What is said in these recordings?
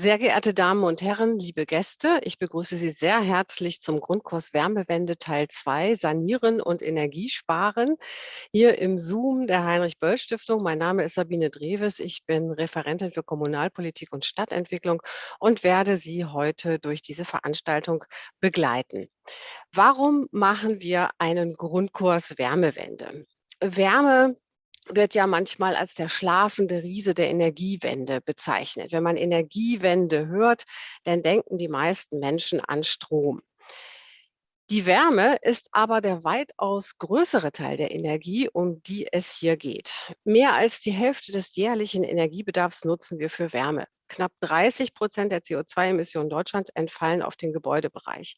Sehr geehrte Damen und Herren, liebe Gäste, ich begrüße Sie sehr herzlich zum Grundkurs Wärmewende Teil 2 Sanieren und Energiesparen hier im Zoom der Heinrich-Böll-Stiftung. Mein Name ist Sabine Dreves, ich bin Referentin für Kommunalpolitik und Stadtentwicklung und werde Sie heute durch diese Veranstaltung begleiten. Warum machen wir einen Grundkurs Wärmewende? Wärme wird ja manchmal als der schlafende Riese der Energiewende bezeichnet. Wenn man Energiewende hört, dann denken die meisten Menschen an Strom. Die Wärme ist aber der weitaus größere Teil der Energie, um die es hier geht. Mehr als die Hälfte des jährlichen Energiebedarfs nutzen wir für Wärme. Knapp 30 Prozent der CO2-Emissionen Deutschlands entfallen auf den Gebäudebereich.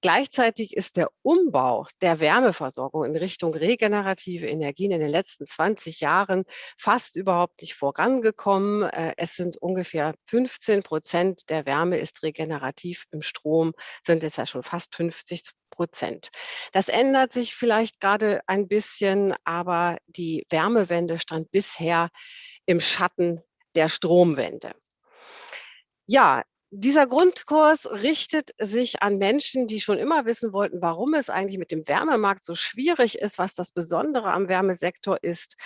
Gleichzeitig ist der Umbau der Wärmeversorgung in Richtung regenerative Energien in den letzten 20 Jahren fast überhaupt nicht vorangekommen. Äh, es sind ungefähr 15 Prozent der Wärme ist regenerativ. Im Strom sind es ja schon fast 50 Prozent. Das ändert sich vielleicht gerade ein bisschen, aber die Wärmewende stand bisher im Schatten der Stromwende. Ja, dieser Grundkurs richtet sich an Menschen, die schon immer wissen wollten, warum es eigentlich mit dem Wärmemarkt so schwierig ist, was das Besondere am Wärmesektor ist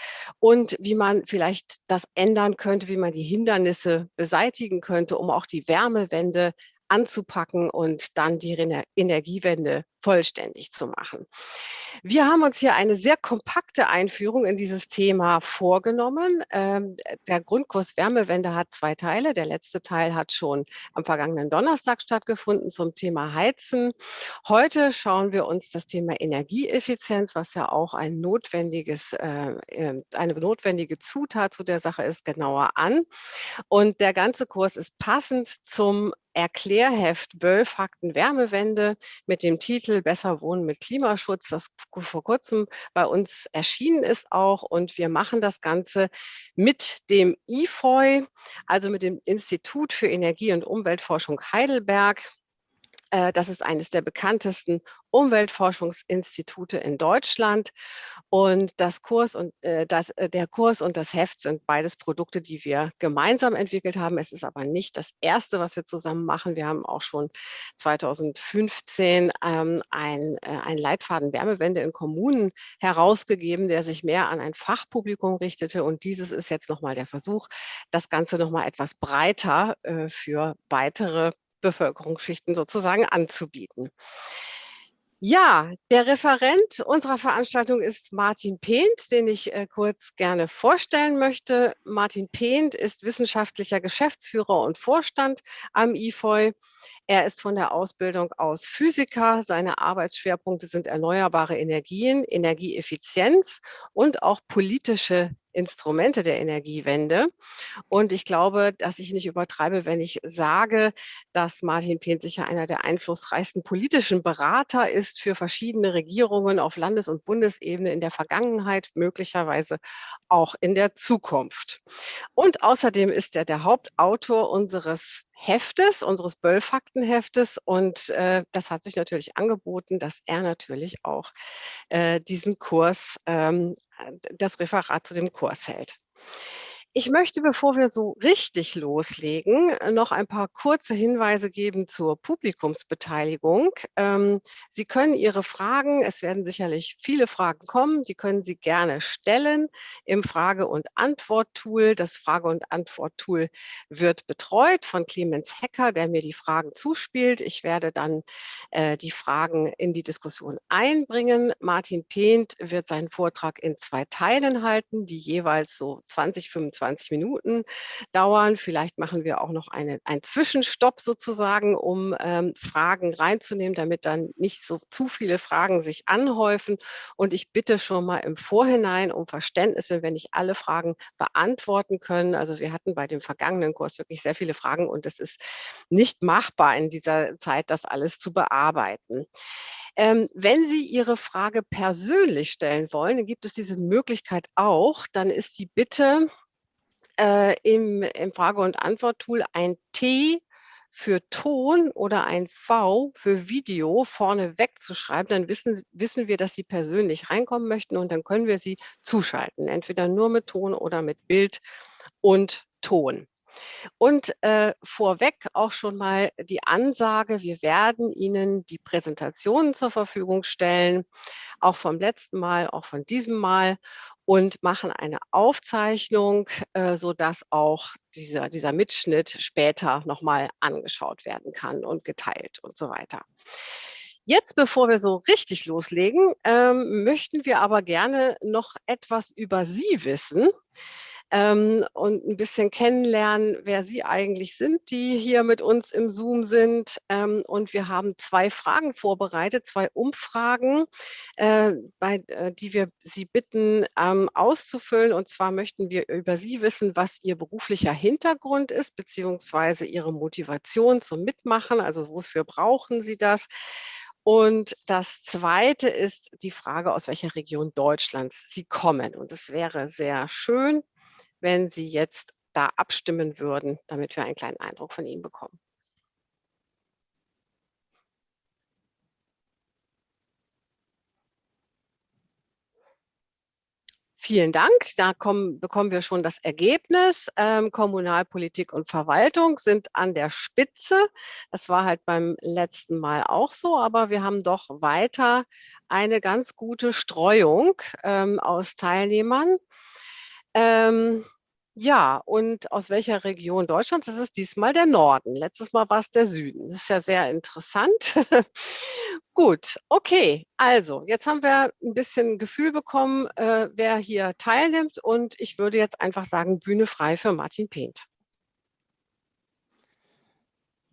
und wie man vielleicht das ändern könnte, wie man die Hindernisse beseitigen könnte, um auch die Wärmewende anzupacken und dann die Energiewende vollständig zu machen. Wir haben uns hier eine sehr kompakte Einführung in dieses Thema vorgenommen. Ähm, der Grundkurs Wärmewende hat zwei Teile. Der letzte Teil hat schon am vergangenen Donnerstag stattgefunden zum Thema Heizen. Heute schauen wir uns das Thema Energieeffizienz, was ja auch ein notwendiges, äh, ähm, eine notwendige Zutat zu der Sache ist, genauer an. Und der ganze Kurs ist passend zum Erklärheft Böll Fakten Wärmewende mit dem Titel Besser Wohnen mit Klimaschutz, das vor kurzem bei uns erschienen ist auch. Und wir machen das Ganze mit dem IFOI, also mit dem Institut für Energie- und Umweltforschung Heidelberg. Äh, das ist eines der bekanntesten Umweltforschungsinstitute in Deutschland. Und das Kurs und, äh, das, äh, der Kurs und das Heft sind beides Produkte, die wir gemeinsam entwickelt haben. Es ist aber nicht das erste, was wir zusammen machen. Wir haben auch schon 2015 ähm, ein, ein Leitfaden Wärmewende in Kommunen herausgegeben, der sich mehr an ein Fachpublikum richtete. Und dieses ist jetzt nochmal der Versuch, das Ganze nochmal etwas breiter für weitere Bevölkerungsschichten sozusagen anzubieten. Ja, der Referent unserer Veranstaltung ist Martin Pehnt, den ich äh, kurz gerne vorstellen möchte. Martin Pehnt ist wissenschaftlicher Geschäftsführer und Vorstand am IFOI. Er ist von der Ausbildung aus Physiker. Seine Arbeitsschwerpunkte sind erneuerbare Energien, Energieeffizienz und auch politische Instrumente der Energiewende. Und ich glaube, dass ich nicht übertreibe, wenn ich sage, dass Martin Pehn sicher einer der einflussreichsten politischen Berater ist für verschiedene Regierungen auf Landes- und Bundesebene in der Vergangenheit, möglicherweise auch in der Zukunft. Und außerdem ist er der Hauptautor unseres Heftes, unseres Böll-Faktenheftes. Und äh, das hat sich natürlich angeboten, dass er natürlich auch äh, diesen Kurs, ähm, das Referat zu dem Kurs hält. Ich möchte, bevor wir so richtig loslegen, noch ein paar kurze Hinweise geben zur Publikumsbeteiligung. Ähm, Sie können Ihre Fragen, es werden sicherlich viele Fragen kommen, die können Sie gerne stellen im Frage- und Antwort-Tool. Das Frage- und Antwort-Tool wird betreut von Clemens Hecker, der mir die Fragen zuspielt. Ich werde dann äh, die Fragen in die Diskussion einbringen. Martin Pehnt wird seinen Vortrag in zwei Teilen halten, die jeweils so 20, 25 20 Minuten dauern. Vielleicht machen wir auch noch eine, einen Zwischenstopp sozusagen, um ähm, Fragen reinzunehmen, damit dann nicht so zu viele Fragen sich anhäufen. Und ich bitte schon mal im Vorhinein um Verständnis, wenn nicht alle Fragen beantworten können. Also wir hatten bei dem vergangenen Kurs wirklich sehr viele Fragen und es ist nicht machbar in dieser Zeit, das alles zu bearbeiten. Ähm, wenn Sie Ihre Frage persönlich stellen wollen, dann gibt es diese Möglichkeit auch. Dann ist die Bitte, äh, im, im Frage- und Antwort-Tool ein T für Ton oder ein V für Video vorne wegzuschreiben, dann wissen, wissen wir, dass Sie persönlich reinkommen möchten und dann können wir Sie zuschalten, entweder nur mit Ton oder mit Bild und Ton. Und äh, vorweg auch schon mal die Ansage, wir werden Ihnen die Präsentationen zur Verfügung stellen, auch vom letzten Mal, auch von diesem Mal und machen eine Aufzeichnung, äh, sodass auch dieser, dieser Mitschnitt später nochmal angeschaut werden kann und geteilt und so weiter. Jetzt, bevor wir so richtig loslegen, ähm, möchten wir aber gerne noch etwas über Sie wissen ähm, und ein bisschen kennenlernen, wer Sie eigentlich sind, die hier mit uns im Zoom sind. Ähm, und wir haben zwei Fragen vorbereitet, zwei Umfragen, äh, bei, äh, die wir Sie bitten ähm, auszufüllen. Und zwar möchten wir über Sie wissen, was Ihr beruflicher Hintergrund ist, beziehungsweise Ihre Motivation zum Mitmachen, also wofür brauchen Sie das? Und das Zweite ist die Frage, aus welcher Region Deutschlands Sie kommen. Und es wäre sehr schön, wenn Sie jetzt da abstimmen würden, damit wir einen kleinen Eindruck von Ihnen bekommen. Vielen Dank. Da kommen, bekommen wir schon das Ergebnis. Ähm, Kommunalpolitik und Verwaltung sind an der Spitze. Das war halt beim letzten Mal auch so, aber wir haben doch weiter eine ganz gute Streuung ähm, aus Teilnehmern. Ähm, ja, und aus welcher Region Deutschlands? Das ist diesmal der Norden. Letztes Mal war es der Süden. Das ist ja sehr interessant. Gut, okay. Also, jetzt haben wir ein bisschen Gefühl bekommen, äh, wer hier teilnimmt. Und ich würde jetzt einfach sagen, Bühne frei für Martin Pehnt.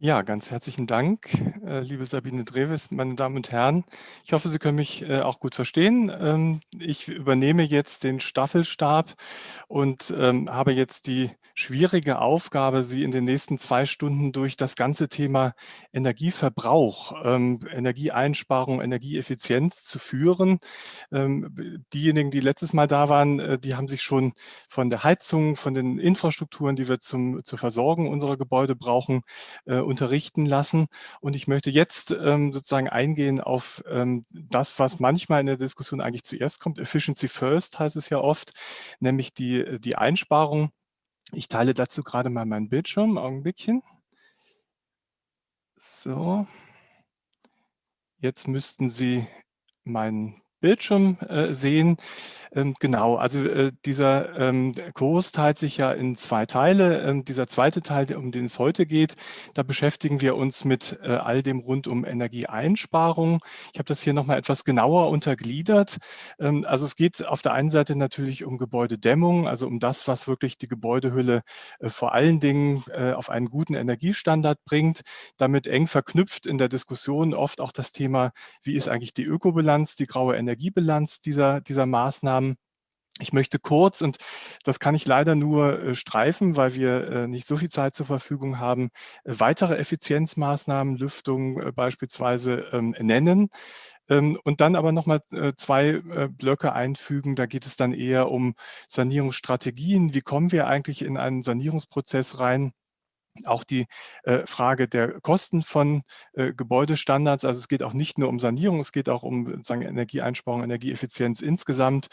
Ja, ganz herzlichen Dank, äh, liebe Sabine Dreves, meine Damen und Herren. Ich hoffe, Sie können mich äh, auch gut verstehen. Ähm, ich übernehme jetzt den Staffelstab und ähm, habe jetzt die schwierige Aufgabe, Sie in den nächsten zwei Stunden durch das ganze Thema Energieverbrauch, ähm, Energieeinsparung, Energieeffizienz zu führen. Diejenigen, die letztes Mal da waren, äh, die haben sich schon von der Heizung, von den Infrastrukturen, die wir zum, zur Versorgung unserer Gebäude brauchen, unterrichten lassen. Und ich möchte jetzt ähm, sozusagen eingehen auf ähm, das, was manchmal in der Diskussion eigentlich zuerst kommt. Efficiency first heißt es ja oft, nämlich die, die Einsparung. Ich teile dazu gerade mal meinen Bildschirm, Augenblickchen. So, jetzt müssten Sie meinen Bildschirm äh, sehen. Ähm, genau, also äh, dieser ähm, Kurs teilt sich ja in zwei Teile. Ähm, dieser zweite Teil, um den es heute geht, da beschäftigen wir uns mit äh, all dem rund um Energieeinsparung. Ich habe das hier nochmal etwas genauer untergliedert. Also es geht auf der einen Seite natürlich um Gebäudedämmung, also um das, was wirklich die Gebäudehülle vor allen Dingen auf einen guten Energiestandard bringt. Damit eng verknüpft in der Diskussion oft auch das Thema, wie ist eigentlich die Ökobilanz, die graue Energiebilanz dieser, dieser Maßnahmen. Ich möchte kurz, und das kann ich leider nur äh, streifen, weil wir äh, nicht so viel Zeit zur Verfügung haben, äh, weitere Effizienzmaßnahmen, Lüftung beispielsweise ähm, nennen. Ähm, und dann aber nochmal zwei Blöcke einfügen. Da geht es dann eher um Sanierungsstrategien. Wie kommen wir eigentlich in einen Sanierungsprozess rein? Auch die äh, Frage der Kosten von äh, Gebäudestandards. Also es geht auch nicht nur um Sanierung, es geht auch um sagen, Energieeinsparung, Energieeffizienz insgesamt.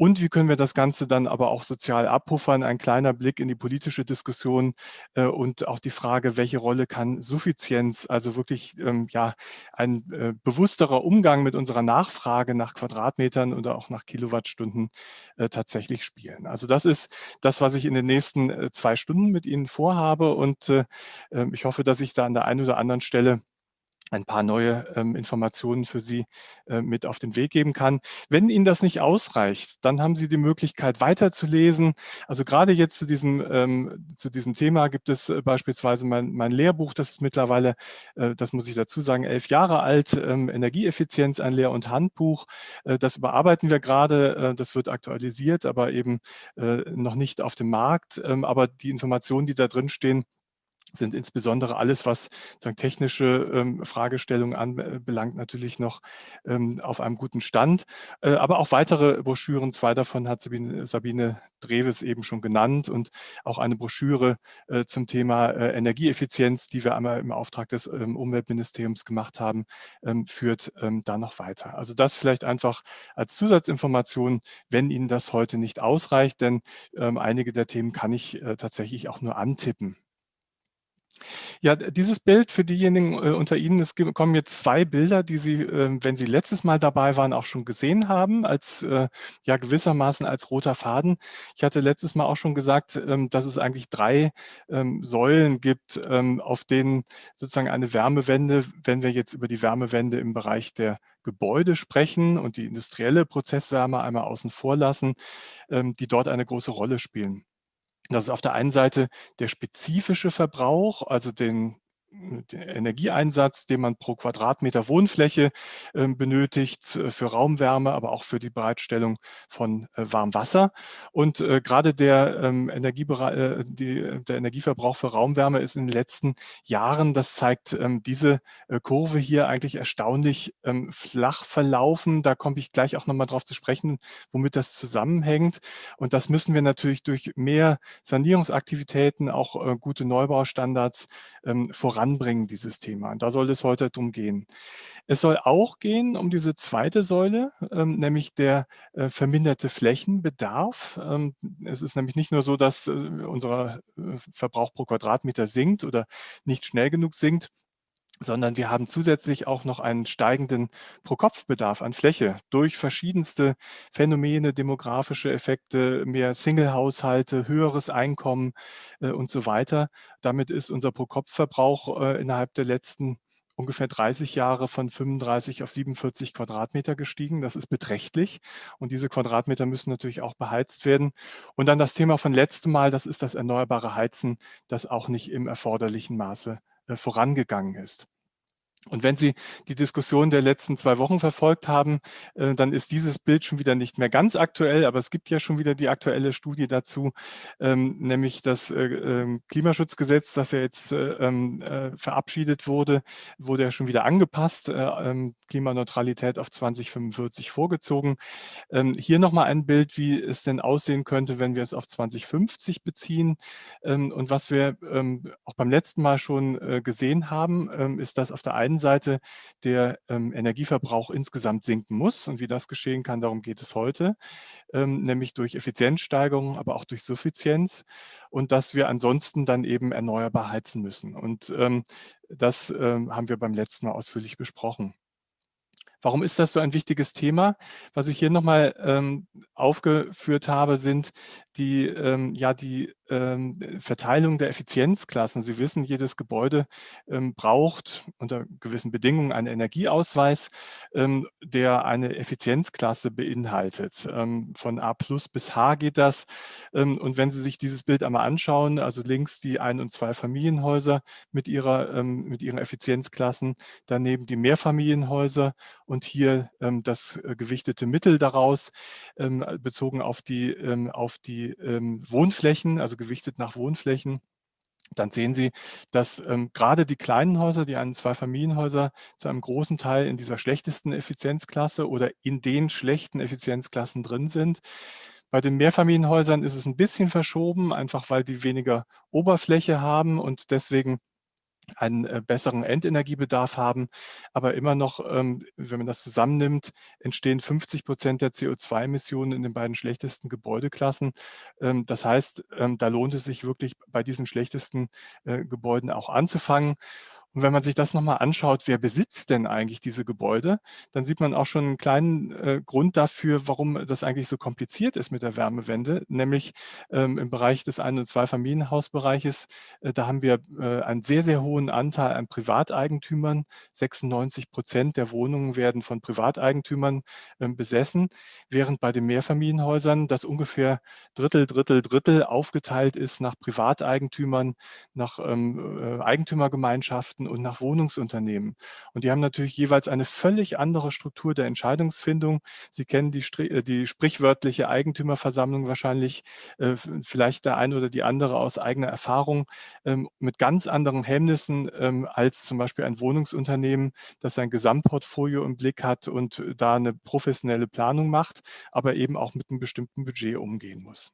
Und wie können wir das Ganze dann aber auch sozial abpuffern? Ein kleiner Blick in die politische Diskussion äh, und auch die Frage, welche Rolle kann Suffizienz, also wirklich ähm, ja, ein äh, bewussterer Umgang mit unserer Nachfrage nach Quadratmetern oder auch nach Kilowattstunden äh, tatsächlich spielen. Also das ist das, was ich in den nächsten äh, zwei Stunden mit Ihnen vorhabe und äh, ähm, ich hoffe, dass ich da an der einen oder anderen Stelle ein paar neue ähm, Informationen für Sie äh, mit auf den Weg geben kann. Wenn Ihnen das nicht ausreicht, dann haben Sie die Möglichkeit weiterzulesen. Also gerade jetzt zu diesem, ähm, zu diesem Thema gibt es äh, beispielsweise mein, mein Lehrbuch, das ist mittlerweile, äh, das muss ich dazu sagen, elf Jahre alt, ähm, Energieeffizienz, ein Lehr- und Handbuch. Äh, das überarbeiten wir gerade, äh, das wird aktualisiert, aber eben äh, noch nicht auf dem Markt. Ähm, aber die Informationen, die da drin stehen, sind insbesondere alles, was sagen, technische ähm, Fragestellungen anbelangt, natürlich noch ähm, auf einem guten Stand. Äh, aber auch weitere Broschüren, zwei davon hat Sabine, Sabine Dreves eben schon genannt und auch eine Broschüre äh, zum Thema äh, Energieeffizienz, die wir einmal im Auftrag des ähm, Umweltministeriums gemacht haben, ähm, führt ähm, da noch weiter. Also das vielleicht einfach als Zusatzinformation, wenn Ihnen das heute nicht ausreicht, denn ähm, einige der Themen kann ich äh, tatsächlich auch nur antippen. Ja, dieses Bild für diejenigen äh, unter Ihnen, es kommen jetzt zwei Bilder, die Sie, äh, wenn Sie letztes Mal dabei waren, auch schon gesehen haben, als äh, ja gewissermaßen als roter Faden. Ich hatte letztes Mal auch schon gesagt, ähm, dass es eigentlich drei ähm, Säulen gibt, ähm, auf denen sozusagen eine Wärmewende, wenn wir jetzt über die Wärmewende im Bereich der Gebäude sprechen und die industrielle Prozesswärme einmal außen vor lassen, ähm, die dort eine große Rolle spielen. Das ist auf der einen Seite der spezifische Verbrauch, also den Energieeinsatz, den man pro Quadratmeter Wohnfläche ähm, benötigt äh, für Raumwärme, aber auch für die Bereitstellung von äh, Warmwasser. Und äh, gerade der, ähm, die, der Energieverbrauch für Raumwärme ist in den letzten Jahren, das zeigt ähm, diese Kurve hier eigentlich erstaunlich flach verlaufen. Da komme ich gleich auch nochmal drauf zu sprechen, womit das zusammenhängt. Und das müssen wir natürlich durch mehr Sanierungsaktivitäten, auch gute Neubaustandards voran voranbringen, dieses Thema. Und da soll es heute drum gehen. Es soll auch gehen um diese zweite Säule, ähm, nämlich der äh, verminderte Flächenbedarf. Ähm, es ist nämlich nicht nur so, dass äh, unser äh, Verbrauch pro Quadratmeter sinkt oder nicht schnell genug sinkt, sondern wir haben zusätzlich auch noch einen steigenden Pro-Kopf-Bedarf an Fläche durch verschiedenste Phänomene, demografische Effekte, mehr Single-Haushalte, höheres Einkommen äh, und so weiter. Damit ist unser Pro-Kopf-Verbrauch äh, innerhalb der letzten ungefähr 30 Jahre von 35 auf 47 Quadratmeter gestiegen. Das ist beträchtlich. Und diese Quadratmeter müssen natürlich auch beheizt werden. Und dann das Thema von letztem Mal, das ist das erneuerbare Heizen, das auch nicht im erforderlichen Maße vorangegangen ist. Und wenn Sie die Diskussion der letzten zwei Wochen verfolgt haben, äh, dann ist dieses Bild schon wieder nicht mehr ganz aktuell, aber es gibt ja schon wieder die aktuelle Studie dazu, ähm, nämlich das äh, ähm, Klimaschutzgesetz, das ja jetzt äh, ähm, verabschiedet wurde, wurde ja schon wieder angepasst, Klimaneutralität auf 2045 vorgezogen. Hier nochmal ein Bild, wie es denn aussehen könnte, wenn wir es auf 2050 beziehen. Und was wir auch beim letzten Mal schon gesehen haben, ist, dass auf der einen Seite der ähm, Energieverbrauch insgesamt sinken muss. Und wie das geschehen kann, darum geht es heute, ähm, nämlich durch Effizienzsteigerung, aber auch durch Suffizienz und dass wir ansonsten dann eben erneuerbar heizen müssen. Und ähm, das ähm, haben wir beim letzten Mal ausführlich besprochen. Warum ist das so ein wichtiges Thema? Was ich hier nochmal ähm, aufgeführt habe, sind die, ähm, ja, die Verteilung der Effizienzklassen. Sie wissen, jedes Gebäude ähm, braucht unter gewissen Bedingungen einen Energieausweis, ähm, der eine Effizienzklasse beinhaltet. Ähm, von A bis H geht das. und wenn Sie sich dieses Bild einmal anschauen, also links die Ein- und Zwei-Familienhäuser mit, ihrer, mit ihren Effizienzklassen, daneben die Mehrfamilienhäuser und hier das äh, gewichtete Mittel daraus, bezogen auf die, auf die ähm, Wohnflächen, also gewichtet nach Wohnflächen, dann sehen Sie, dass ähm, gerade die kleinen Häuser, die einen Zweifamilienhäuser, zu einem großen Teil in dieser schlechtesten Effizienzklasse oder in den schlechten Effizienzklassen drin sind. Bei den Mehrfamilienhäusern ist es ein bisschen verschoben, einfach weil die weniger Oberfläche haben und deswegen einen äh, besseren Endenergiebedarf haben. Aber immer noch, ähm, wenn man das zusammennimmt, entstehen 50 Prozent der CO2-Emissionen in den beiden schlechtesten Gebäudeklassen. Ähm, das heißt, ähm, da lohnt es sich wirklich bei diesen schlechtesten äh, Gebäuden auch anzufangen. Und wenn man sich das nochmal anschaut, wer besitzt denn eigentlich diese Gebäude, dann sieht man auch schon einen kleinen äh, Grund dafür, warum das eigentlich so kompliziert ist mit der Wärmewende, nämlich ähm, im Bereich des Ein- und Zweifamilienhausbereiches, äh, da haben wir äh, einen sehr, sehr hohen Anteil an Privateigentümern. 96 Prozent der Wohnungen werden von Privateigentümern ähm, besessen, während bei den Mehrfamilienhäusern das ungefähr Drittel, Drittel, Drittel aufgeteilt ist nach Privateigentümern, nach ähm, äh, Eigentümergemeinschaften und nach Wohnungsunternehmen. Und die haben natürlich jeweils eine völlig andere Struktur der Entscheidungsfindung. Sie kennen die, äh, die sprichwörtliche Eigentümerversammlung wahrscheinlich, äh, vielleicht der eine oder die andere aus eigener Erfahrung, ähm, mit ganz anderen Hemmnissen ähm, als zum Beispiel ein Wohnungsunternehmen, das sein Gesamtportfolio im Blick hat und da eine professionelle Planung macht, aber eben auch mit einem bestimmten Budget umgehen muss.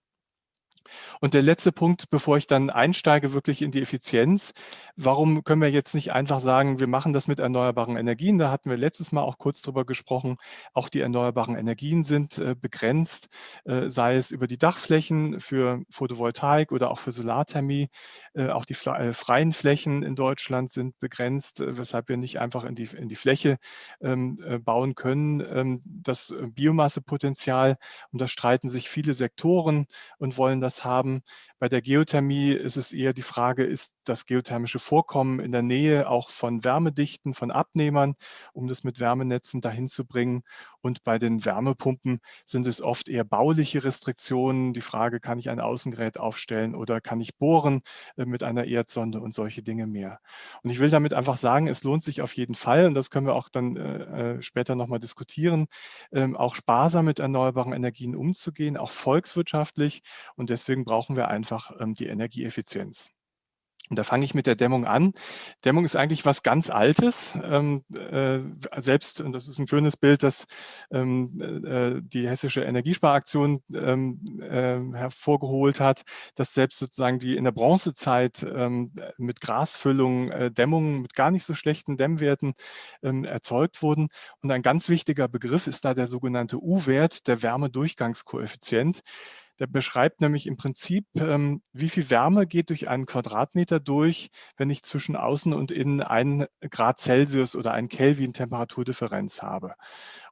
Und der letzte Punkt, bevor ich dann einsteige wirklich in die Effizienz. Warum können wir jetzt nicht einfach sagen, wir machen das mit erneuerbaren Energien? Da hatten wir letztes Mal auch kurz drüber gesprochen. Auch die erneuerbaren Energien sind äh, begrenzt, äh, sei es über die Dachflächen für Photovoltaik oder auch für Solarthermie. Äh, auch die freien Flächen in Deutschland sind begrenzt, weshalb wir nicht einfach in die, in die Fläche ähm, äh, bauen können. Ähm, das Biomassepotenzial, und da streiten sich viele Sektoren und wollen das haben. Bei der Geothermie ist es eher die Frage, ist das geothermische Vorkommen in der Nähe auch von Wärmedichten, von Abnehmern, um das mit Wärmenetzen dahin zu bringen. Und bei den Wärmepumpen sind es oft eher bauliche Restriktionen. Die Frage, kann ich ein Außengerät aufstellen oder kann ich bohren äh, mit einer Erdsonde und solche Dinge mehr. Und ich will damit einfach sagen, es lohnt sich auf jeden Fall, und das können wir auch dann äh, äh später nochmal diskutieren, ähm, auch sparsam mit erneuerbaren Energien umzugehen, auch volkswirtschaftlich. Und deswegen brauchen wir einfach ähm, die Energieeffizienz. Und da fange ich mit der Dämmung an. Dämmung ist eigentlich was ganz Altes. Ähm, äh, selbst, und das ist ein schönes Bild, das ähm, äh, die hessische Energiesparaktion ähm, äh, hervorgeholt hat, dass selbst sozusagen die in der Bronzezeit ähm, mit Grasfüllung äh, Dämmungen mit gar nicht so schlechten Dämmwerten ähm, erzeugt wurden. Und ein ganz wichtiger Begriff ist da der sogenannte U-Wert, der Wärmedurchgangskoeffizient. Der beschreibt nämlich im Prinzip, ähm, wie viel Wärme geht durch einen Quadratmeter durch, wenn ich zwischen außen und innen einen Grad Celsius oder einen Kelvin Temperaturdifferenz habe.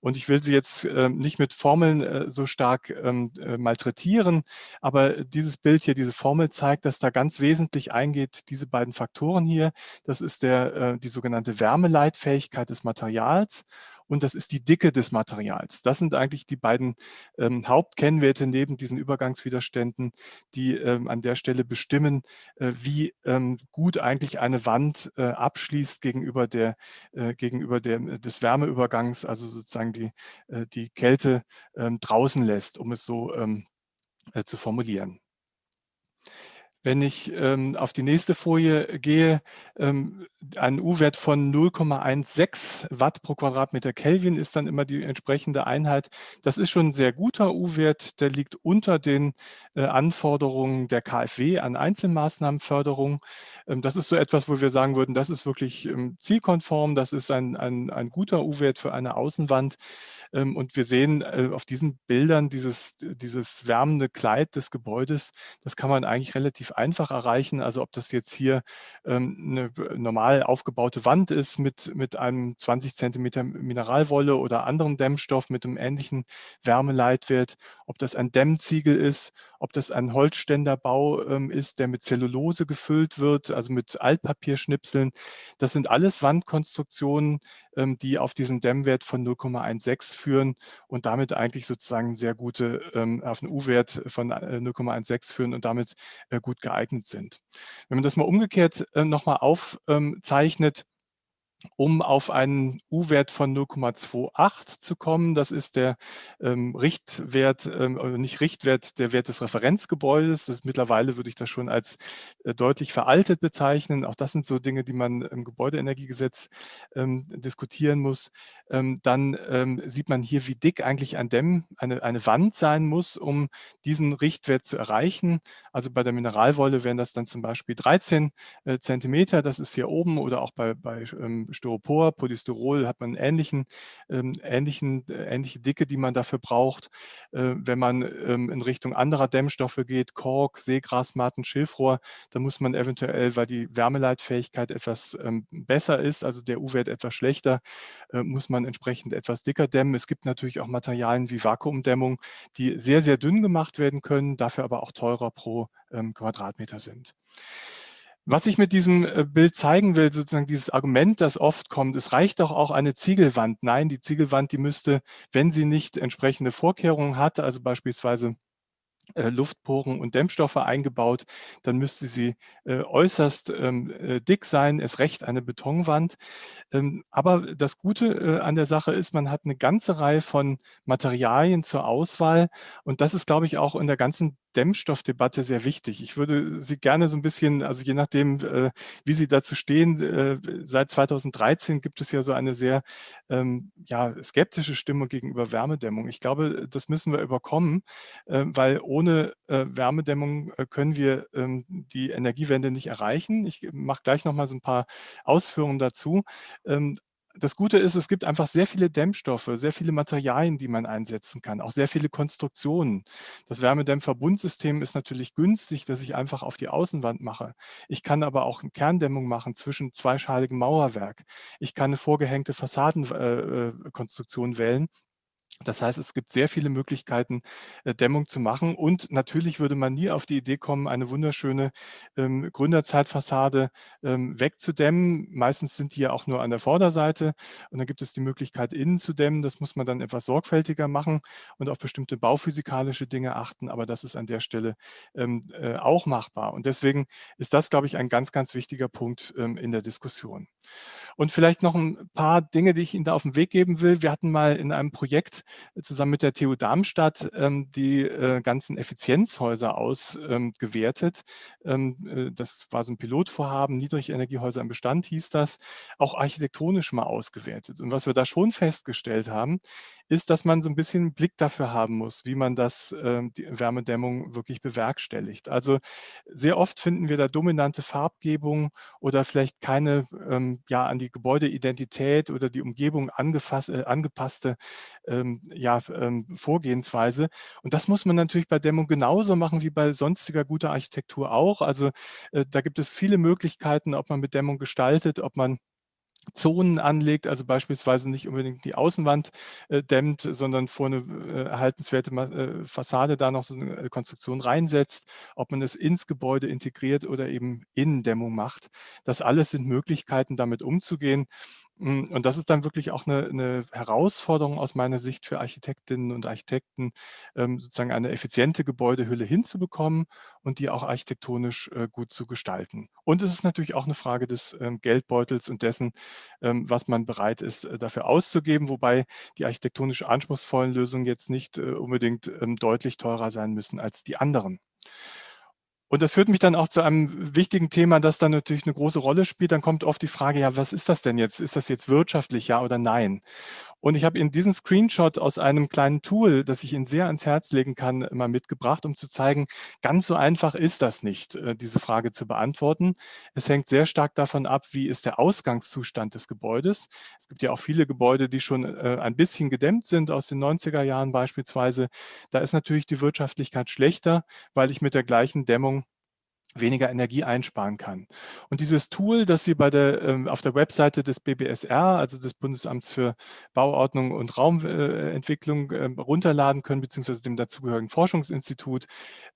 Und ich will Sie jetzt ähm, nicht mit Formeln äh, so stark ähm, äh, malträtieren, aber dieses Bild hier, diese Formel zeigt, dass da ganz wesentlich eingeht, diese beiden Faktoren hier. Das ist der, äh, die sogenannte Wärmeleitfähigkeit des Materials und das ist die Dicke des Materials. Das sind eigentlich die beiden ähm, Hauptkennwerte neben diesen Übergangswiderständen, die ähm, an der Stelle bestimmen, äh, wie ähm, gut eigentlich eine Wand äh, abschließt gegenüber, der, äh, gegenüber der, des Wärmeübergangs, also sozusagen die, äh, die Kälte ähm, draußen lässt, um es so ähm, äh, zu formulieren. Wenn ich ähm, auf die nächste Folie gehe, ähm, ein U-Wert von 0,16 Watt pro Quadratmeter Kelvin ist dann immer die entsprechende Einheit. Das ist schon ein sehr guter U-Wert, der liegt unter den äh, Anforderungen der KfW an Einzelmaßnahmenförderung. Ähm, das ist so etwas, wo wir sagen würden, das ist wirklich ähm, zielkonform, das ist ein, ein, ein guter U-Wert für eine Außenwand. Ähm, und wir sehen äh, auf diesen Bildern dieses, dieses wärmende Kleid des Gebäudes, das kann man eigentlich relativ einfach erreichen. Also ob das jetzt hier eine normal aufgebaute Wand ist mit, mit einem 20 Zentimeter Mineralwolle oder anderen Dämmstoff mit einem ähnlichen Wärmeleitwert, ob das ein Dämmziegel ist, ob das ein Holzständerbau ist, der mit Zellulose gefüllt wird, also mit Altpapierschnipseln. Das sind alles Wandkonstruktionen, ähm, die auf diesen Dämmwert von 0,16 führen und damit eigentlich sozusagen sehr gute, ähm, auf einen U-Wert von 0,16 äh, führen und damit äh, gut geeignet sind. Wenn man das mal umgekehrt äh, nochmal aufzeichnet, um auf einen U-Wert von 0,28 zu kommen. Das ist der ähm, Richtwert, ähm, nicht Richtwert, der Wert des Referenzgebäudes. Das mittlerweile würde ich das schon als äh, deutlich veraltet bezeichnen. Auch das sind so Dinge, die man im Gebäudeenergiegesetz ähm, diskutieren muss. Ähm, dann ähm, sieht man hier, wie dick eigentlich ein Dämm, eine, eine Wand sein muss, um diesen Richtwert zu erreichen. Also bei der Mineralwolle wären das dann zum Beispiel 13 äh, Zentimeter. Das ist hier oben oder auch bei, bei ähm, Styropor, Polystyrol hat man ähnlichen, ähm, ähnlichen, äh, ähnliche Dicke, die man dafür braucht. Äh, wenn man ähm, in Richtung anderer Dämmstoffe geht, Kork, Seegrasmatten, Schilfrohr, dann muss man eventuell, weil die Wärmeleitfähigkeit etwas ähm, besser ist, also der U-Wert etwas schlechter, äh, muss man entsprechend etwas dicker dämmen. Es gibt natürlich auch Materialien wie Vakuumdämmung, die sehr, sehr dünn gemacht werden können, dafür aber auch teurer pro ähm, Quadratmeter sind. Was ich mit diesem äh, Bild zeigen will, sozusagen dieses Argument, das oft kommt, es reicht doch auch eine Ziegelwand. Nein, die Ziegelwand, die müsste, wenn sie nicht entsprechende Vorkehrungen hat, also beispielsweise äh, Luftporen und Dämmstoffe eingebaut, dann müsste sie äh, äußerst ähm, äh, dick sein, es recht eine Betonwand. Ähm, aber das Gute äh, an der Sache ist, man hat eine ganze Reihe von Materialien zur Auswahl und das ist, glaube ich, auch in der ganzen Dämmstoffdebatte sehr wichtig. Ich würde Sie gerne so ein bisschen, also je nachdem, äh, wie Sie dazu stehen, äh, seit 2013 gibt es ja so eine sehr ähm, ja, skeptische Stimmung gegenüber Wärmedämmung. Ich glaube, das müssen wir überkommen, äh, weil ohne äh, Wärmedämmung äh, können wir ähm, die Energiewende nicht erreichen. Ich mache gleich noch mal so ein paar Ausführungen dazu. Ähm, das Gute ist, es gibt einfach sehr viele Dämmstoffe, sehr viele Materialien, die man einsetzen kann, auch sehr viele Konstruktionen. Das Wärmedämmverbundsystem ist natürlich günstig, dass ich einfach auf die Außenwand mache. Ich kann aber auch eine Kerndämmung machen zwischen zweischaligem Mauerwerk. Ich kann eine vorgehängte Fassadenkonstruktion äh, äh wählen das heißt, es gibt sehr viele Möglichkeiten, äh, Dämmung zu machen. Und natürlich würde man nie auf die Idee kommen, eine wunderschöne ähm, Gründerzeitfassade ähm, wegzudämmen. Meistens sind die ja auch nur an der Vorderseite. Und dann gibt es die Möglichkeit, innen zu dämmen. Das muss man dann etwas sorgfältiger machen und auf bestimmte bauphysikalische Dinge achten. Aber das ist an der Stelle ähm, äh, auch machbar. Und deswegen ist das, glaube ich, ein ganz, ganz wichtiger Punkt ähm, in der Diskussion. Und vielleicht noch ein paar Dinge, die ich Ihnen da auf den Weg geben will. Wir hatten mal in einem Projekt zusammen mit der TU Darmstadt ähm, die äh, ganzen Effizienzhäuser ausgewertet. Ähm, ähm, äh, das war so ein Pilotvorhaben, Niedrigenergiehäuser im Bestand hieß das, auch architektonisch mal ausgewertet. Und was wir da schon festgestellt haben, ist, dass man so ein bisschen einen Blick dafür haben muss, wie man das, die Wärmedämmung wirklich bewerkstelligt. Also sehr oft finden wir da dominante Farbgebung oder vielleicht keine ja, an die Gebäudeidentität oder die Umgebung angefasst, äh, angepasste ähm, ja, ähm, Vorgehensweise. Und das muss man natürlich bei Dämmung genauso machen wie bei sonstiger guter Architektur auch. Also äh, da gibt es viele Möglichkeiten, ob man mit Dämmung gestaltet, ob man Zonen anlegt, also beispielsweise nicht unbedingt die Außenwand äh, dämmt, sondern vor eine äh, erhaltenswerte äh, Fassade da noch so eine äh, Konstruktion reinsetzt, ob man es ins Gebäude integriert oder eben Innendämmung macht. Das alles sind Möglichkeiten, damit umzugehen. Hm, und das ist dann wirklich auch eine, eine Herausforderung aus meiner Sicht für Architektinnen und Architekten, ähm, sozusagen eine effiziente Gebäudehülle hinzubekommen und die auch architektonisch äh, gut zu gestalten. Und es ist natürlich auch eine Frage des ähm, Geldbeutels und dessen, ähm, was man bereit ist, äh, dafür auszugeben, wobei die architektonisch anspruchsvollen Lösungen jetzt nicht äh, unbedingt deutlich teurer sein müssen als die anderen. Und das führt mich dann auch zu einem wichtigen Thema, das dann natürlich eine große Rolle spielt. Dann kommt oft die Frage, ja, was ist das denn jetzt? Ist das jetzt wirtschaftlich, ja oder nein? Und ich habe Ihnen diesen Screenshot aus einem kleinen Tool, das ich Ihnen sehr ans Herz legen kann, mal mitgebracht, um zu zeigen, ganz so einfach ist das nicht, äh, diese Frage zu beantworten. Es hängt sehr stark davon ab, wie ist der Ausgangszustand des Gebäudes. Es gibt ja auch viele Gebäude, die schon äh, ein bisschen gedämmt sind, aus den 90er Jahren beispielsweise. Da ist natürlich die Wirtschaftlichkeit schlechter, weil ich mit der gleichen Dämmung weniger Energie einsparen kann. Und dieses Tool, das Sie bei der, ähm, auf der Webseite des BBSR, also des Bundesamts für Bauordnung und Raumentwicklung, äh, runterladen können, beziehungsweise dem dazugehörigen Forschungsinstitut,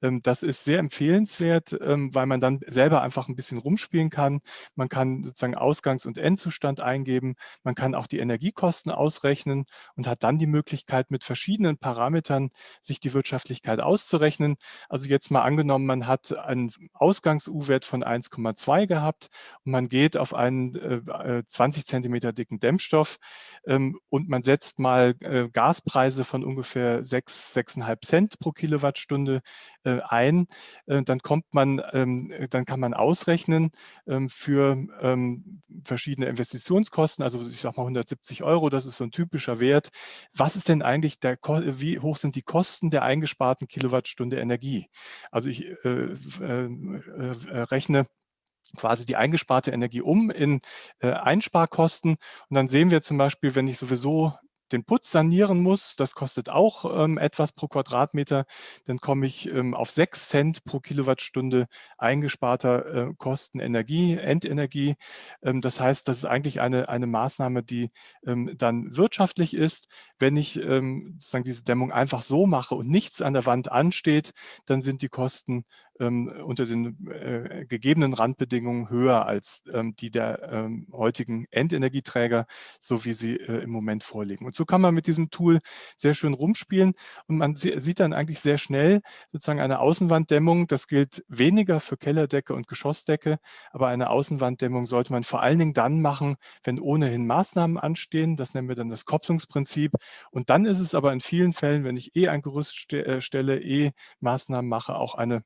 ähm, das ist sehr empfehlenswert, ähm, weil man dann selber einfach ein bisschen rumspielen kann. Man kann sozusagen Ausgangs- und Endzustand eingeben. Man kann auch die Energiekosten ausrechnen und hat dann die Möglichkeit, mit verschiedenen Parametern sich die Wirtschaftlichkeit auszurechnen. Also jetzt mal angenommen, man hat einen Ausgangs-U-Wert von 1,2 gehabt. Und man geht auf einen äh, 20 äh, Zentimeter dicken Dämmstoff ähm, und man setzt mal äh, Gaspreise von ungefähr 6, 6,5 Cent pro Kilowattstunde ein, äh, dann kommt man, ähm, dann kann man ausrechnen ähm, für ähm, verschiedene Investitionskosten, also ich sage mal 170 Euro, das ist so ein typischer Wert. Was ist denn eigentlich der, wie hoch sind die Kosten der eingesparten Kilowattstunde Energie? Also ich äh, äh, äh, rechne quasi die eingesparte Energie um in äh, Einsparkosten. Und dann sehen wir zum Beispiel, wenn ich sowieso den Putz sanieren muss, das kostet auch ähm, etwas pro Quadratmeter, dann komme ich ähm, auf 6 Cent pro Kilowattstunde eingesparter äh, Kosten Energie, Endenergie. Ähm, das heißt, das ist eigentlich eine, eine Maßnahme, die ähm, dann wirtschaftlich ist. Wenn ich ähm, sozusagen diese Dämmung einfach so mache und nichts an der Wand ansteht, dann sind die Kosten ähm, unter den äh, gegebenen Randbedingungen höher als die der heutigen Endenergieträger, so wie sie äh, im Moment vorliegen. Und so kann man mit diesem Tool sehr schön rumspielen und man sieht dann eigentlich sehr schnell sozusagen eine Außenwanddämmung. Das gilt weniger für Kellerdecke und Geschossdecke, aber eine Außenwanddämmung sollte man vor allen Dingen dann machen, wenn ohnehin Maßnahmen anstehen. Das nennen wir dann das Kopplungsprinzip. Und dann ist es aber in vielen Fällen, wenn ich eh ein Gerüst äh, stelle, eh Maßnahmen mache, auch eine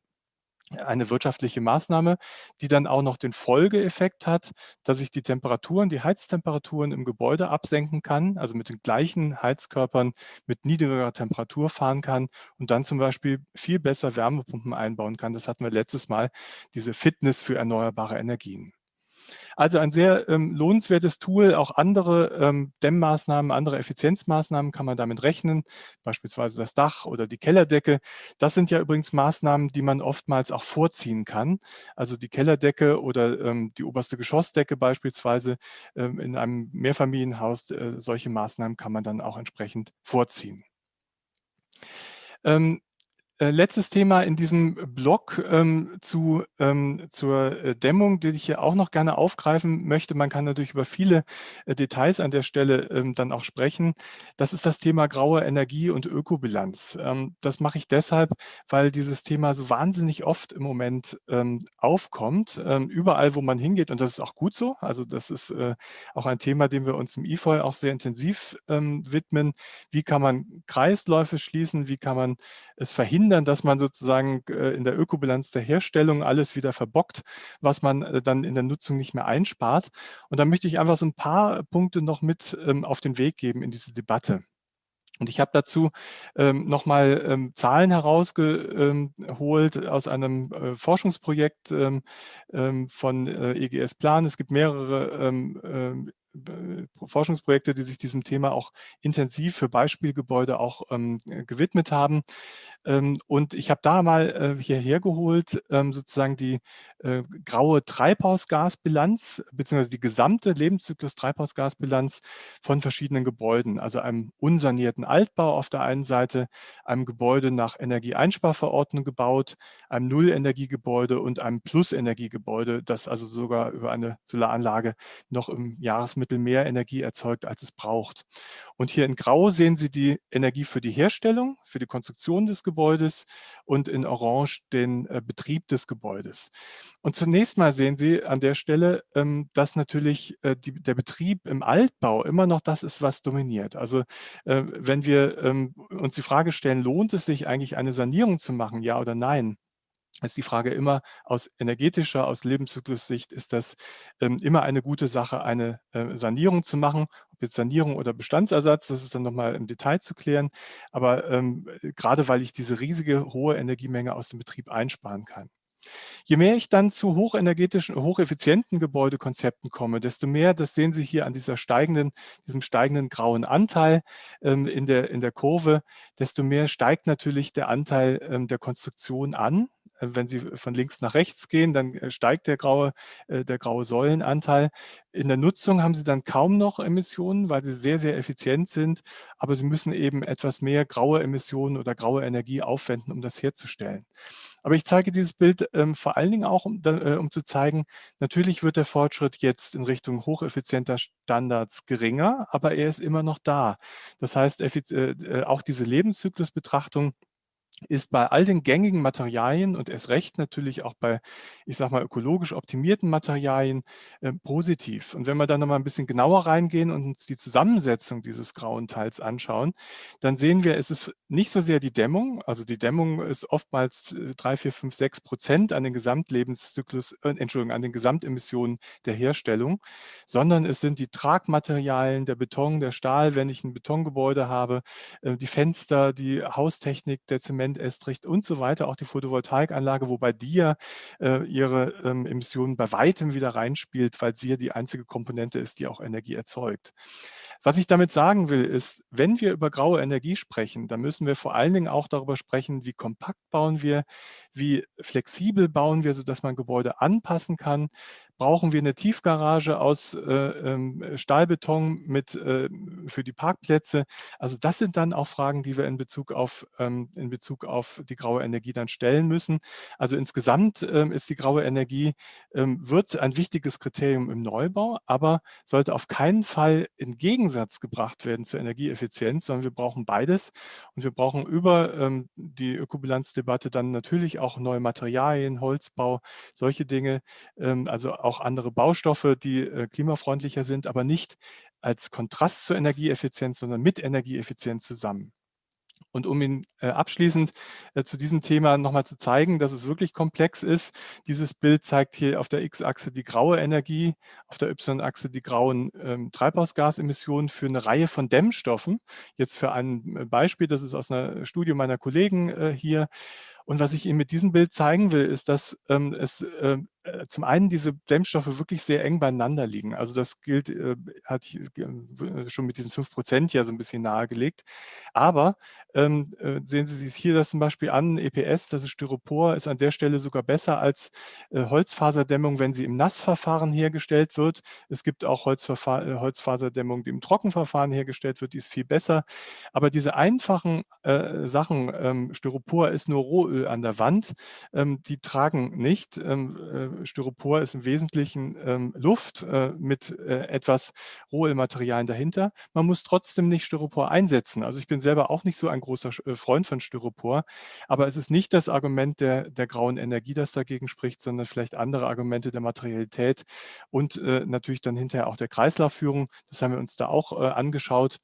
eine wirtschaftliche Maßnahme, die dann auch noch den Folgeeffekt hat, dass ich die Temperaturen, die Heiztemperaturen im Gebäude absenken kann, also mit den gleichen Heizkörpern mit niedrigerer Temperatur fahren kann und dann zum Beispiel viel besser Wärmepumpen einbauen kann. Das hatten wir letztes Mal, diese Fitness für erneuerbare Energien. Also ein sehr ähm, lohnenswertes Tool. Auch andere ähm, Dämmmaßnahmen, andere Effizienzmaßnahmen kann man damit rechnen, beispielsweise das Dach oder die Kellerdecke. Das sind ja übrigens Maßnahmen, die man oftmals auch vorziehen kann. Also die Kellerdecke oder ähm, die oberste Geschossdecke beispielsweise ähm, in einem Mehrfamilienhaus, äh, solche Maßnahmen kann man dann auch entsprechend vorziehen. Ähm, äh, letztes Thema in diesem Blog ähm, zu, ähm, zur äh, Dämmung, die ich hier auch noch gerne aufgreifen möchte. Man kann natürlich über viele äh, Details an der Stelle ähm, dann auch sprechen. Das ist das Thema graue Energie und Ökobilanz. Ähm, das mache ich deshalb, weil dieses Thema so wahnsinnig oft im Moment ähm, aufkommt, ähm, überall, wo man hingeht. Und das ist auch gut so. Also das ist äh, auch ein Thema, dem wir uns im IFOI auch sehr intensiv widmen. Wie kann man Kreisläufe schließen? Wie kann man es verhindern, verhindern, dass man sozusagen äh, in der Ökobilanz der Herstellung alles wieder verbockt, was man äh, dann in der Nutzung nicht mehr einspart. Und da möchte ich einfach so ein paar Punkte noch mit ähm, auf den Weg geben in diese Debatte. Und ich habe dazu ähm, nochmal ähm, Zahlen herausgeholt ähm, aus einem äh, Forschungsprojekt ähm, ähm, von äh, EGS Plan. Es gibt mehrere ähm, Forschungsprojekte, die sich diesem Thema auch intensiv für Beispielgebäude auch gewidmet haben. Ähm, und ich habe da mal äh, hierher geholt, ähm, sozusagen die äh, graue Treibhausgasbilanz, beziehungsweise die gesamte Lebenszyklus-Treibhausgasbilanz von verschiedenen Gebäuden, also einem unsanierten Altbau auf der einen Seite, einem Gebäude nach Energieeinsparverordnung gebaut, einem Nullenergiegebäude und einem Plusenergiegebäude, das also sogar über eine Solaranlage noch im Jahresmittel mehr Energie erzeugt, als es braucht. Und hier in Grau sehen Sie die Energie für die Herstellung, für die Konstruktion des Gebäudes und in Orange den äh, Betrieb des Gebäudes. Und zunächst mal sehen Sie an der Stelle, ähm, dass natürlich äh, die, der Betrieb im Altbau immer noch das ist, was dominiert. Also äh, wenn wir ähm, uns die Frage stellen, lohnt es sich eigentlich eine Sanierung zu machen, ja oder nein? Ist die Frage immer aus energetischer, aus Lebenszyklussicht ist das ähm, immer eine gute Sache, eine äh, Sanierung zu machen. Ob jetzt Sanierung oder Bestandsersatz, das ist dann nochmal im Detail zu klären. Aber ähm, gerade weil ich diese riesige hohe Energiemenge aus dem Betrieb einsparen kann. Je mehr ich dann zu hochenergetischen, hocheffizienten Gebäudekonzepten komme, desto mehr, das sehen Sie hier an dieser steigenden, diesem steigenden grauen Anteil ähm, in, der, in der Kurve, desto mehr steigt natürlich der Anteil ähm, der Konstruktion an. Äh, wenn Sie von links nach rechts gehen, dann äh, steigt der graue, äh, der graue Säulenanteil. In der Nutzung haben Sie dann kaum noch Emissionen, weil sie sehr, sehr effizient sind. Aber Sie müssen eben etwas mehr graue Emissionen oder graue Energie aufwenden, um das herzustellen. Aber ich zeige dieses Bild ähm, vor allen Dingen auch, um, äh, um, zu zeigen, natürlich wird der Fortschritt jetzt in Richtung hocheffizienter Standards geringer, aber er ist immer noch da. Das heißt, äh, auch diese Lebenszyklusbetrachtung ist bei all den gängigen Materialien und erst recht natürlich auch bei, ich sage mal, ökologisch optimierten Materialien äh, positiv. Und wenn wir dann nochmal ein bisschen genauer reingehen und uns die Zusammensetzung dieses grauen Teils anschauen, dann sehen wir, es ist nicht so sehr die Dämmung, also die Dämmung ist oftmals 3, 4, 5, 6 Prozent an den Gesamtlebenszyklus, äh, Entschuldigung, an den Gesamtemissionen der Herstellung, sondern es sind die Tragmaterialien, der Beton, der Stahl, wenn ich ein Betongebäude habe, äh, die Fenster, die Haustechnik, der Zement, Prozent Estricht und so weiter, auch die Photovoltaikanlage, wobei die ja äh, ihre ähm, Emissionen bei weitem wieder reinspielt, weil sie ja die einzige Komponente ist, die auch Energie erzeugt. Was ich damit sagen will, ist, wenn wir über graue Energie sprechen, dann müssen wir vor allen Dingen auch darüber sprechen, wie kompakt bauen wir, wie flexibel bauen wir, sodass man Gebäude anpassen kann. Brauchen wir eine Tiefgarage aus äh, ähm, Stahlbeton mit, äh, für die Parkplätze? Also das sind dann auch Fragen, die wir in Bezug auf, ähm, in Bezug auf die graue Energie dann stellen müssen. Also insgesamt ähm, ist die graue Energie, ähm, wird ein wichtiges Kriterium im Neubau, aber sollte auf keinen Fall in Gegensatz gebracht werden zur Energieeffizienz, sondern wir brauchen beides und wir brauchen über ähm, die Ökobilanzdebatte dann natürlich auch neue Materialien, Holzbau, solche Dinge, ähm, also auch andere Baustoffe, die äh, klimafreundlicher sind, aber nicht als Kontrast zur Energieeffizienz, sondern mit Energieeffizienz zusammen. Und um Ihnen äh, abschließend äh, zu diesem Thema nochmal zu zeigen, dass es wirklich komplex ist, dieses Bild zeigt hier auf der X-Achse die graue Energie, auf der Y-Achse die grauen ähm, Treibhausgasemissionen für eine Reihe von Dämmstoffen. Jetzt für ein äh, Beispiel, das ist aus einer Studie meiner Kollegen äh, hier. Und was ich Ihnen mit diesem Bild zeigen will, ist, dass ähm, es zum einen diese Dämmstoffe wirklich sehr eng beieinander liegen. Also das gilt, äh, hat äh, schon mit diesen 5 Prozent ja so ein bisschen nahegelegt. Aber ähm, äh, sehen Sie sich hier das zum Beispiel an, EPS, das ist Styropor, ist an der Stelle sogar besser als äh, Holzfaserdämmung, wenn sie im Nassverfahren hergestellt wird. Es gibt auch Holzverfahr äh, Holzfaserdämmung, die im Trockenverfahren hergestellt wird, die ist viel besser. Aber diese einfachen Sachen, ähm, Styropor ist nur Rohöl an der Wand, ähm, die tragen nicht ähm, Styropor ist im Wesentlichen ähm, Luft äh, mit äh, etwas Rohölmaterialien dahinter. Man muss trotzdem nicht Styropor einsetzen. Also ich bin selber auch nicht so ein großer äh, Freund von Styropor, aber es ist nicht das Argument der, der grauen Energie, das dagegen spricht, sondern vielleicht andere Argumente der Materialität und äh, natürlich dann hinterher auch der Kreislaufführung. Das haben wir uns da auch äh, angeschaut.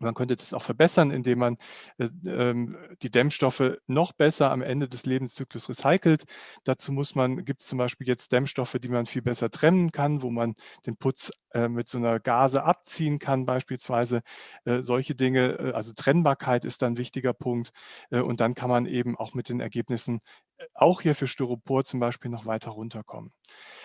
Man könnte das auch verbessern, indem man äh, ähm, die Dämmstoffe noch besser am Ende des Lebenszyklus recycelt. Dazu muss man, gibt es zum Beispiel jetzt Dämmstoffe, die man viel besser trennen kann, wo man den Putz äh, mit so einer Gase abziehen kann beispielsweise. Äh, solche Dinge, äh, also Trennbarkeit ist dann ein wichtiger Punkt. Äh, und dann kann man eben auch mit den Ergebnissen auch hier für Styropor zum Beispiel noch weiter runterkommen.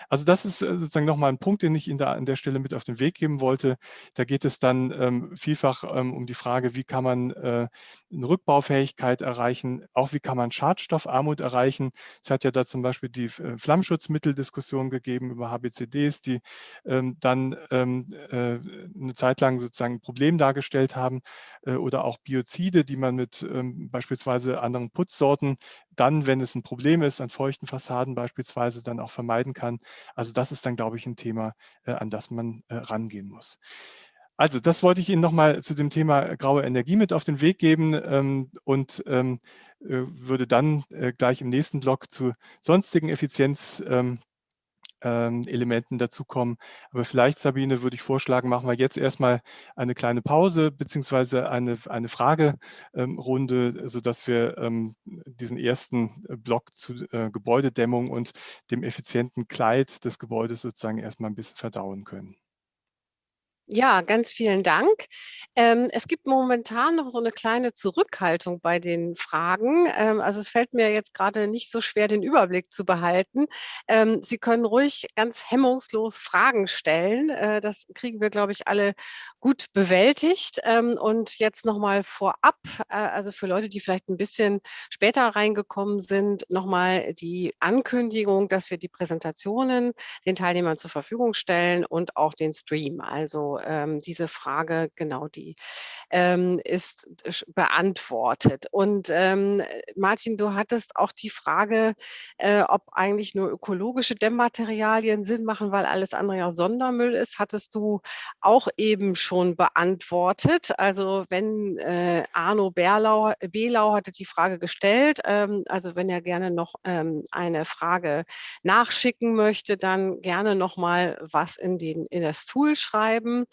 Also das ist äh, sozusagen nochmal ein Punkt, den ich Ihnen da an der Stelle mit auf den Weg geben wollte. Da geht es dann ähm, vielfach ähm, um die Frage, wie kann man äh, eine Rückbaufähigkeit erreichen, auch wie kann man Schadstoffarmut erreichen. Es hat ja da zum Beispiel die äh, Flammschutzmitteldiskussion gegeben über HBCDs, die ähm, dann ähm, äh, eine Zeit lang sozusagen ein Problem dargestellt haben äh, oder auch Biozide, die man mit ähm, beispielsweise anderen Putzsorten dann, wenn es ein Problem ist, an feuchten Fassaden beispielsweise dann auch vermeiden kann. Also das ist dann, glaube ich, ein Thema, äh, an das man äh, rangehen muss. Also das wollte ich Ihnen nochmal zu dem Thema graue Energie mit auf den Weg geben ähm, und ähm, äh, würde dann äh, gleich im nächsten Block zu sonstigen Effizienz ähm, ähm, Elementen dazukommen. Aber vielleicht, Sabine, würde ich vorschlagen, machen wir jetzt erstmal eine kleine Pause beziehungsweise eine, eine Fragerunde, ähm, sodass wir ähm, diesen ersten äh, Block zu äh, Gebäudedämmung und dem effizienten Kleid des Gebäudes sozusagen erstmal ein bisschen verdauen können. Ja, ganz vielen Dank. Ähm, es gibt momentan noch so eine kleine Zurückhaltung bei den Fragen. Ähm, also, es fällt mir jetzt gerade nicht so schwer, den Überblick zu behalten. Ähm, Sie können ruhig ganz hemmungslos Fragen stellen. Äh, das kriegen wir, glaube ich, alle gut bewältigt. Ähm, und jetzt noch mal vorab, äh, also für Leute, die vielleicht ein bisschen später reingekommen sind, noch mal die Ankündigung, dass wir die Präsentationen den Teilnehmern zur Verfügung stellen und auch den Stream. Also, ähm, diese Frage, genau die ähm, ist beantwortet. Und ähm, Martin, du hattest auch die Frage, äh, ob eigentlich nur ökologische Dämmmaterialien Sinn machen, weil alles andere ja Sondermüll ist, hattest du auch eben schon beantwortet. Also wenn äh, Arno Berlau, Belau hatte die Frage gestellt, ähm, also wenn er gerne noch ähm, eine Frage nachschicken möchte, dann gerne noch mal was in, den, in das Tool schreiben.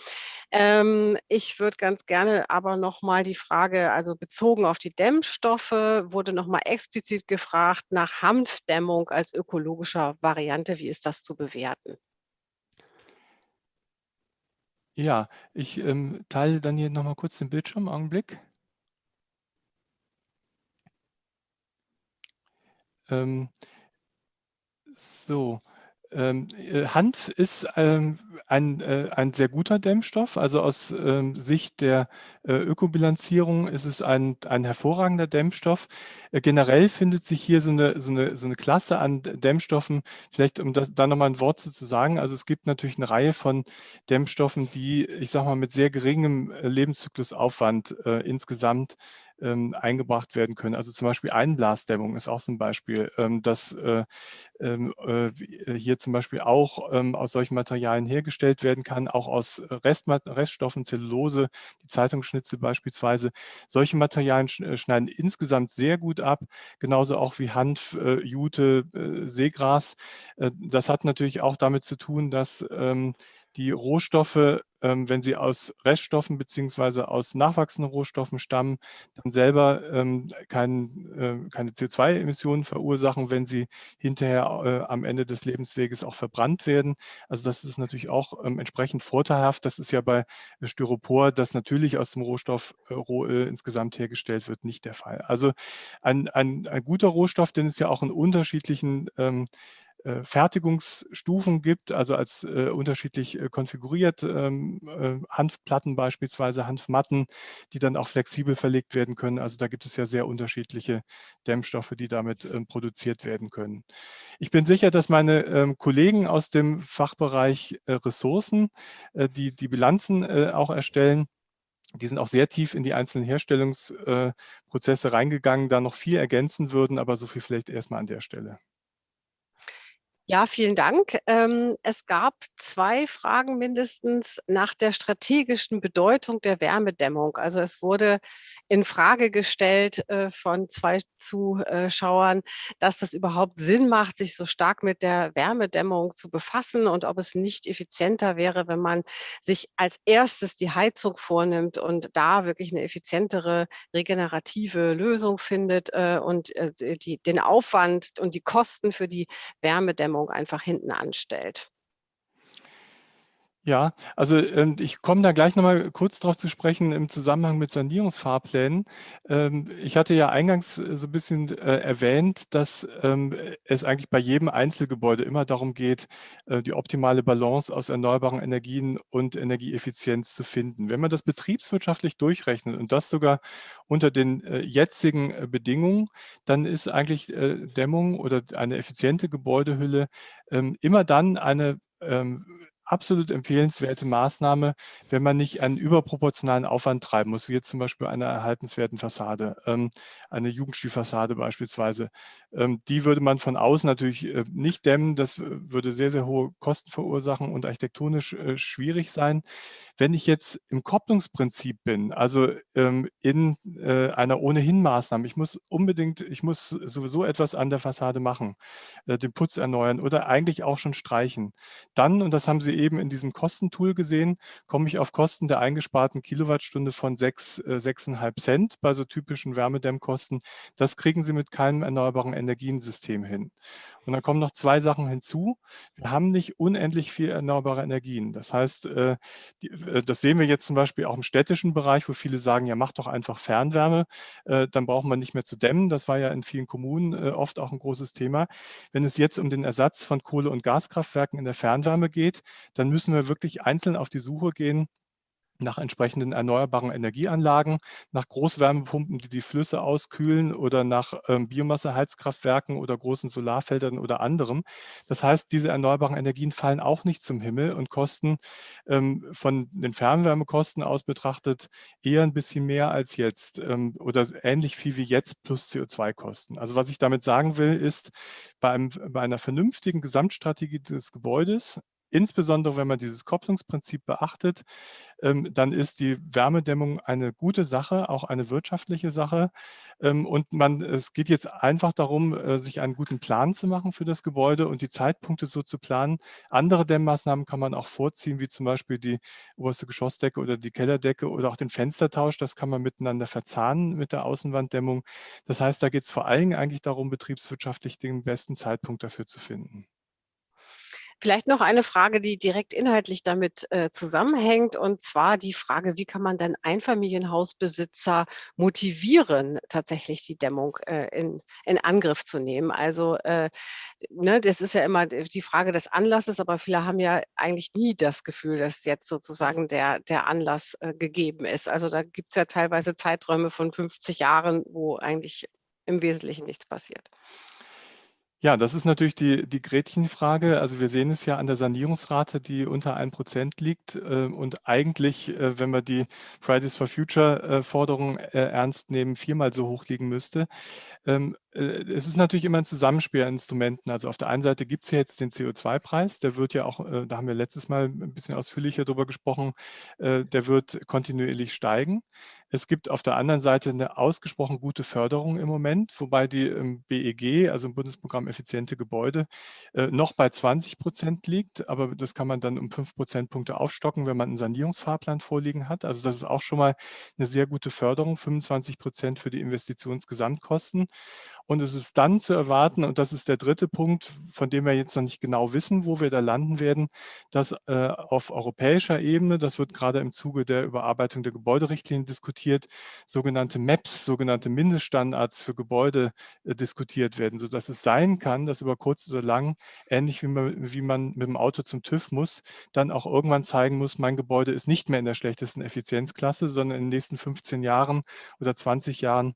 Ähm, ich würde ganz gerne aber noch mal die Frage, also bezogen auf die Dämmstoffe, wurde noch mal explizit gefragt nach Hanfdämmung als ökologischer Variante. Wie ist das zu bewerten? Ja, ich ähm, teile dann hier noch mal kurz den Bildschirm, Augenblick. Ähm, so, Hanf ist ähm, ein, äh, ein sehr guter Dämmstoff. Also aus ähm, Sicht der äh, Ökobilanzierung ist es ein, ein hervorragender Dämmstoff. Äh, generell findet sich hier so eine, so, eine, so eine Klasse an Dämmstoffen, vielleicht um das, da nochmal ein Wort zu, zu sagen. Also es gibt natürlich eine Reihe von Dämmstoffen, die, ich sage mal, mit sehr geringem äh, Lebenszyklusaufwand äh, insgesamt ähm, eingebracht werden können. Also zum Beispiel Einblasdämmung ist auch so ein Beispiel, ähm, das äh, ähm, äh, äh, hier zum Beispiel auch ähm, aus solchen Materialien hergestellt werden kann, auch aus Restmat Reststoffen, Zellulose, die Zeitungsschnitzel beispielsweise. Solche Materialien äh, schneiden insgesamt sehr gut ab, genauso auch wie Hanf, äh, Jute, äh, Seegras. das hat natürlich auch damit zu tun, dass ähm, die Rohstoffe, ähm, wenn sie aus Reststoffen beziehungsweise aus nachwachsenden Rohstoffen stammen, dann selber ähm, kein, äh, keine CO2-Emissionen verursachen, wenn sie hinterher äh, am Ende des Lebensweges auch verbrannt werden. Also das ist natürlich auch ähm, entsprechend vorteilhaft. Das ist ja bei Styropor, das natürlich aus dem Rohstoff äh, Rohöl insgesamt hergestellt wird, nicht der Fall. Also ein, ein, ein guter Rohstoff, den es ja auch in unterschiedlichen ähm, äh, Fertigungsstufen gibt, also als äh, unterschiedlich äh, konfiguriert, ähm, äh, Hanfplatten beispielsweise, Hanfmatten, die dann auch flexibel verlegt werden können. Also da gibt es ja sehr unterschiedliche Dämmstoffe, die damit ähm, produziert werden können. Ich bin sicher, dass meine ähm, Kollegen aus dem Fachbereich äh, Ressourcen, äh, die die Bilanzen auch erstellen, die sind auch sehr tief in die einzelnen Herstellungsprozesse reingegangen, da noch viel ergänzen würden, aber so viel vielleicht erstmal an der Stelle. Ja, vielen Dank. Ähm, es gab zwei Fragen mindestens nach der strategischen Bedeutung der Wärmedämmung. Also es wurde in Frage gestellt äh, von zwei Zuschauern, dass das überhaupt Sinn macht, sich so stark mit der Wärmedämmung zu befassen und ob es nicht effizienter wäre, wenn man sich als erstes die Heizung vornimmt und da wirklich eine effizientere regenerative Lösung findet äh, und äh, die, den Aufwand und die Kosten für die Wärmedämmung Wahrnehmung einfach hinten anstellt. Ja, also ähm, ich komme da gleich nochmal kurz drauf zu sprechen im Zusammenhang mit Sanierungsfahrplänen. Ähm, ich hatte ja eingangs äh, so ein bisschen äh, erwähnt, dass ähm, es eigentlich bei jedem Einzelgebäude immer darum geht, äh, die optimale Balance aus erneuerbaren Energien und Energieeffizienz zu finden. Wenn man das betriebswirtschaftlich durchrechnet und das sogar unter den jetzigen Bedingungen, dann ist eigentlich Dämmung oder eine effiziente Gebäudehülle immer dann eine absolut empfehlenswerte Maßnahme, wenn man nicht einen überproportionalen Aufwand treiben muss, wie jetzt zum Beispiel einer erhaltenswerten Fassade, ähm, eine Jugendstilfassade beispielsweise. Ähm, die würde man von außen natürlich äh, nicht dämmen, das würde sehr, sehr hohe Kosten verursachen und architektonisch äh, schwierig sein. Wenn ich jetzt im Kopplungsprinzip bin, also ähm, in äh, einer ohnehin-Maßnahme, ich muss unbedingt, ich muss sowieso etwas an der Fassade machen, den Putz erneuern oder eigentlich auch schon streichen, dann, und das haben Sie eben in diesem Kostentool gesehen, komme ich auf Kosten der eingesparten Kilowattstunde von 6, äh, 6,5 Cent bei so typischen Wärmedämmkosten. Das kriegen Sie mit keinem erneuerbaren Energiensystem hin. Und dann kommen noch zwei Sachen hinzu. Wir haben nicht unendlich viel erneuerbare Energien. Das heißt, äh, äh, das sehen wir jetzt zum Beispiel auch im städtischen Bereich, wo viele sagen, ja, mach doch einfach Fernwärme, äh, dann braucht man nicht mehr zu dämmen. Das war ja in vielen Kommunen äh, oft auch ein großes Thema. Wenn es jetzt um den Ersatz von Kohle- und Gaskraftwerken in der Fernwärme geht, dann müssen wir wirklich einzeln auf die Suche gehen nach entsprechenden erneuerbaren Energieanlagen, nach Großwärmepumpen, die die Flüsse auskühlen oder nach ähm, Biomasseheizkraftwerken oder großen Solarfeldern oder anderem. Das heißt, diese erneuerbaren Energien fallen auch nicht zum Himmel und kosten ähm, von den Fernwärmekosten aus betrachtet eher ein bisschen mehr als jetzt ähm, oder ähnlich viel wie jetzt plus CO2-Kosten. Also was ich damit sagen will, ist, bei, einem, bei einer vernünftigen Gesamtstrategie des Gebäudes Insbesondere wenn man dieses Kopplungsprinzip beachtet, ähm, dann ist die Wärmedämmung eine gute Sache, auch eine wirtschaftliche Sache. Ähm, und man, es geht jetzt einfach darum, äh, sich einen guten Plan zu machen für das Gebäude und die Zeitpunkte so zu planen. Andere Dämmmaßnahmen kann man auch vorziehen, wie zum Beispiel die oberste Geschossdecke oder die Kellerdecke oder auch den Fenstertausch. Das kann man miteinander verzahnen mit der Außenwanddämmung. Das heißt, da geht es vor allen Dingen eigentlich darum, betriebswirtschaftlich den besten Zeitpunkt dafür zu finden. Vielleicht noch eine Frage, die direkt inhaltlich damit, äh, zusammenhängt, und zwar die Frage: Wie kann man denn Einfamilienhausbesitzer motivieren, tatsächlich die Dämmung, äh, in in Angriff zu nehmen? Also, äh, ne, das ist ja immer die Frage des Anlasses, aber viele haben ja eigentlich nie das Gefühl, dass jetzt sozusagen der der Anlass, äh, gegeben ist. Also, da gibt's ja teilweise Zeiträume von 50 Jahren, wo eigentlich im Wesentlichen nichts passiert. Ja, das ist natürlich die die Gretchenfrage. Also, wir sehen es ja an der Sanierungsrate, die unter 1 % liegt, äh, und eigentlich, äh, wenn wir die Fridays for Future, äh, Forderung, äh, ernst nehmen, viermal so hoch liegen müsste. Äh, es ist natürlich immer 'n Zusammenspiel an Instrumenten. Also, auf der einen Seite gibt's ja jetzt den CO2-Preis, der wird ja auch äh, da haben wir letztes Mal 'n bisschen ausführlicher drüber gesprochen, äh, der wird kontinuierlich steigen. Es gibt auf der anderen Seite 'ne ausgesprochen gute Förderung im Moment, wobei die BEG, also im Bundesprogramm Effiziente Gebäude, noch bei 20 % liegt, aber das kann man dann um 5 Prozentpunkte aufstocken, wenn man 'n Sanierungsfahrplan vorliegen hat. Also, das ist auch schon mal 'ne sehr gute Förderung, 25 % für die Investitionsgesamtkosten. Und es ist dann zu erwarten, und das ist der 3. Punkt, von dem wir jetzt noch nicht genau wissen, wo wir da landen werden, dass, äh, auf europäischer Ebene, das wird grade im Zuge der Überarbeitung der Gebäuderichtlinie diskutiert, sogenannte MEPS, sogenannte Mindeststandards für Gebäude, äh, diskutiert werden, sodass es sein kann, dass über kurz oder lang, ähnlich wie man wie man mit dem Auto zum TÜV muss, dann auch irgendwann zeigen muss: „Mein Gebäude ist nicht mehr in der schlechtesten Effizienzklasse, sondern in den nächsten 15 Jahren oder 20 Jahren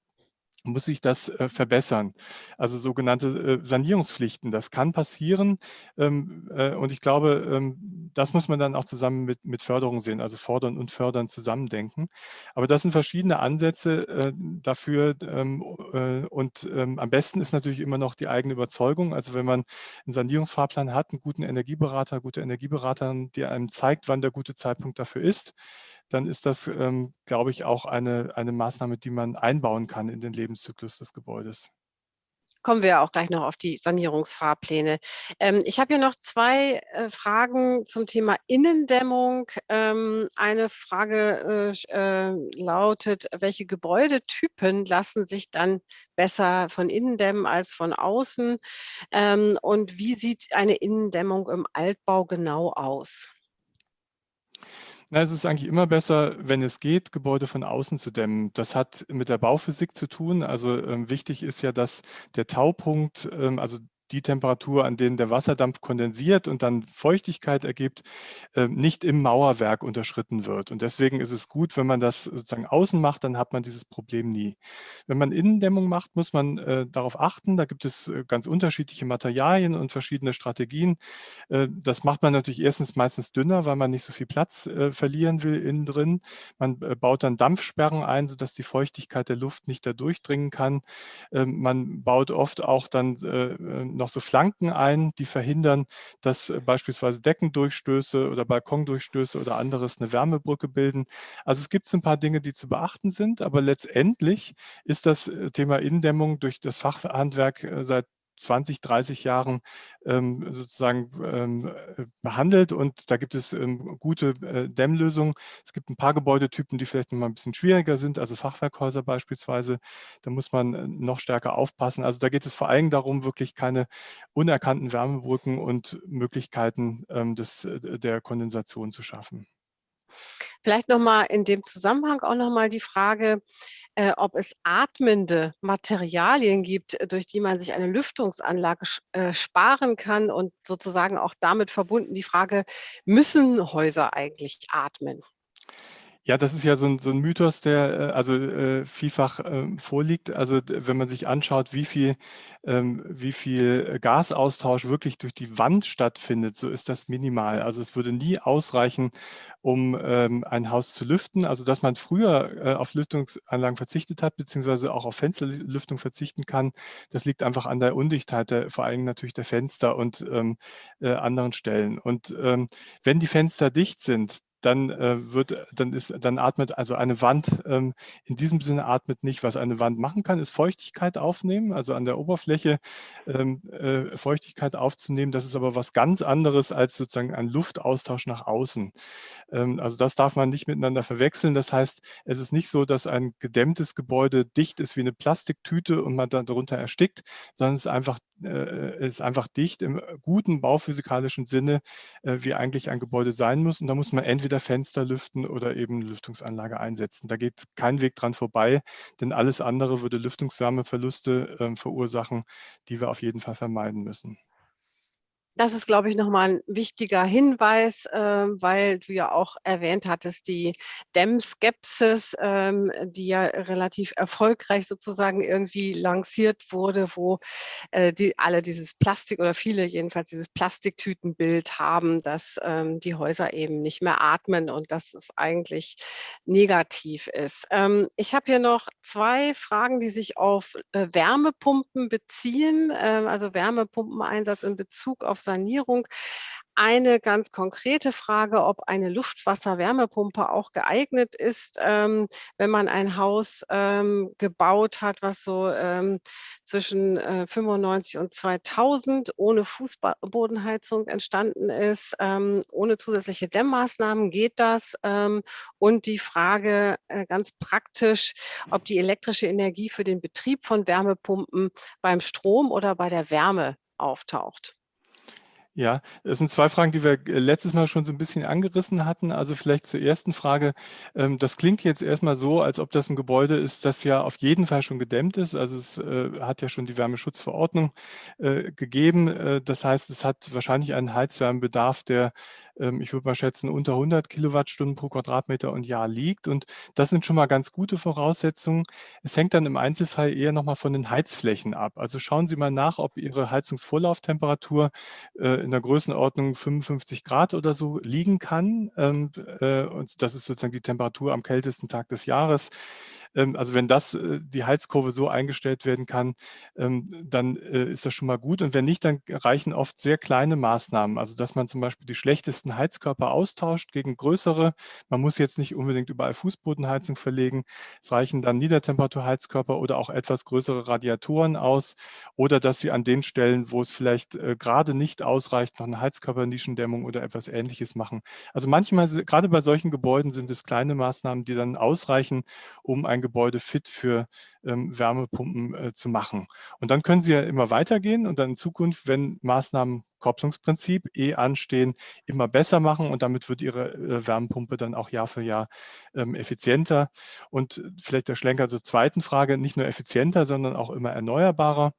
muss sich das, äh, verbessern.“ Also, sogenannte, äh, Sanierungspflichten, das kann passieren, ähm, äh, und ich glaube, ähm, das muss man dann auch zusammen mit mit Förderung sehen, also fordern und fördern zusammen denken. Aber das sind verschiedene Ansätze, äh, dafür, ähm, äh, und, ähm, am besten ist natürlich immer noch die eigene Überzeugung. Also, wenn man 'n Sanierungsfahrplan hat, 'n guten Energieberater, gute Energieberaterin, die einem zeigt, wann der gute Zeitpunkt dafür ist, dann ist das, ähm, glaube ich, auch eine eine Maßnahme, die man einbauen kann in den Lebenszyklus des Gebäudes. Kommen wir auch gleich noch auf die Sanierungsfahrpläne. Ähm, ich habe hier noch 2, äh, Fragen zum Thema Innendämmung. Ähm, eine Frage, äh, äh, lautet: „Welche Gebäudetypen lassen sich dann besser von innen dämmen als von außen?“ Ähm, und wie sieht eine Innendämmung im Altbau genau aus? Na, es ist eigentlich immer besser, wenn es geht, Gebäude von außen zu dämmen. Das hat mit der Bauphysik zu tun. Also, ähm, wichtig ist ja, dass der Taupunkt, ähm, also die Temperatur, an denen der Wasserdampf kondensiert und dann Feuchtigkeit ergibt, ähm, nicht im Mauerwerk unterschritten wird. Und deswegen ist es gut, wenn man das sozusagen außen macht, dann hat man dieses Problem nie. Wenn man Innendämmung macht, muss man, äh, darauf achten. Da gibt es, äh, ganz unterschiedliche Materialien und verschiedene Strategien. Äh, das macht man natürlich erstens meistens dünner, weil man nicht so viel Platz, verlieren will innen drin. Man, baut dann Dampfsperren ein, sodass die Feuchtigkeit der Luft nicht da durchdringen kann. Ähm, man baut oft auch dann, noch so Flanken ein, die verhindern, dass äh, beispielsweise Deckendurchstöße oder Balkondurchstöße oder anderes 'ne Wärmebrücke bilden. Also, es gibt so 'n paar Dinge, die zu beachten sind, aber letztendlich ist das, äh, Thema Innendämmung durch das Fachhandwerk, äh, seit 20, 30 Jahren, ähm, sozusagen, ähm, äh, behandelt und da gibt es, ähm, gute, äh, Dämmlösungen. Es gibt 'n paar Gebäudetypen, die vielleicht noch mal 'n bisschen schwieriger sind, also Fachwerkhäuser beispielsweise. Da muss man, äh, noch stärker aufpassen. Also, da geht es vor allem darum, wirklich keine unerkannten Wärmebrücken und Möglichkeiten, ähm, des äh, der Kondensation zu schaffen. Vielleicht noch mal in dem Zusammenhang auch noch mal die Frage, äh, ob es atmende Materialien gibt, durch die man sich eine Lüftungsanlage äh, sparen kann und sozusagen auch damit verbunden die Frage: „Müssen Häuser eigentlich atmen?“ Ja, das ist ja so 'n so 'n Mythos, der, äh, also, äh, vielfach, ähm, vorliegt. Also, wenn man sich anschaut, wie viel ähm, wie viel, äh, Gasaustausch wirklich durch die Wand stattfindet, so ist das minimal. Also, es würde nie ausreichen, um, ähm, ein Haus zu lüften. Also, dass man früher, äh, auf Lüftungsanlagen verzichtet hat, beziehungsweise auch auf Fensterl Lüftung verzichten kann, das liegt einfach an der Undichtheit der vor allem natürlich der Fenster und, ähm, äh, anderen Stellen. Und, ähm, wenn die Fenster dicht sind, dann, äh, wird dann ist dann atmet also eine Wand, ähm, in diesem Sinne atmet nicht. Was eine Wand machen kann, ist Feuchtigkeit aufnehmen, also an der Oberfläche, ähm, äh, Feuchtigkeit aufzunehmen. Das ist aber was ganz anderes als sozusagen ein Luftaustausch nach außen. Ähm, also, das darf man nicht miteinander verwechseln. Das heißt, es ist nicht so, dass ein gedämmtes Gebäude dicht ist wie 'ne Plastiktüte und man da drunter erstickt, sondern es ist einfach äh, ist einfach dicht im guten bauphysikalischen Sinne, äh, wie eigentlich ein Gebäude sein muss. Und da muss man entweder Fenster lüften oder eben Lüftungsanlage einsetzen. Da geht kein Weg dran vorbei, denn alles andere würde Lüftungswärmeverluste äh, verursachen, die wir auf jeden Fall vermeiden müssen. Das ist, glaube ich, nochmal ein wichtiger Hinweis, äh, weil du ja auch erwähnt hattest, die Dämmskepsis, ähm, die ja relativ erfolgreich sozusagen irgendwie lanciert wurde, wo äh, die alle dieses Plastik oder viele jedenfalls dieses Plastiktütenbild haben, dass ähm, die Häuser eben nicht mehr atmen und dass es eigentlich negativ ist. Ähm, ich habe hier noch zwei Fragen, die sich auf äh, Wärmepumpen beziehen, äh, also Wärmepumpeneinsatz in Bezug auf Sanierung. Eine ganz konkrete Frage, ob eine Luftwasser-Wärmepumpe auch geeignet ist, ähm, wenn man ein Haus ähm, gebaut hat, was so ähm, zwischen äh, 95 und 2000 ohne Fußbodenheizung entstanden ist. Ähm, ohne zusätzliche Dämmmaßnahmen geht das. Ähm, und die Frage äh, ganz praktisch, ob die elektrische Energie für den Betrieb von Wärmepumpen beim Strom oder bei der Wärme auftaucht. Ja, das sind zwei Fragen, die wir äh, letztes Mal schon so ein bisschen angerissen hatten. Also vielleicht zur ersten Frage. Ähm, das klingt jetzt erstmal so, als ob das ein Gebäude ist, das ja auf jeden Fall schon gedämmt ist. Also es äh, hat ja schon die Wärmeschutzverordnung äh, gegeben. Das heißt, es hat wahrscheinlich einen Heizwärmebedarf, der ich würde mal schätzen, unter 100 Kilowattstunden pro Quadratmeter und Jahr liegt. Und das sind schon mal ganz gute Voraussetzungen. Es hängt dann im Einzelfall eher nochmal von den Heizflächen ab. Also schauen Sie mal nach, ob Ihre Heizungsvorlauftemperatur äh, in der Größenordnung 55 Grad oder so liegen kann. Ähm, äh, und das ist sozusagen die Temperatur am kältesten Tag des Jahres. Ähm, also wenn das, äh, die Heizkurve so eingestellt werden kann, ähm, dann äh, ist das schon mal gut. Und wenn nicht, dann reichen oft sehr kleine Maßnahmen. Also dass man zum Beispiel die schlechtesten Heizkörper austauscht gegen größere. Man muss jetzt nicht unbedingt überall Fußbodenheizung verlegen. Es reichen dann Niedertemperaturheizkörper oder auch etwas größere Radiatoren aus. Oder dass Sie an den Stellen, wo es vielleicht äh, gerade nicht ausreicht, noch eine Heizkörpernischendämmung oder etwas Ähnliches machen. Also manchmal, gerade bei solchen Gebäuden sind es kleine Maßnahmen, die dann ausreichen, um ein Gebäude fit für ähm, Wärmepumpen äh, zu machen. Und dann können Sie ja immer weitergehen und dann in Zukunft, wenn Maßnahmen Kopplungsprinzip eh anstehen, immer besser machen und damit wird Ihre äh, Wärmepumpe dann auch Jahr für Jahr ähm, effizienter. Und vielleicht der Schlenker zur zweiten Frage, nicht nur effizienter, sondern auch immer erneuerbarer.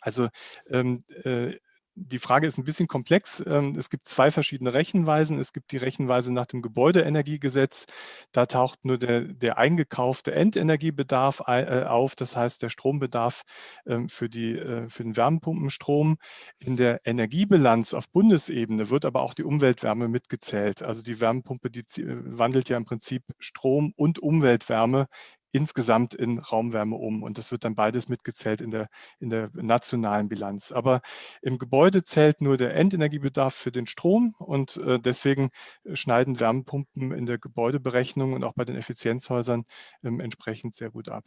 Also ähm, äh, die Frage ist ein bisschen komplex. Ähm, es gibt zwei verschiedene Rechenweisen. Es gibt die Rechenweise nach dem Gebäudeenergiegesetz. Da taucht nur der, der eingekaufte Endenergiebedarf äh, auf, das heißt der Strombedarf ähm, für, die, äh, für den Wärmepumpenstrom. In der Energiebilanz auf Bundesebene wird aber auch die Umweltwärme mitgezählt. Also die Wärmepumpe, die wandelt ja im Prinzip Strom und Umweltwärme insgesamt in Raumwärme um. Und das wird dann beides mitgezählt in der, in der nationalen Bilanz. Aber im Gebäude zählt nur der Endenergiebedarf für den Strom und äh, deswegen äh, schneiden Wärmepumpen in der Gebäudeberechnung und auch bei den Effizienzhäusern ähm, entsprechend sehr gut ab.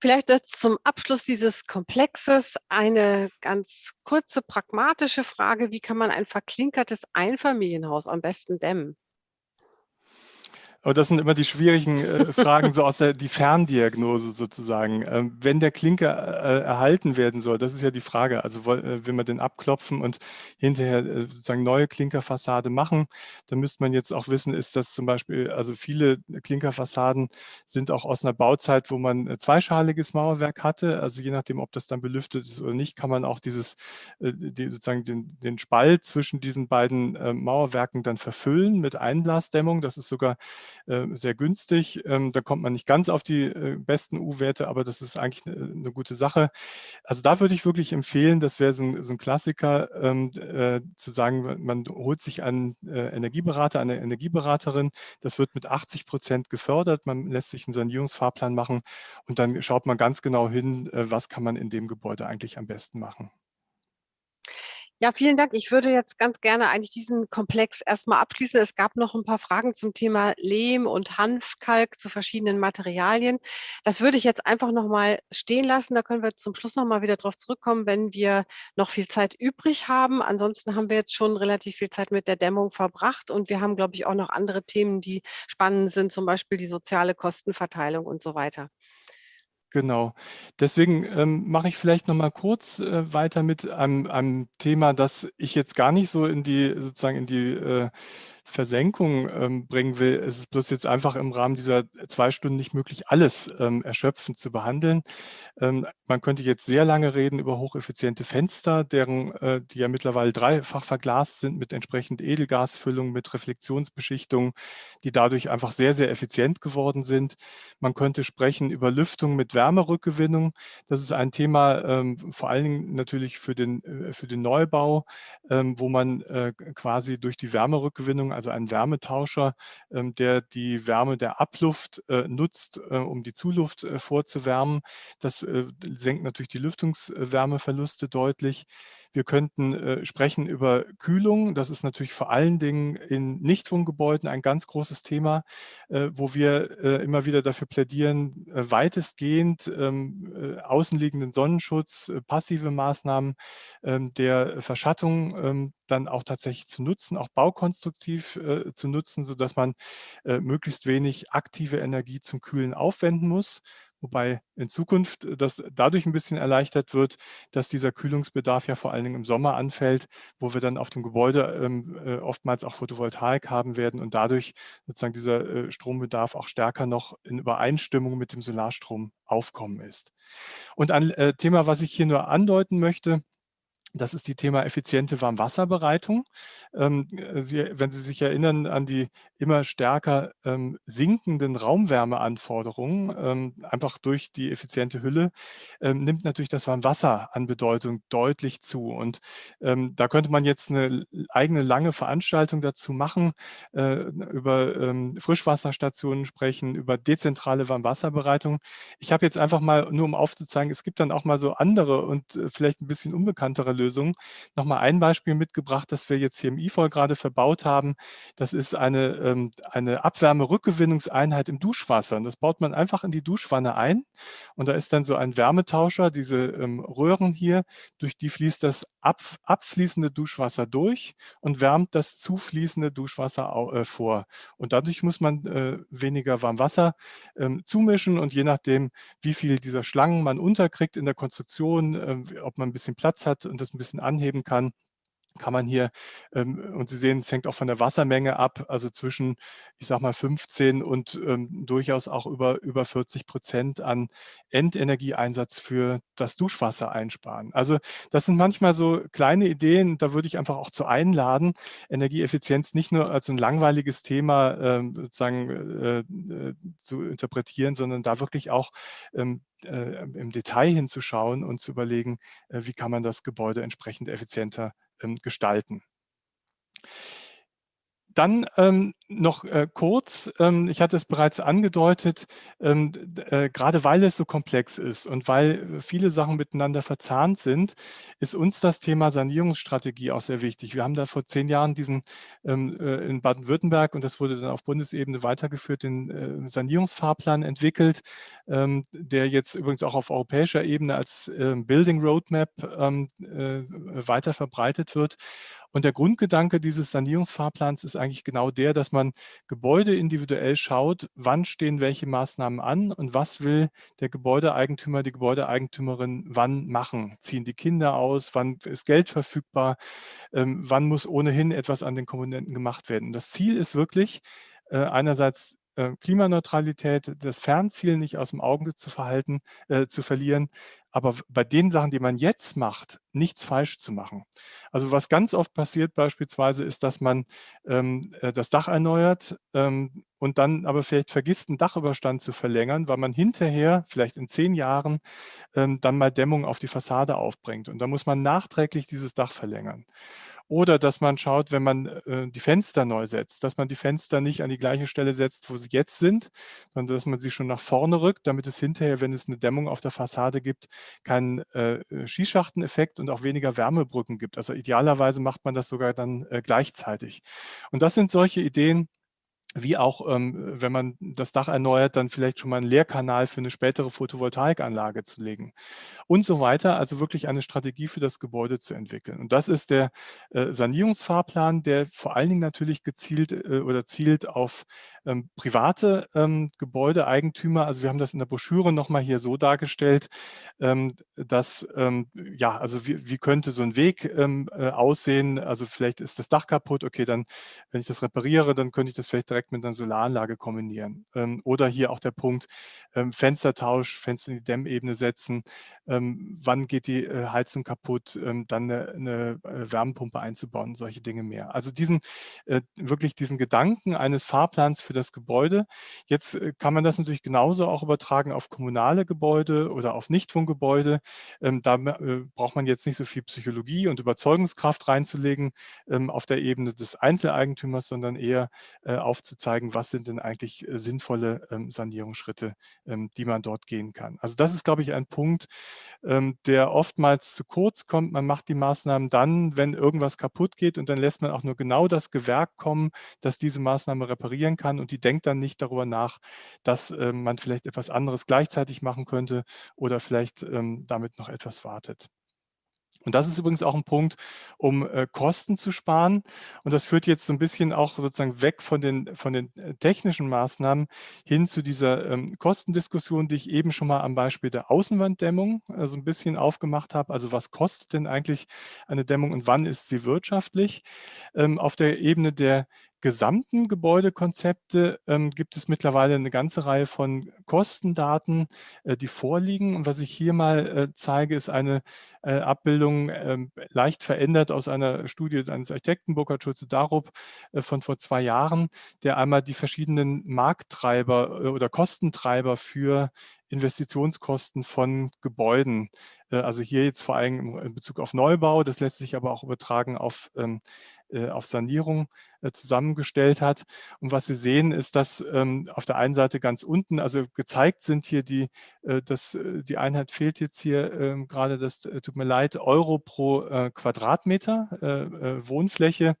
Vielleicht jetzt zum Abschluss dieses Komplexes eine ganz kurze pragmatische Frage. Wie kann man ein verklinkertes Einfamilienhaus am besten dämmen? Aber das sind immer die schwierigen äh, Fragen, so aus der die Ferndiagnose sozusagen. Ähm, wenn der Klinker äh, erhalten werden soll, das ist ja die Frage. Also äh, will man den abklopfen und hinterher äh, sozusagen neue Klinkerfassade machen, dann müsste man jetzt auch wissen, ist das zum Beispiel, also viele Klinkerfassaden sind auch aus einer Bauzeit, wo man äh, zweischaliges Mauerwerk hatte. Also je nachdem, ob das dann belüftet ist oder nicht, kann man auch dieses, äh, die, sozusagen den, den Spalt zwischen diesen beiden Mauerwerken dann verfüllen mit Einblasdämmung. Das ist sogar äh, sehr günstig. Ähm, da kommt man nicht ganz auf die äh, besten U-Werte, aber das ist eigentlich eine, eine, gute Sache. Also da würde ich wirklich empfehlen, das wäre so, ein, Klassiker, ähm, äh, zu sagen, man holt sich einen äh, Energieberater, eine Energieberaterin. Das wird mit 80 Prozent gefördert. Man lässt sich einen Sanierungsfahrplan machen und dann schaut man ganz genau hin, äh, was kann man in dem Gebäude eigentlich am besten machen. Ja, vielen Dank. Ich würde jetzt ganz gerne eigentlich diesen Komplex erstmal abschließen. Es gab noch ein paar Fragen zum Thema Lehm und Hanfkalk zu verschiedenen Materialien. Das würde ich jetzt einfach noch mal stehen lassen. Da können wir zum Schluss noch mal wieder drauf zurückkommen, wenn wir noch viel Zeit übrig haben. Ansonsten haben wir jetzt schon relativ viel Zeit mit der Dämmung verbracht und wir haben, glaube ich, auch noch andere Themen, die spannend sind, zum Beispiel die soziale Kostenverteilung und so weiter. Genau. Deswegen ähm, mache ich vielleicht noch mal kurz äh, weiter mit einem, einem, Thema, das ich jetzt gar nicht so in die sozusagen in die äh, Versenkung ähm, bringen will. Es ist bloß jetzt einfach im Rahmen dieser zwei Stunden nicht möglich, alles ähm, erschöpfend zu behandeln. Ähm, man könnte jetzt sehr lange reden über hocheffiziente Fenster, deren, äh, die ja mittlerweile dreifach verglast sind mit entsprechend Edelgasfüllung, mit Reflexionsbeschichtung, die dadurch einfach sehr, sehr effizient geworden sind. Man könnte sprechen über Lüftung mit Wärmerückgewinnung. Das ist ein Thema ähm, vor allen Dingen natürlich für den, äh, für den Neubau, ähm, wo man äh, quasi durch die Wärmerückgewinnung, also einen Wärmetauscher, ähm, der die Wärme der Abluft äh, nutzt, äh, um die Zuluft äh, vorzuwärmen. Das senkt natürlich die Lüftungswärmeverluste deutlich. Wir könnten äh, sprechen über Kühlung. Das ist natürlich vor allen Dingen in Nichtwohngebäuden ein ganz großes Thema, äh, wo wir äh, immer wieder dafür plädieren, äh, weitestgehend ähm, äh, außenliegenden Sonnenschutz, äh, passive Maßnahmen ähm, der Verschattung ähm, dann auch tatsächlich zu nutzen, auch baukonstruktiv zu nutzen, sodass man möglichst wenig aktive Energie zum Kühlen aufwenden muss wobei in Zukunft äh, das dadurch ein bisschen erleichtert wird, dass dieser Kühlungsbedarf ja vor allen Dingen im Sommer anfällt, wo wir dann auf dem Gebäude ähm, äh, oftmals auch Photovoltaik haben werden und dadurch sozusagen dieser äh, Strombedarf auch stärker noch in Übereinstimmung mit dem Solarstrom aufkommen ist. Und ein äh, Thema, was ich hier nur andeuten möchte, das ist die Thema effiziente Warmwasserbereitung. Ähm, äh, Sie, wenn Sie sich erinnern an die immer stärker ähm, sinkenden Raumwärmeanforderungen, ähm, einfach durch die effiziente Hülle, ähm, nimmt natürlich das Warmwasser an Bedeutung deutlich zu. Und ähm, da könnte man jetzt eine eigene lange Veranstaltung dazu machen, äh, über ähm, Frischwasserstationen sprechen, über dezentrale Warmwasserbereitung. Ich habe jetzt einfach mal, nur um aufzuzeigen, es gibt dann auch mal so andere und äh, vielleicht ein bisschen unbekanntere Lösung. Nochmal ein Beispiel mitgebracht, das wir jetzt hier im IFOL gerade verbaut haben. Das ist eine, ähm, eine Abwärmerückgewinnungseinheit im Duschwasser. Und das baut man einfach in die Duschwanne ein. Und da ist dann so ein Wärmetauscher, diese ähm, Röhren hier, durch die fließt das ab, abfließende Duschwasser durch und wärmt das zufließende Duschwasser äh, vor. Und dadurch muss man äh, weniger Warmwasser ähm, zumischen und je nachdem, wie viel dieser Schlangen man unterkriegt in der Konstruktion, äh, ob man ein bisschen Platz hat und das ein bisschen anheben kann, kann man hier, ähm, und Sie sehen, es hängt auch von der Wassermenge ab, also zwischen, ich sage mal, 15 und ähm, durchaus auch über, über 40 Prozent an Endenergieeinsatz für das Duschwasser einsparen. Also das sind manchmal so kleine Ideen, da würde ich einfach auch zu einladen, Energieeffizienz nicht nur als ein langweiliges Thema ähm, sozusagen äh, äh, zu interpretieren, sondern da wirklich auch ähm, äh, im Detail hinzuschauen und zu überlegen, äh, wie kann man das Gebäude entsprechend effizienter gestalten. Dann ähm, noch äh, kurz, ähm, ich hatte es bereits angedeutet, ähm, äh, gerade weil es so komplex ist und weil viele Sachen miteinander verzahnt sind, ist uns das Thema Sanierungsstrategie auch sehr wichtig. Wir haben da vor zehn Jahren diesen ähm, äh, in Baden-Württemberg und das wurde dann auf Bundesebene weitergeführt, den äh, Sanierungsfahrplan entwickelt, ähm, der jetzt übrigens auch auf europäischer Ebene als ähm, Building Roadmap äh, weiter verbreitet wird. Und der Grundgedanke dieses Sanierungsfahrplans ist eigentlich genau der, dass man Gebäude individuell schaut, wann stehen welche Maßnahmen an und was will der Gebäudeeigentümer, die Gebäudeeigentümerin wann machen. Ziehen die Kinder aus, wann ist Geld verfügbar, ähm, wann muss ohnehin etwas an den Komponenten gemacht werden. Das Ziel ist wirklich, äh, einerseits Klimaneutralität, das Fernziel nicht aus dem Auge zu verhalten, äh, zu verlieren, aber bei den Sachen, die man jetzt macht, nichts falsch zu machen. Also was ganz oft passiert beispielsweise ist, dass man ähm, äh, das Dach erneuert ähm, und dann aber vielleicht vergisst, einen Dachüberstand zu verlängern, weil man hinterher, vielleicht in zehn Jahren, ähm, dann mal Dämmung auf die Fassade aufbringt. Und da muss man nachträglich dieses Dach verlängern. Oder dass man schaut, wenn man äh, die Fenster neu setzt, dass man die Fenster nicht an die gleiche Stelle setzt, wo sie jetzt sind, sondern dass man sie schon nach vorne rückt, damit es hinterher, wenn es eine Dämmung auf der Fassade gibt, keinen äh, Skischachteneffekt und auch weniger Wärmebrücken gibt. Also idealerweise macht man das sogar dann äh, gleichzeitig. Und das sind solche Ideen, wie auch, ähm, wenn man das Dach erneuert, dann vielleicht schon mal einen Leerkanal für eine spätere Photovoltaikanlage zu legen und so weiter. Also wirklich eine Strategie für das Gebäude zu entwickeln. Und das ist der äh, Sanierungsfahrplan, der vor allen Dingen natürlich gezielt äh, oder zielt auf ähm, private ähm, Gebäudeeigentümer. Also wir haben das in der Broschüre nochmal hier so dargestellt, ähm, dass, ähm, ja, also wie, wie, könnte so ein Weg ähm, äh, aussehen? Also vielleicht ist das Dach kaputt, okay, dann, wenn ich das repariere, dann könnte ich das vielleicht direkt mit einer Solaranlage kombinieren. Ähm, oder hier auch der Punkt Fenstertausch, Fenster in die Dämmebene setzen, wann geht die äh, Heizung kaputt, dann eine, eine äh, Wärmepumpe einzubauen, solche Dinge mehr. Also diesen, wirklich diesen Gedanken eines Fahrplans für das Gebäude. Jetzt äh, kann man das natürlich genauso auch übertragen auf kommunale Gebäude oder auf Nichtwohngebäude. Ähm, da äh, braucht man jetzt nicht so viel Psychologie und Überzeugungskraft reinzulegen ähm, auf der Ebene des Einzeleigentümers, sondern eher äh, aufzuzeigen, was sind denn eigentlich sinnvolle ähm, Sanierungsschritte, die man dort gehen kann. Also das ist, glaube ich, ein Punkt, der oftmals zu kurz kommt. Man macht die Maßnahmen dann, wenn irgendwas kaputt geht und dann lässt man auch nur genau das Gewerk kommen, das diese Maßnahme reparieren kann und die denkt dann nicht darüber nach, dass äh, man vielleicht etwas anderes gleichzeitig machen könnte oder vielleicht ähm, damit noch etwas wartet. Und das ist übrigens auch ein Punkt, um äh, Kosten zu sparen. Und das führt jetzt so ein bisschen auch sozusagen weg von den, von den äh, technischen Maßnahmen hin zu dieser ähm, Kostendiskussion, die ich eben schon mal am Beispiel der Außenwanddämmung äh, so ein bisschen aufgemacht habe. Also was kostet denn eigentlich eine Dämmung und wann ist sie wirtschaftlich? Ähm, auf der Ebene der gesamten Gebäudekonzepte ähm, gibt es mittlerweile eine ganze Reihe von Kostendaten, äh, die vorliegen. Und was ich hier mal äh, zeige, ist eine äh, Abbildung ähm, leicht verändert aus einer Studie eines Architekten, Burkhard Schulze-Darup, äh, von vor zwei Jahren, der einmal die verschiedenen Markttreiber äh, oder Kostentreiber für Investitionskosten von Gebäuden. Äh, also hier jetzt vor allem in Bezug auf Neubau, das lässt sich aber auch übertragen auf ähm, äh, auf Sanierung äh, zusammengestellt hat. Und was Sie sehen, ist, dass ähm, auf der einen Seite ganz unten, also gezeigt sind hier die, äh, das, die Einheit fehlt jetzt hier ähm, gerade, das tut mir leid, Euro pro Quadratmeter Wohnfläche.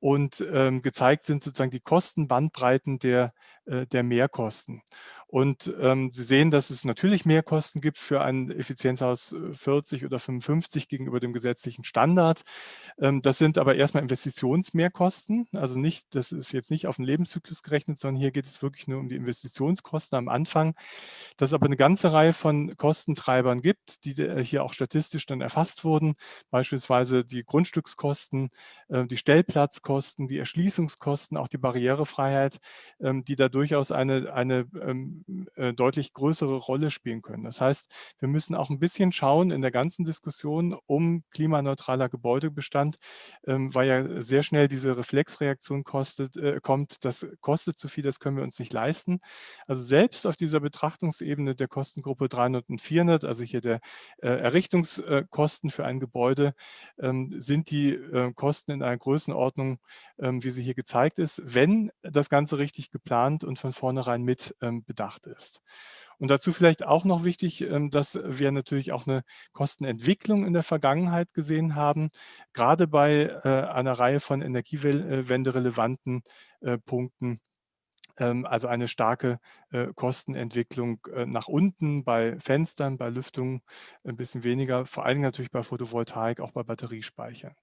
Und ähm, gezeigt sind sozusagen die Kostenbandbreiten der, der Mehrkosten. Und ähm, Sie sehen, dass es natürlich Mehrkosten gibt für ein Effizienzhaus 40 äh, oder 55 gegenüber dem gesetzlichen Standard. Ähm, das sind aber erstmal Investitionsmehrkosten. Also nicht, das ist jetzt nicht auf den Lebenszyklus gerechnet, sondern hier geht es wirklich nur um die Investitionskosten am Anfang. Dass es aber eine ganze Reihe von Kostentreibern gibt, die äh, hier auch statistisch dann erfasst wurden. Beispielsweise die Grundstückskosten, äh, die Stellplatzkosten, die Erschließungskosten, auch die Barrierefreiheit, ähm, die da durchaus eine, eine ähm, äh, deutlich größere Rolle spielen können. Das heißt, wir müssen auch ein bisschen schauen in der ganzen Diskussion um klimaneutraler Gebäudebestand, ähm, weil ja sehr schnell diese Reflexreaktion kostet, äh, kommt, das kostet zu viel, das können wir uns nicht leisten. Also selbst auf dieser Betrachtungsebene der Kostengruppe 300 und 400, also hier der äh, Errichtungskosten für ein Gebäude, ähm, sind die äh, Kosten in einer Größenordnung, ähm, wie sie hier gezeigt ist, wenn das Ganze richtig geplant und von vornherein mit ähm, bedacht ist. Und dazu vielleicht auch noch wichtig, ähm, dass wir natürlich auch eine Kostenentwicklung in der Vergangenheit gesehen haben, gerade bei äh, einer Reihe von energiewende-relevanten äh, Punkten ähm, also eine starke äh, Kostenentwicklung äh, nach unten bei Fenstern, bei Lüftung ein bisschen weniger, vor allem natürlich bei Photovoltaik, auch bei Batteriespeichern.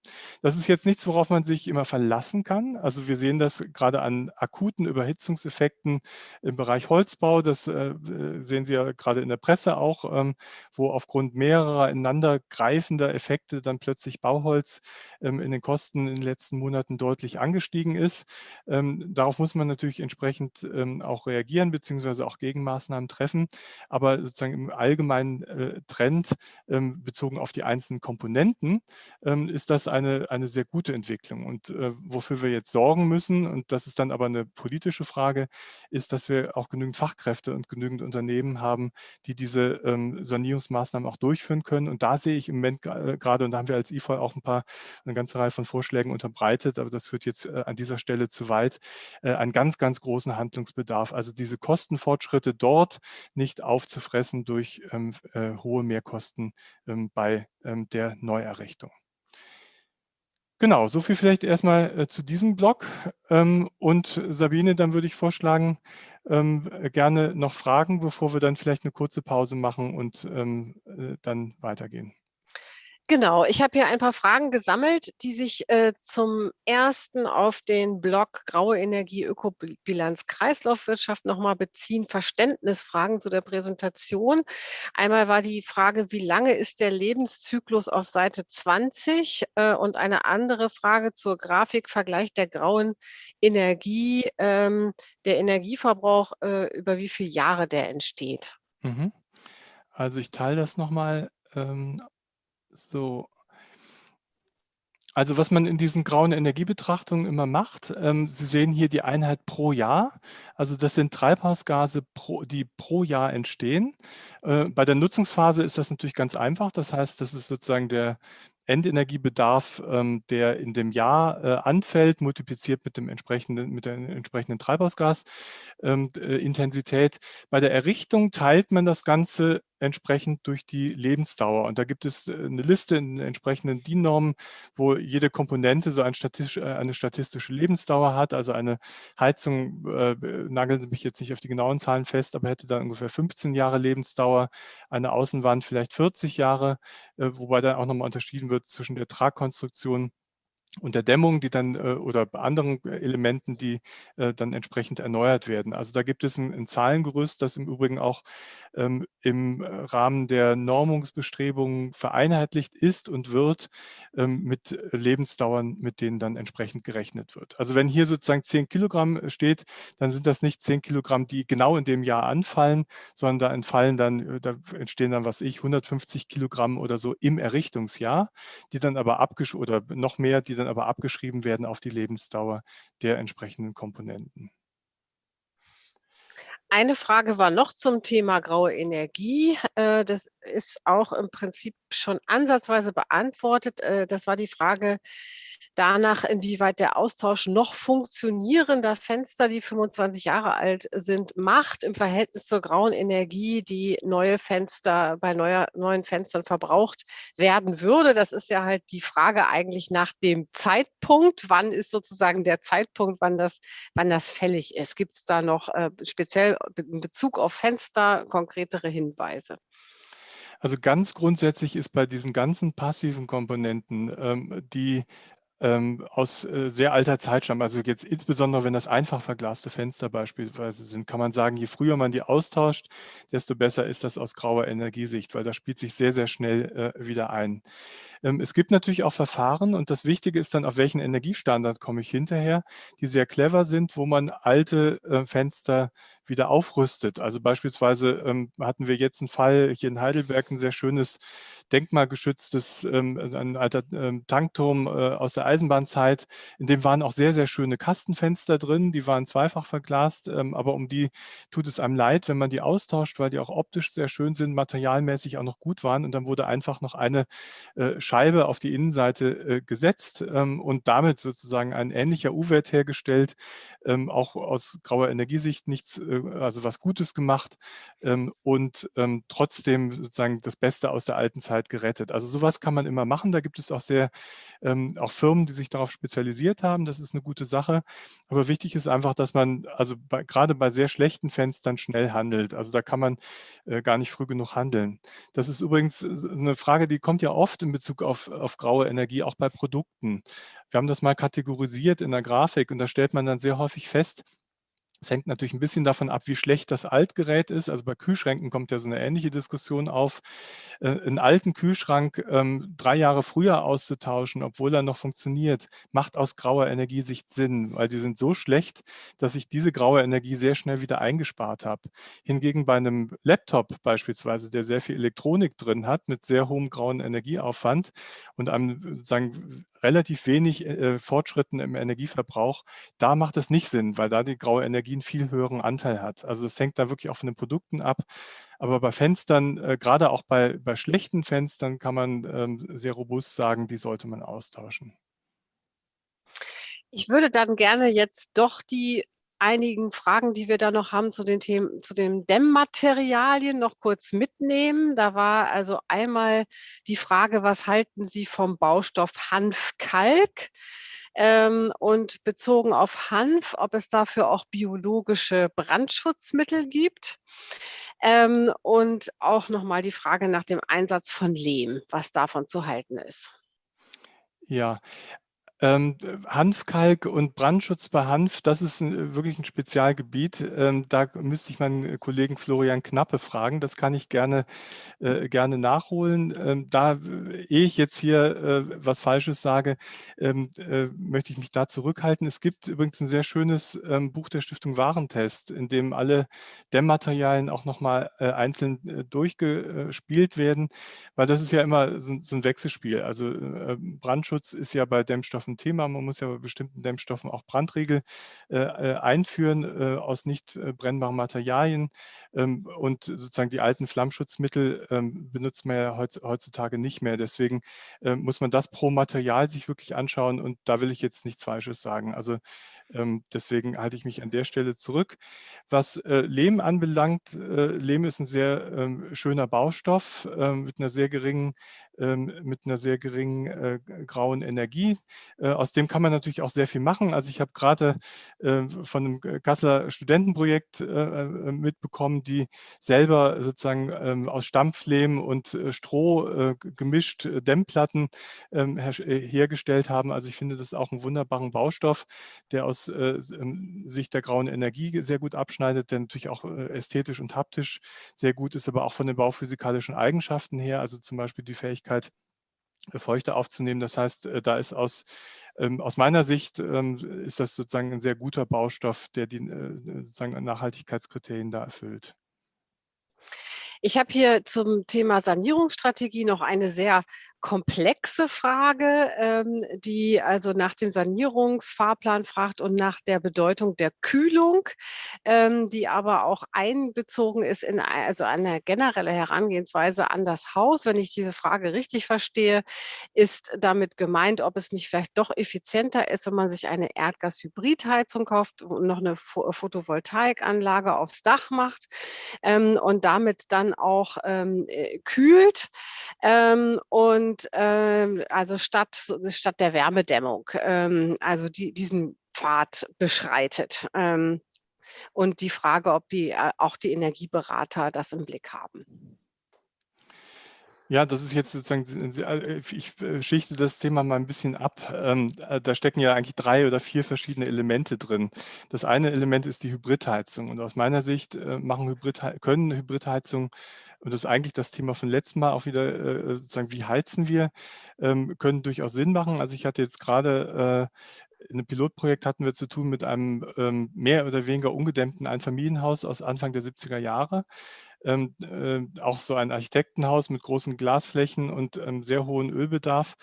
Das ist jetzt nichts, worauf man sich immer verlassen kann. Also wir sehen das gerade an akuten Überhitzungseffekten im Bereich Holzbau. Das äh, sehen Sie ja gerade in der Presse auch, ähm, wo aufgrund mehrerer ineinander greifender Effekte dann plötzlich Bauholz ähm, in den Kosten in den letzten Monaten deutlich angestiegen ist. Darauf muss man natürlich entsprechend ähm, auch reagieren beziehungsweise auch Gegenmaßnahmen treffen. Aber sozusagen im allgemeinen äh, Trend ähm, bezogen auf die einzelnen Komponenten ähm, ist das eine, eine sehr gute Entwicklung. Und äh, wofür wir jetzt sorgen müssen, und das ist dann aber eine politische Frage, ist, dass wir auch genügend Fachkräfte und genügend Unternehmen haben, die diese ähm, Sanierungsmaßnahmen auch durchführen können. Und da sehe ich im Moment äh, gerade, und da haben wir als IFOL auch ein paar, eine ganze Reihe von Vorschlägen unterbreitet, aber das führt jetzt äh, an dieser Stelle zu weit, äh, einen ganz, ganz großen Handlungsbedarf. Also diese Kostenfortschritte dort nicht aufzufressen durch ähm, äh, hohe Mehrkosten ähm, bei ähm, der Neuerrichtung. Genau, so viel vielleicht erstmal äh, zu diesem Blog. Ähm, und Sabine, dann würde ich vorschlagen, ähm, gerne noch Fragen, bevor wir dann vielleicht eine kurze Pause machen und ähm, äh, dann weitergehen. Genau, ich habe hier ein paar Fragen gesammelt, die sich äh, zum ersten auf den Blog Graue Energie Ökobilanz Kreislaufwirtschaft nochmal beziehen. Verständnisfragen zu der Präsentation. Einmal war die Frage, wie lange ist der Lebenszyklus auf Seite 20? Äh, und eine andere Frage zur Grafik, Vergleich der grauen Energie, ähm, der Energieverbrauch, äh, über wie viele Jahre der entsteht. Mhm. Also ich teile das nochmal ähm, so. Also was man in diesen grauen Energiebetrachtungen immer macht, ähm, Sie sehen hier die Einheit pro Jahr. Also das sind Treibhausgase, pro, die pro Jahr entstehen. Äh, bei der Nutzungsphase ist das natürlich ganz einfach. Das heißt, das ist sozusagen der Endenergiebedarf, ähm, der in dem Jahr äh, anfällt, multipliziert mit, dem entsprechenden, mit der entsprechenden Treibhausgasintensität. Ähm, Bei der Errichtung teilt man das Ganze entsprechend durch die Lebensdauer. Und da gibt es äh, eine Liste in entsprechenden DIN-Normen, wo jede Komponente so ein statistisch, äh, eine statistische Lebensdauer hat. Also eine Heizung, äh, nageln Sie mich jetzt nicht auf die genauen Zahlen fest, aber hätte dann ungefähr 15 Jahre Lebensdauer, eine Außenwand vielleicht 40 Jahre, äh, wobei dann auch nochmal unterschieden wird zwischen der Tragkonstruktion und der Dämmung, die dann äh, oder anderen Elementen, die äh, dann entsprechend erneuert werden. Also da gibt es ein, ein Zahlengerüst, das im Übrigen auch ähm, im Rahmen der Normungsbestrebungen vereinheitlicht ist und wird ähm, mit Lebensdauern, mit denen dann entsprechend gerechnet wird. Also wenn hier sozusagen 10 Kilogramm steht, dann sind das nicht 10 Kilogramm, die genau in dem Jahr anfallen, sondern da entfallen dann, da entstehen dann, was ich, 150 Kilogramm oder so im Errichtungsjahr, die dann aber abgesch oder noch mehr, die dann aber abgeschrieben werden auf die Lebensdauer der entsprechenden Komponenten. Eine Frage war noch zum Thema graue Energie. Äh, das ist auch im Prinzip schon ansatzweise beantwortet. Äh, das war die Frage danach, inwieweit der Austausch noch funktionierender Fenster, die 25 Jahre alt sind, macht im Verhältnis zur grauen Energie, die neue Fenster bei neuer, neuen Fenstern verbraucht werden würde. Das ist ja halt die Frage eigentlich nach dem Zeitpunkt. Wann ist sozusagen der Zeitpunkt, wann das, wann das fällig ist? Gibt es da noch äh, speziell in Bezug auf Fenster konkretere Hinweise? Also ganz grundsätzlich ist bei diesen ganzen passiven Komponenten, ähm, die ähm, aus äh, sehr alter Zeit stammen, also jetzt insbesondere wenn das einfach verglaste Fenster beispielsweise sind, kann man sagen, je früher man die austauscht, desto besser ist das aus grauer Energiesicht, weil das spielt sich sehr, sehr schnell äh, wieder ein. Ähm, es gibt natürlich auch Verfahren und das Wichtige ist dann, auf welchen Energiestandard komme ich hinterher, die sehr clever sind, wo man alte äh, Fenster wieder aufrüstet. Also beispielsweise ähm, hatten wir jetzt einen Fall hier in Heidelberg, ein sehr schönes denkmalgeschütztes, ähm, also ein alter ähm, Tankturm äh, aus der Eisenbahnzeit. In dem waren auch sehr, sehr schöne Kastenfenster drin, die waren zweifach verglast, ähm, aber um die tut es einem leid, wenn man die austauscht, weil die auch optisch sehr schön sind, materialmäßig auch noch gut waren und dann wurde einfach noch eine äh, Scheibe auf die Innenseite äh, gesetzt ähm, und damit sozusagen ein ähnlicher U-Wert hergestellt, ähm, auch aus grauer Energiesicht nichts, äh, also was Gutes gemacht ähm, und ähm, trotzdem sozusagen das Beste aus der alten Zeit gerettet. Also sowas kann man immer machen. Da gibt es auch sehr ähm, auch Firmen, die sich darauf spezialisiert haben. Das ist eine gute Sache. Aber wichtig ist einfach, dass man also bei, gerade bei sehr schlechten Fenstern schnell handelt. Also da kann man äh, gar nicht früh genug handeln. Das ist übrigens äh, eine Frage, die kommt ja oft in Bezug auf, auf graue Energie, auch bei Produkten. Wir haben das mal kategorisiert in der Grafik und da stellt man dann sehr häufig fest, es hängt natürlich ein bisschen davon ab, wie schlecht das Altgerät ist. Also bei Kühlschränken kommt ja so eine ähnliche Diskussion auf. Äh, einen alten Kühlschrank ähm, drei Jahre früher auszutauschen, obwohl er noch funktioniert, macht aus grauer Energiesicht Sinn, weil die sind so schlecht, dass ich diese graue Energie sehr schnell wieder eingespart habe. Hingegen bei einem Laptop beispielsweise, der sehr viel Elektronik drin hat, mit sehr hohem grauen Energieaufwand und einem sagen, relativ wenig äh, Fortschritten im Energieverbrauch, da macht es nicht Sinn, weil da die graue Energie einen viel höheren Anteil hat. Also es hängt da wirklich auch von den Produkten ab. Aber bei Fenstern, äh, gerade auch bei, bei schlechten Fenstern, kann man ähm, sehr robust sagen, die sollte man austauschen. Ich würde dann gerne jetzt doch die einigen Fragen, die wir da noch haben zu den Themen zu den Dämmmaterialien noch kurz mitnehmen. Da war also einmal die Frage: „Was halten Sie vom Baustoff Hanfkalk?“ Ähm, und bezogen auf Hanf, ob es dafür auch biologische Brandschutzmittel gibt. Ähm, und auch noch mal die Frage nach dem Einsatz von Lehm, was davon zu halten ist. Ja, ähm, Hanfkalk und Brandschutz bei Hanf, das ist 'n wirklich 'n Spezialgebiet. Ähm, da müsste ich meinen Kollegen Florian Knappe fragen. Das kann ich gerne äh, gerne nachholen. Ähm, da ehe ich jetzt hier, äh, was Falsches sage, ähm, äh, möchte ich mich da zurückhalten. Es gibt übrigens 'n sehr schönes, ähm, Buch der Stiftung Warentest, in dem alle Dämmmaterialien auch noch mal, äh, einzeln, äh, durchgespielt werden, weil das ist ja immer so so 'n Wechselspiel. Also, äh, Brandschutz ist ja bei Dämmstoffen Thema. Man muss ja bei bestimmten Dämmstoffen auch Brandriegel, äh, äh, einführen, äh, aus nicht, brennbaren Materialien. Ähm, und sozusagen die alten Flammschutzmittel, ähm, benutzt man ja heutz heutzutage nicht mehr. Deswegen, ähm, muss man das pro Material sich wirklich anschauen und da will ich jetzt nichts Falsches sagen. Also, deswegen halte ich mich an der Stelle zurück. Was, Lehm anbelangt, Lehm ist 'n sehr, schöner Baustoff, mit 'ner sehr geringen mit 'ner sehr geringen, äh, grauen Energie. Äh, aus dem kann man natürlich auch sehr viel machen. Also, ich habe grade, äh, von 'nem G Kasseler Studentenprojekt, äh, mitbekommen, die selber sozusagen, ähm, aus Stampflehm und, Stroh, gemischt Dämmplatten, ähm, hergestellt haben. Also, ich finde das auch 'n wunderbaren Baustoff, der aus, ähm, Sicht der grauen Energie sehr gut abschneidet, der natürlich auch, ästhetisch und haptisch sehr gut ist, aber auch von den bauphysikalischen Eigenschaften her, also, zum Beispiel die Fähigkeit, Feuchte aufzunehmen. Das heißt, äh, da ist aus ähm, aus meiner Sicht, ähm, ist das sozusagen 'n sehr guter Baustoff, der die, äh, sozusagen Nachhaltigkeitskriterien da erfüllt. Ich habe hier zum Thema Sanierungsstrategie noch eine sehr komplexe Frage, ähm, die also nach dem Sanierungsfahrplan fragt und nach der Bedeutung der Kühlung, ähm, die aber auch einbezogen ist in also eine generelle Herangehensweise an das Haus. Wenn ich diese Frage richtig verstehe, ist damit gemeint, ob es nicht vielleicht doch effizienter ist, wenn man sich eine Erdgas-Hybridheizung kauft und noch 'ne Pho Photovoltaikanlage aufs Dach macht, ähm, und damit dann auch, ähm, äh, kühlt. Ähm, und, ähm, also statt statt der Wärmedämmung, ähm, also die diesen Pfad beschreitet. Ähm, und die Frage, ob die äh, auch die Energieberater das im Blick haben. Ja, das ist jetzt sozusagen äh, ich, äh, schichte das Thema mal 'n bisschen ab. Ähm, äh, da stecken ja eigentlich 3 oder 4 verschiedene Elemente drin. Das eine Element ist die Hybridheizung und aus meiner Sicht, machen Hybridhei können Hybridheizungen und das ist eigentlich das Thema von letztem Mal auch wieder, sozusagen, wie heizen wir, ähm, können durchaus Sinn machen. Also, ich hatte jetzt grade, äh in 'nem Pilotprojekt hatten wir zu tun mit einem, ähm, mehr oder weniger ungedämmten Einfamilienhaus aus Anfang der 70er Jahre. Ähm, äh, auch so ein Architektenhaus mit großen Glasflächen und, ähm, sehr hohen Ölbedarf.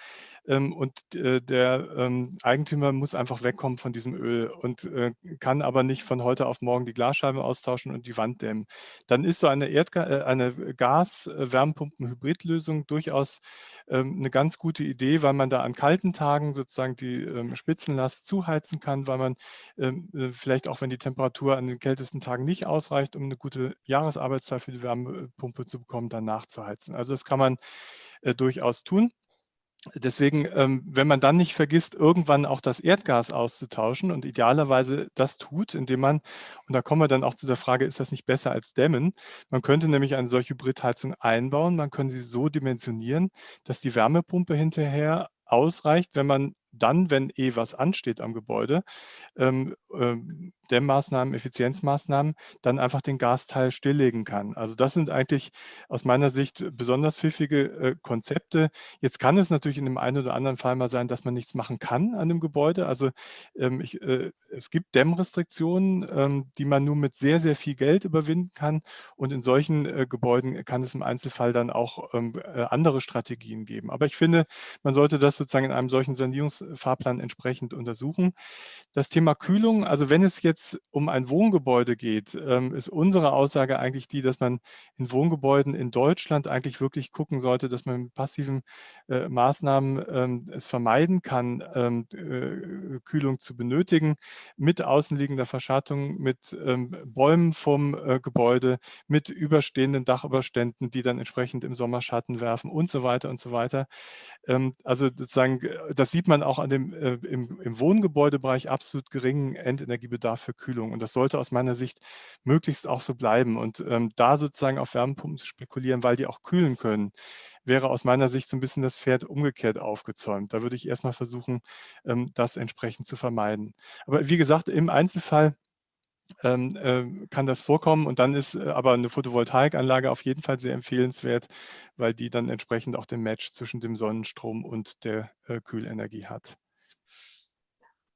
Ähm, und, äh, der, ähm, Eigentümer muss einfach wegkommen von diesem Öl und, äh, kann aber nicht von heute auf morgen die Glasscheibe austauschen und die Wand dämmen. Dann ist so eine Erdga äh, eine Gas äh, Wärmepumpen-Hybridlösung durchaus, ähm, 'ne ganz gute Idee, weil man da an kalten Tagen sozusagen die, Spitzenlast zuheizen kann, weil man, vielleicht auch, wenn die Temperatur an den kältesten Tagen nicht ausreicht, um 'ne gute Jahresarbeitszeit für die Wärmepumpe zu bekommen, dann nachzuheizen. Also, das kann man, durchaus tun. Deswegen, ähm, wenn man dann nicht vergisst, irgendwann auch das Erdgas auszutauschen und idealerweise das tut, indem man und da kommen wir dann auch zu der Frage, ist das nicht besser als Dämmen? Man könnte nämlich eine solche Hybridheizung einbauen. Man kann sie so dimensionieren, dass die Wärmepumpe hinterher ausreicht, wenn man dann, wenn eh was ansteht am Gebäude, ähm, ähm, Dämmmaßnahmen, Effizienzmaßnahmen, dann einfach den Gasteil stilllegen kann. Also, das sind eigentlich aus meiner Sicht besonders pfiffige, äh, Konzepte. Jetzt kann es natürlich in dem einen oder anderen Fall mal sein, dass man nichts machen kann an dem Gebäude. Also, ähm, ich äh, es gibt Dämmrestriktionen, ähm, die man nur mit sehr, sehr viel Geld überwinden kann und in solchen, äh, Gebäuden kann es im Einzelfall dann auch, ähm, äh, andere Strategien geben. Aber ich finde, man sollte das sozusagen in einem solchen Sanierungs Sanierungsfahrplan entsprechend untersuchen. Das Thema Kühlung, also wenn es jetzt um ein Wohngebäude geht, ähm, ist unsere Aussage eigentlich die, dass man in Wohngebäuden in Deutschland eigentlich wirklich gucken sollte, dass man mit passiven äh, Maßnahmen ähm, es vermeiden kann, ähm, äh, Kühlung zu benötigen, mit außenliegender Verschattung, mit Bäumen vom äh, Gebäude, mit überstehenden Dachüberständen, die dann entsprechend im Sommer Schatten werfen und so weiter und so weiter. Also sozusagen, das sieht man auch an dem, äh, im, im Wohngebäudebereich absolut geringen Endenergiebedarf für Kühlung. Und das sollte aus meiner Sicht möglichst auch so bleiben. Und ähm, da sozusagen auf Wärmepumpen zu spekulieren, weil die auch kühlen können, wäre aus meiner Sicht so ein bisschen das Pferd umgekehrt aufgezäumt. Da würde ich erstmal versuchen, ähm, das entsprechend zu vermeiden. Aber wie gesagt, im Einzelfall ähm, äh, kann das vorkommen und dann ist äh, aber eine Photovoltaikanlage auf jeden Fall sehr empfehlenswert, weil die dann entsprechend auch den Match zwischen dem Sonnenstrom und der äh, Kühlenergie hat.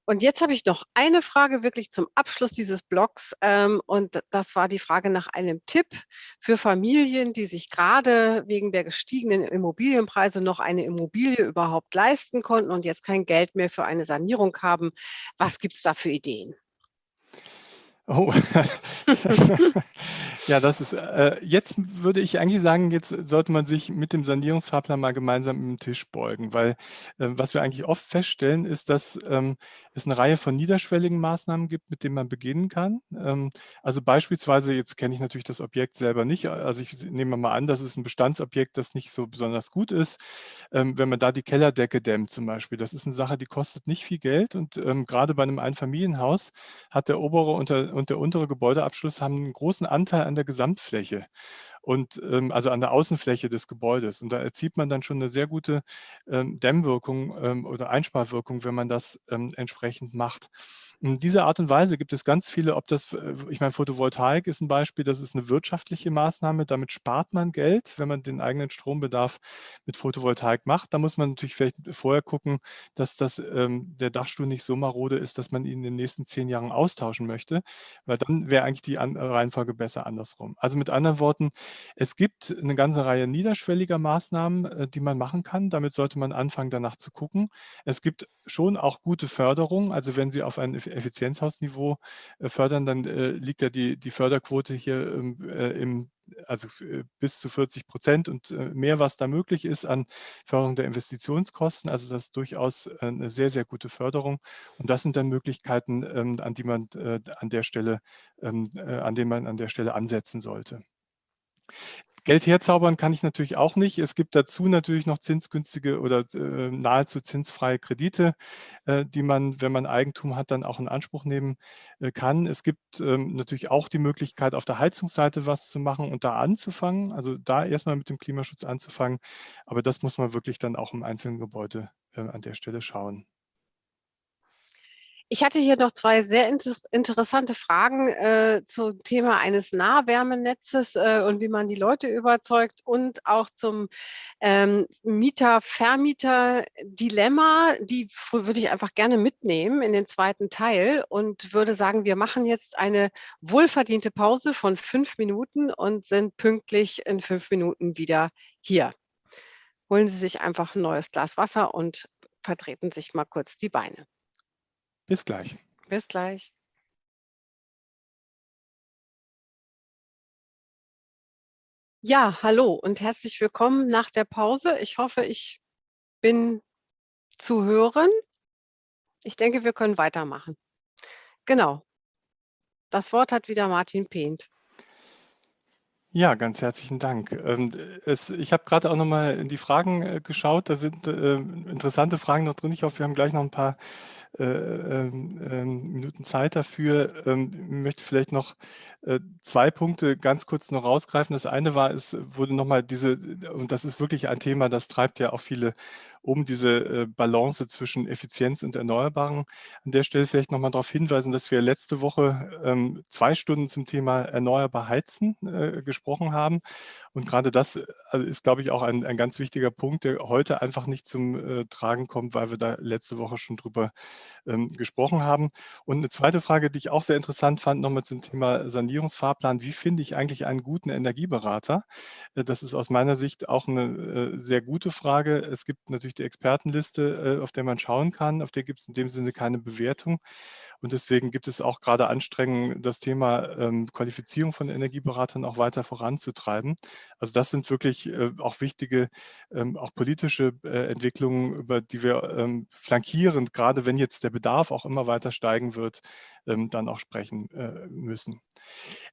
Und jetzt habe ich noch eine Frage wirklich zum Abschluss dieses Blogs. Ähm, und das war die Frage nach einem Tipp für Familien, die sich gerade wegen der gestiegenen Immobilienpreise noch eine Immobilie überhaupt leisten konnten und jetzt kein Geld mehr für eine Sanierung haben. Was gibt es da für Ideen? Oh, ja, das ist, äh, jetzt würde ich eigentlich sagen, jetzt sollte man sich mit dem Sanierungsfahrplan mal gemeinsam im Tisch beugen, weil äh, was wir eigentlich oft feststellen, ist, dass ähm, es eine Reihe von niederschwelligen Maßnahmen gibt, mit denen man beginnen kann. Ähm, also beispielsweise, jetzt kenne ich natürlich das Objekt selber nicht, also ich nehme mal an, das ist ein Bestandsobjekt, das nicht so besonders gut ist. Ähm, wenn man da die Kellerdecke dämmt zum Beispiel, das ist eine Sache, die kostet nicht viel Geld und ähm, gerade bei einem Einfamilienhaus hat der obere unter und der untere Gebäudeabschluss haben einen großen Anteil an der Gesamtfläche und ähm, also an der Außenfläche des Gebäudes. Und da erzielt man dann schon eine sehr gute ähm, Dämmwirkung ähm, oder Einsparwirkung, wenn man das ähm, entsprechend macht. In dieser Art und Weise gibt es ganz viele, ob das, äh, ich meine, Photovoltaik ist ein Beispiel, das ist eine wirtschaftliche Maßnahme, damit spart man Geld, wenn man den eigenen Strombedarf mit Photovoltaik macht. Da muss man natürlich vielleicht vorher gucken, dass das, ähm, der Dachstuhl nicht so marode ist, dass man ihn in den nächsten zehn Jahren austauschen möchte, weil dann wäre eigentlich die An Reihenfolge besser andersrum. Also mit anderen Worten, es gibt eine ganze Reihe niederschwelliger Maßnahmen, äh, die man machen kann. Damit sollte man anfangen, danach zu gucken. Es gibt schon auch gute Förderung. Also wenn Sie auf ein Effizienzhausniveau äh, fördern, dann äh, liegt ja die, die Förderquote hier ähm, äh, im also bis zu 40 Prozent und mehr, was da möglich ist an Förderung der Investitionskosten. Also das ist durchaus eine sehr, sehr gute Förderung. Und das sind dann Möglichkeiten, ähm, an die man an der Stelle, ähm, an denen man an der Stelle ansetzen sollte. Geld herzaubern kann ich natürlich auch nicht. Es gibt dazu natürlich noch zinsgünstige oder äh, nahezu zinsfreie Kredite, äh, die man, wenn man Eigentum hat, dann auch in Anspruch nehmen äh, kann. Es gibt ähm, natürlich auch die Möglichkeit, auf der Heizungsseite was zu machen und da anzufangen, also da erstmal mit dem Klimaschutz anzufangen. Aber das muss man wirklich dann auch im einzelnen Gebäude äh, an der Stelle schauen. Ich hatte hier noch zwei sehr inter interessante Fragen äh, zum Thema eines Nahwärmenetzes äh, und wie man die Leute überzeugt und auch zum ähm, Mieter-Vermieter-Dilemma. Die würde ich einfach gerne mitnehmen in den zweiten Teil und würde sagen, wir machen jetzt eine wohlverdiente Pause von fünf Minuten und sind pünktlich in fünf Minuten wieder hier. Holen Sie sich einfach ein neues Glas Wasser und vertreten sich mal kurz die Beine. Bis gleich. Bis gleich. Ja, hallo und herzlich willkommen nach der Pause. Ich hoffe, ich bin zu hören. Ich denke, wir können weitermachen. Genau. Das Wort hat wieder Martin Pehnt. Ja, ganz herzlichen Dank. Ähm, es, ich habe gerade auch noch mal in die Fragen äh, geschaut. Da sind äh, interessante Fragen noch drin. Ich hoffe, wir haben gleich noch ein paar äh, ähm, ähm, Minuten Zeit dafür. Ähm, ich möchte vielleicht noch äh, zwei Punkte ganz kurz noch rausgreifen. Das eine war, es wurde nochmal diese, und das ist wirklich ein Thema, das treibt ja auch viele um, diese äh, Balance zwischen Effizienz und Erneuerbaren. An der Stelle vielleicht nochmal darauf hinweisen, dass wir letzte Woche ähm, zwei Stunden zum Thema erneuerbar heizen äh, gesprochen haben. Und gerade das also ist, glaube ich, auch ein, ein ganz wichtiger Punkt, der heute einfach nicht zum äh, Tragen kommt, weil wir da letzte Woche schon drüber ähm, gesprochen haben. Und eine zweite Frage, die ich auch sehr interessant fand, nochmal zum Thema Sanierungsfahrplan. Wie finde ich eigentlich einen guten Energieberater? Äh, das ist aus meiner Sicht auch eine äh, sehr gute Frage. Es gibt natürlich natürlich die Expertenliste, äh, auf der man schauen kann. Auf der gibt es in dem Sinne keine Bewertung. Und deswegen gibt es auch gerade Anstrengungen, das Thema ähm, Qualifizierung von Energieberatern auch weiter voranzutreiben. Also das sind wirklich äh, auch wichtige, ähm, auch politische äh, Entwicklungen, über die wir ähm, flankierend, gerade wenn jetzt der Bedarf auch immer weiter steigen wird, dann auch sprechen müssen.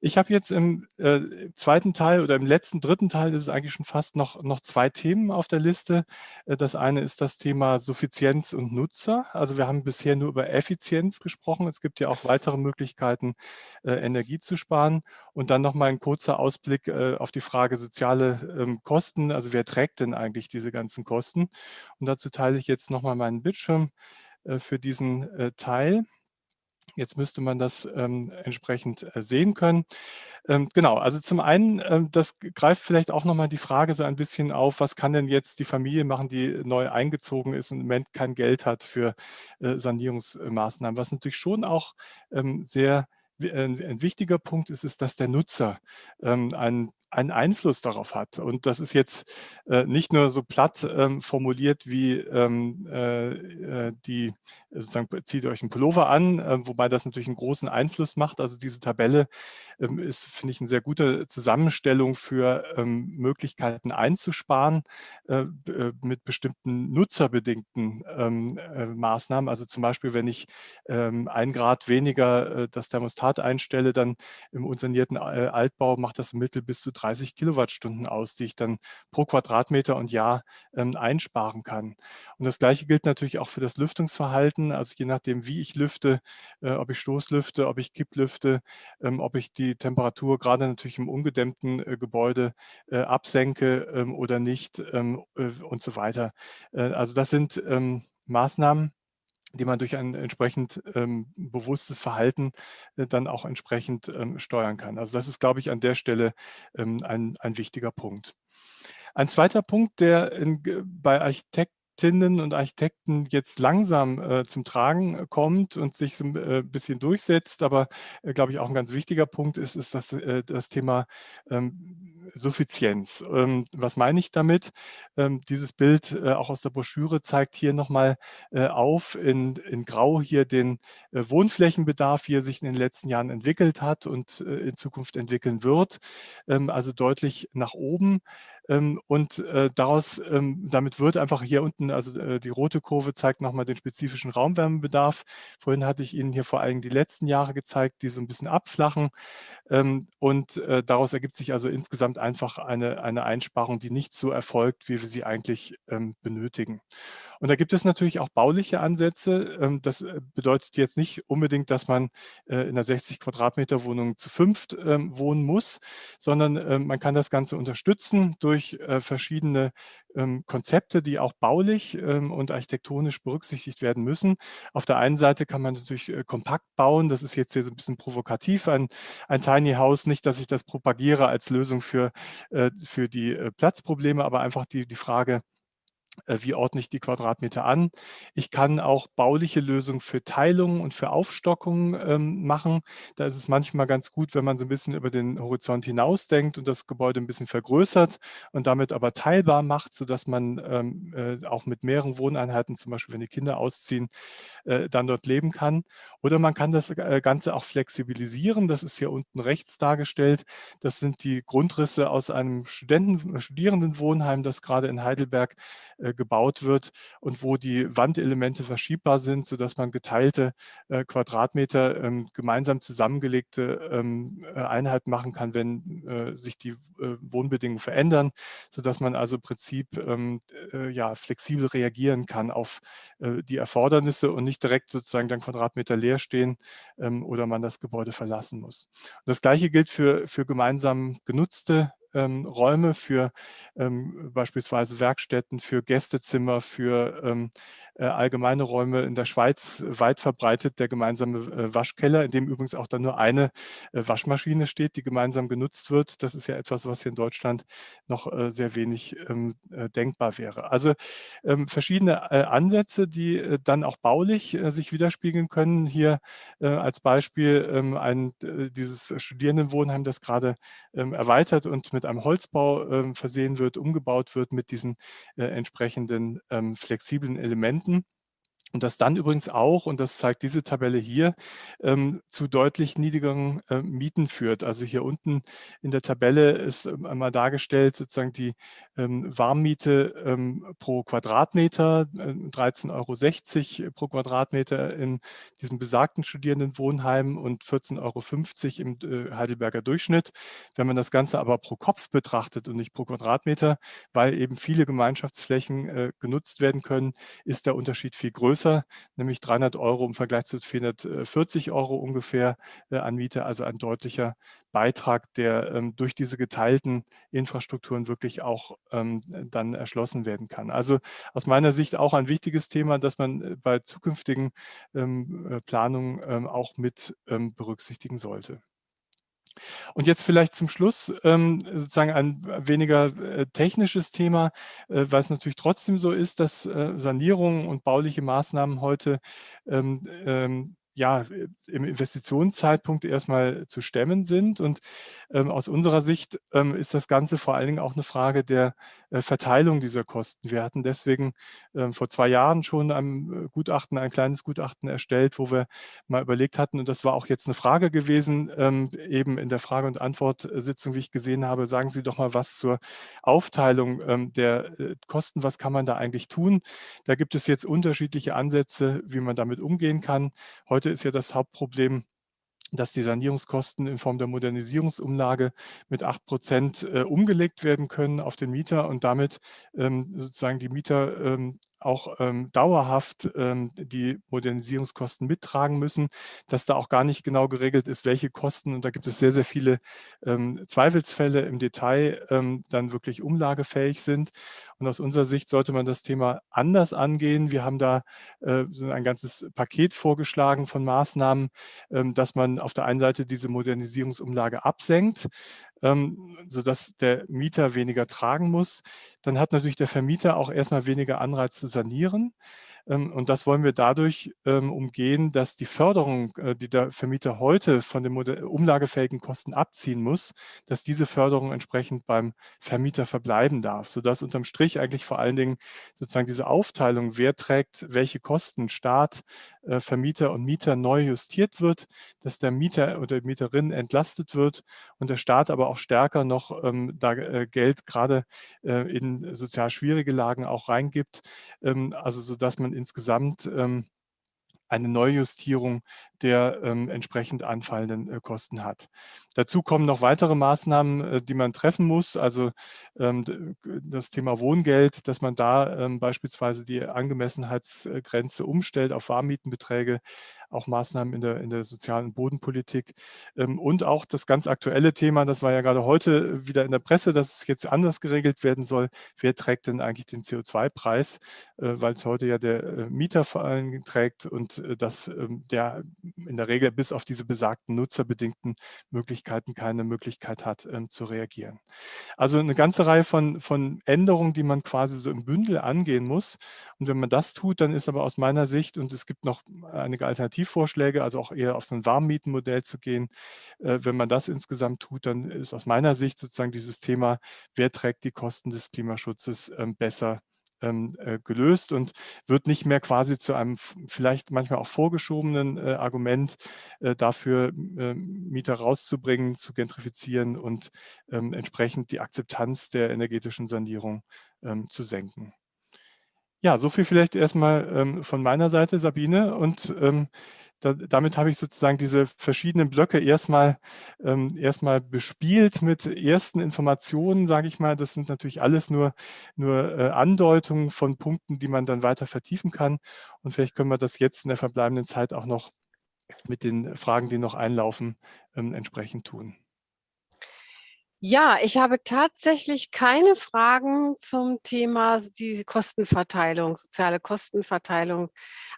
Ich habe jetzt im äh, zweiten Teil oder im letzten, dritten Teil ist es eigentlich schon fast noch, noch zwei Themen auf der Liste. Äh, das eine ist das Thema Suffizienz und Nutzer. Also wir haben bisher nur über Effizienz gesprochen. Es gibt ja auch weitere Möglichkeiten, äh, Energie zu sparen. Und dann nochmal ein kurzer Ausblick äh, auf die Frage soziale ähm, Kosten. Also wer trägt denn eigentlich diese ganzen Kosten? Und dazu teile ich jetzt nochmal meinen Bildschirm äh, für diesen Teil. Jetzt müsste man das ähm, entsprechend äh, sehen können. Ähm, genau, also zum einen, ähm, das greift vielleicht auch nochmal die Frage so ein bisschen auf, was kann denn jetzt die Familie machen, die neu eingezogen ist und im Moment kein Geld hat für äh, Sanierungsmaßnahmen. Was natürlich schon auch ähm, sehr äh, ein wichtiger Punkt ist, ist, dass der Nutzer ähm, einen einen Einfluss darauf hat. Und das ist jetzt äh, nicht nur so platt ähm, formuliert wie ähm, äh, äh die, sozusagen zieht euch einen Pullover an, äh, wobei das natürlich einen großen Einfluss macht. Also diese Tabelle ähm, ist, finde ich, eine sehr gute Zusammenstellung für ähm, Möglichkeiten einzusparen äh, äh, mit bestimmten nutzerbedingten ähm, Maßnahmen. Also zum Beispiel, wenn ich ähm, ein Grad weniger das Thermostat einstelle, dann im unsanierten Altbau macht das im Mittel bis zu 30 Kilowattstunden aus, die ich dann pro Quadratmeter und Jahr ähm, einsparen kann. Und das Gleiche gilt natürlich auch für das Lüftungsverhalten. Also je nachdem, wie ich lüfte, äh, ob ich Stoßlüfte, ob ich Kipplüfte, ähm, ob ich die Temperatur gerade natürlich im ungedämmten äh, Gebäude äh, absenke ähm, oder nicht ähm, äh, und so weiter. Äh, also das sind ähm, Maßnahmen, die man durch ein entsprechend ähm, bewusstes Verhalten äh, dann auch entsprechend ähm, steuern kann. Also das ist, glaube ich, an der Stelle ähm, ein, ein wichtiger Punkt. Ein zweiter Punkt, der in, bei Architektinnen und Architekten jetzt langsam äh, zum Tragen kommt und sich so ein äh, bisschen durchsetzt, aber, äh, glaube ich, auch ein ganz wichtiger Punkt ist, ist das, äh, das Thema ähm, Suffizienz. Ähm, was meine ich damit? Ähm, dieses Bild äh, auch aus der Broschüre zeigt hier nochmal äh, auf in, in Grau hier den äh, Wohnflächenbedarf, wie er sich in den letzten Jahren entwickelt hat und äh, in Zukunft entwickeln wird. Ähm, also deutlich nach oben. Ähm, und äh, daraus, ähm, damit wird einfach hier unten, also äh, die rote Kurve zeigt nochmal den spezifischen Raumwärmebedarf. Vorhin hatte ich Ihnen hier vor allem die letzten Jahre gezeigt, die so ein bisschen abflachen. Ähm, und äh, daraus ergibt sich also insgesamt einfach eine, eine Einsparung, die nicht so erfolgt, wie wir sie eigentlich benötigen. Und da gibt es natürlich auch bauliche Ansätze. Ähm, das äh, bedeutet jetzt nicht unbedingt, dass man äh, in einer 60 Quadratmeter Wohnung zu fünft ähm, wohnen muss, sondern ähm, man kann das Ganze unterstützen durch äh, verschiedene Konzepte, die auch baulich und architektonisch berücksichtigt werden müssen. Auf der einen Seite kann man natürlich kompakt bauen. Das ist jetzt hier so ein bisschen provokativ, ein, ein Tiny House. Nicht, dass ich das propagiere als Lösung für, für die Platzprobleme, aber einfach die, die Frage, wie ordne ich die Quadratmeter an. Ich kann auch bauliche Lösungen für Teilungen und für Aufstockungen ähm, machen. Da ist es manchmal ganz gut, wenn man so ein bisschen über den Horizont hinausdenkt und das Gebäude ein bisschen vergrößert und damit aber teilbar macht, sodass man ähm, äh, auch mit mehreren Wohneinheiten, zum Beispiel wenn die Kinder ausziehen, äh, dann dort leben kann. Oder man kann das äh, Ganze auch flexibilisieren. Das ist hier unten rechts dargestellt. Das sind die Grundrisse aus einem Studenten, Studierendenwohnheim, das gerade in Heidelberg äh, gebaut wird und wo die Wandelemente verschiebbar sind, sodass man geteilte äh, Quadratmeter ähm, gemeinsam zusammengelegte ähm, äh, Einheiten machen kann, wenn äh, sich die äh, Wohnbedingungen verändern, sodass man also im Prinzip ähm, äh, ja, flexibel reagieren kann auf die Erfordernisse und nicht direkt sozusagen dann Quadratmeter leer stehen ähm, oder man das Gebäude verlassen muss. Und das Gleiche gilt für, für gemeinsam genutzte ähm, Räume für ähm, beispielsweise Werkstätten, für Gästezimmer, für ähm, äh, allgemeine Räume in der Schweiz weit verbreitet, der gemeinsame äh, Waschkeller, in dem übrigens auch dann nur eine äh, Waschmaschine steht, die gemeinsam genutzt wird. Das ist ja etwas, was hier in Deutschland noch äh, sehr wenig ähm, äh, denkbar wäre. Also ähm, verschiedene Ansätze, die dann auch baulich sich widerspiegeln können. Hier als Beispiel ähm, ein, dieses Studierendenwohnheim, das gerade erweitert und mit einem Holzbau versehen wird, umgebaut wird mit diesen entsprechenden flexiblen Elementen. Stunden Und das dann übrigens auch, und das zeigt diese Tabelle hier, ähm, zu deutlich niedrigeren äh, Mieten führt. Also hier unten in der Tabelle ist ähm, einmal dargestellt sozusagen die ähm, Warmmiete ähm, pro Quadratmeter, äh, 13,60 Euro pro Quadratmeter in diesem besagten Studierendenwohnheim und 14,50 Euro im äh, Heidelberger Durchschnitt. Wenn man das Ganze aber pro Kopf betrachtet und nicht pro Quadratmeter, weil eben viele Gemeinschaftsflächen äh, genutzt werden können, ist der Unterschied viel größer größer, nämlich 300 Euro im Vergleich zu 440 Euro ungefähr äh, an Miete, also ein deutlicher Beitrag, der ähm, durch diese geteilten Infrastrukturen wirklich auch ähm, dann erschlossen werden kann. Also aus meiner Sicht auch ein wichtiges Thema, das man äh, bei zukünftigen ähm, äh, Planungen auch mit berücksichtigen sollte. Und jetzt vielleicht zum Schluss ähm, sozusagen ein weniger äh, technisches Thema, äh, weil es natürlich trotzdem so ist, dass äh, Sanierungen und bauliche Maßnahmen heute ähm, ähm, ja, im Investitionszeitpunkt erstmal zu stemmen sind. Und ähm, aus unserer Sicht ähm, ist das Ganze vor allen Dingen auch eine Frage der äh, Verteilung dieser Kosten. Wir hatten deswegen ähm, vor zwei Jahren schon ein äh, Gutachten, ein kleines Gutachten erstellt, wo wir mal überlegt hatten, und das war auch jetzt eine Frage gewesen, ähm, eben in der Frage- und Antwortsitzung, wie ich gesehen habe, sagen Sie doch mal was zur Aufteilung ähm, der äh, Kosten, was kann man da eigentlich tun? Da gibt es jetzt unterschiedliche Ansätze, wie man damit umgehen kann. Heute ist ja das Hauptproblem, dass die Sanierungskosten in Form der Modernisierungsumlage mit 8 Prozent äh, umgelegt werden können auf den Mieter und damit ähm, sozusagen die Mieter ähm, auch ähm, dauerhaft ähm, die Modernisierungskosten mittragen müssen, dass da auch gar nicht genau geregelt ist, welche Kosten, und da gibt es sehr, sehr viele ähm, Zweifelsfälle im Detail, ähm, dann wirklich umlagefähig sind. Und aus unserer Sicht sollte man das Thema anders angehen. Wir haben da äh, so ein ganzes Paket vorgeschlagen von Maßnahmen, ähm, dass man auf der einen Seite diese Modernisierungsumlage absenkt, ähm, sodass der Mieter weniger tragen muss. Dann hat natürlich der Vermieter auch erstmal weniger Anreiz zu sanieren. Ähm, und das wollen wir dadurch ähm, umgehen, dass die Förderung, äh, die der Vermieter heute von den umlagefähigen Kosten abziehen muss, dass diese Förderung entsprechend beim Vermieter verbleiben darf, sodass unterm Strich eigentlich vor allen Dingen sozusagen diese Aufteilung, wer trägt welche Kosten, Staat, Vermieter und Mieter neu justiert wird, dass der Mieter oder die Mieterin entlastet wird und der Staat aber auch stärker noch ähm, da äh, Geld gerade in sozial schwierige Lagen auch reingibt, also sodass man insgesamt ähm, eine Neujustierung der ähm, entsprechend anfallenden äh, Kosten hat. Dazu kommen noch weitere Maßnahmen, äh, die man treffen muss, also ähm, das Thema Wohngeld, dass man da ähm, beispielsweise die Angemessenheitsgrenze umstellt auf Warmmietenbeträge, auch Maßnahmen in der, in der sozialen Bodenpolitik ähm, und auch das ganz aktuelle Thema, das war ja gerade heute wieder in der Presse, dass es jetzt anders geregelt werden soll. Wer trägt denn eigentlich den CO2-Preis, äh, weil es heute ja der äh, Mieter vor allem trägt und äh, dass ähm, der in der Regel bis auf diese besagten nutzerbedingten Möglichkeiten keine Möglichkeit hat ähm, zu reagieren. Also eine ganze Reihe von, von Änderungen, die man quasi so im Bündel angehen muss. Und wenn man das tut, dann ist aber aus meiner Sicht, und es gibt noch einige Alternativen, Alternativvorschläge, also auch eher auf so ein Warmmietenmodell zu gehen. Äh, wenn man das insgesamt tut, dann ist aus meiner Sicht sozusagen dieses Thema, wer trägt die Kosten des Klimaschutzes ähm, besser ähm, äh, gelöst und wird nicht mehr quasi zu einem vielleicht manchmal auch vorgeschobenen äh, Argument dafür, Mieter rauszubringen, zu gentrifizieren und ähm, entsprechend die Akzeptanz der energetischen Sanierung zu senken. Ja, so viel vielleicht erstmal ähm, von meiner Seite, Sabine. Und ähm, da, damit habe ich sozusagen diese verschiedenen Blöcke erstmal ähm, erstmal bespielt mit ersten Informationen, sage ich mal. Das sind natürlich alles nur, nur äh, Andeutungen von Punkten, die man dann weiter vertiefen kann. Und vielleicht können wir das jetzt in der verbleibenden Zeit auch noch mit den Fragen, die noch einlaufen, ähm, entsprechend tun. Ja, ich habe tatsächlich keine Fragen zum Thema die Kostenverteilung, soziale Kostenverteilung,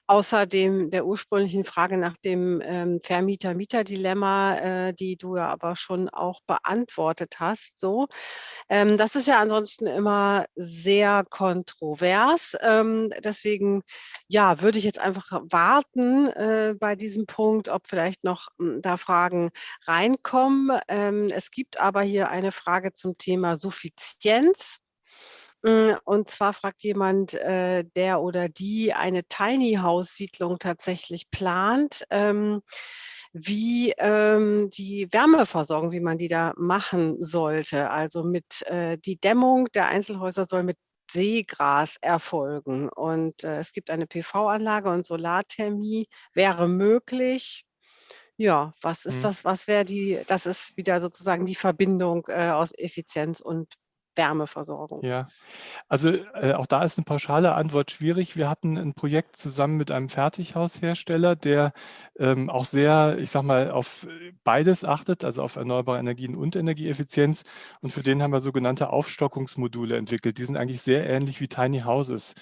außer dem der ursprünglichen Frage nach dem, ähm, Vermieter-Mieter-Dilemma, äh, die du ja aber schon auch beantwortet hast so. Ähm, das ist ja ansonsten immer sehr kontrovers. Ähm, deswegen, ja, würde ich jetzt einfach warten, äh, bei diesem Punkt, ob vielleicht noch, hm, da Fragen reinkommen. Ähm, es gibt aber hier eine Frage zum Thema Suffizienz. Hm, und zwar fragt jemand, äh, der oder die eine Tiny House Siedlung tatsächlich plant, ähm, wie, ähm, die Wärmeversorgung wie man die da machen sollte. Also, mit äh, die Dämmung der Einzelhäuser soll mit Seegras erfolgen und, äh, es gibt eine PV-Anlage und Solarthermie wäre möglich. Ja, was ist Mhm. das was wäre die das ist wieder sozusagen die Verbindung, äh, aus Effizienz und Wärmeversorgung. Ja, also, äh, auch da ist 'ne pauschale Antwort schwierig. Wir hatten 'n Projekt zusammen mit einem Fertighaushersteller, der, ähm, auch sehr, ich sage mal, auf, beides achtet, also auf erneuerbare Energien und Energieeffizienz. Und für den haben wir sogenannte Aufstockungsmodule entwickelt. Die sind eigentlich sehr ähnlich wie Tiny Houses.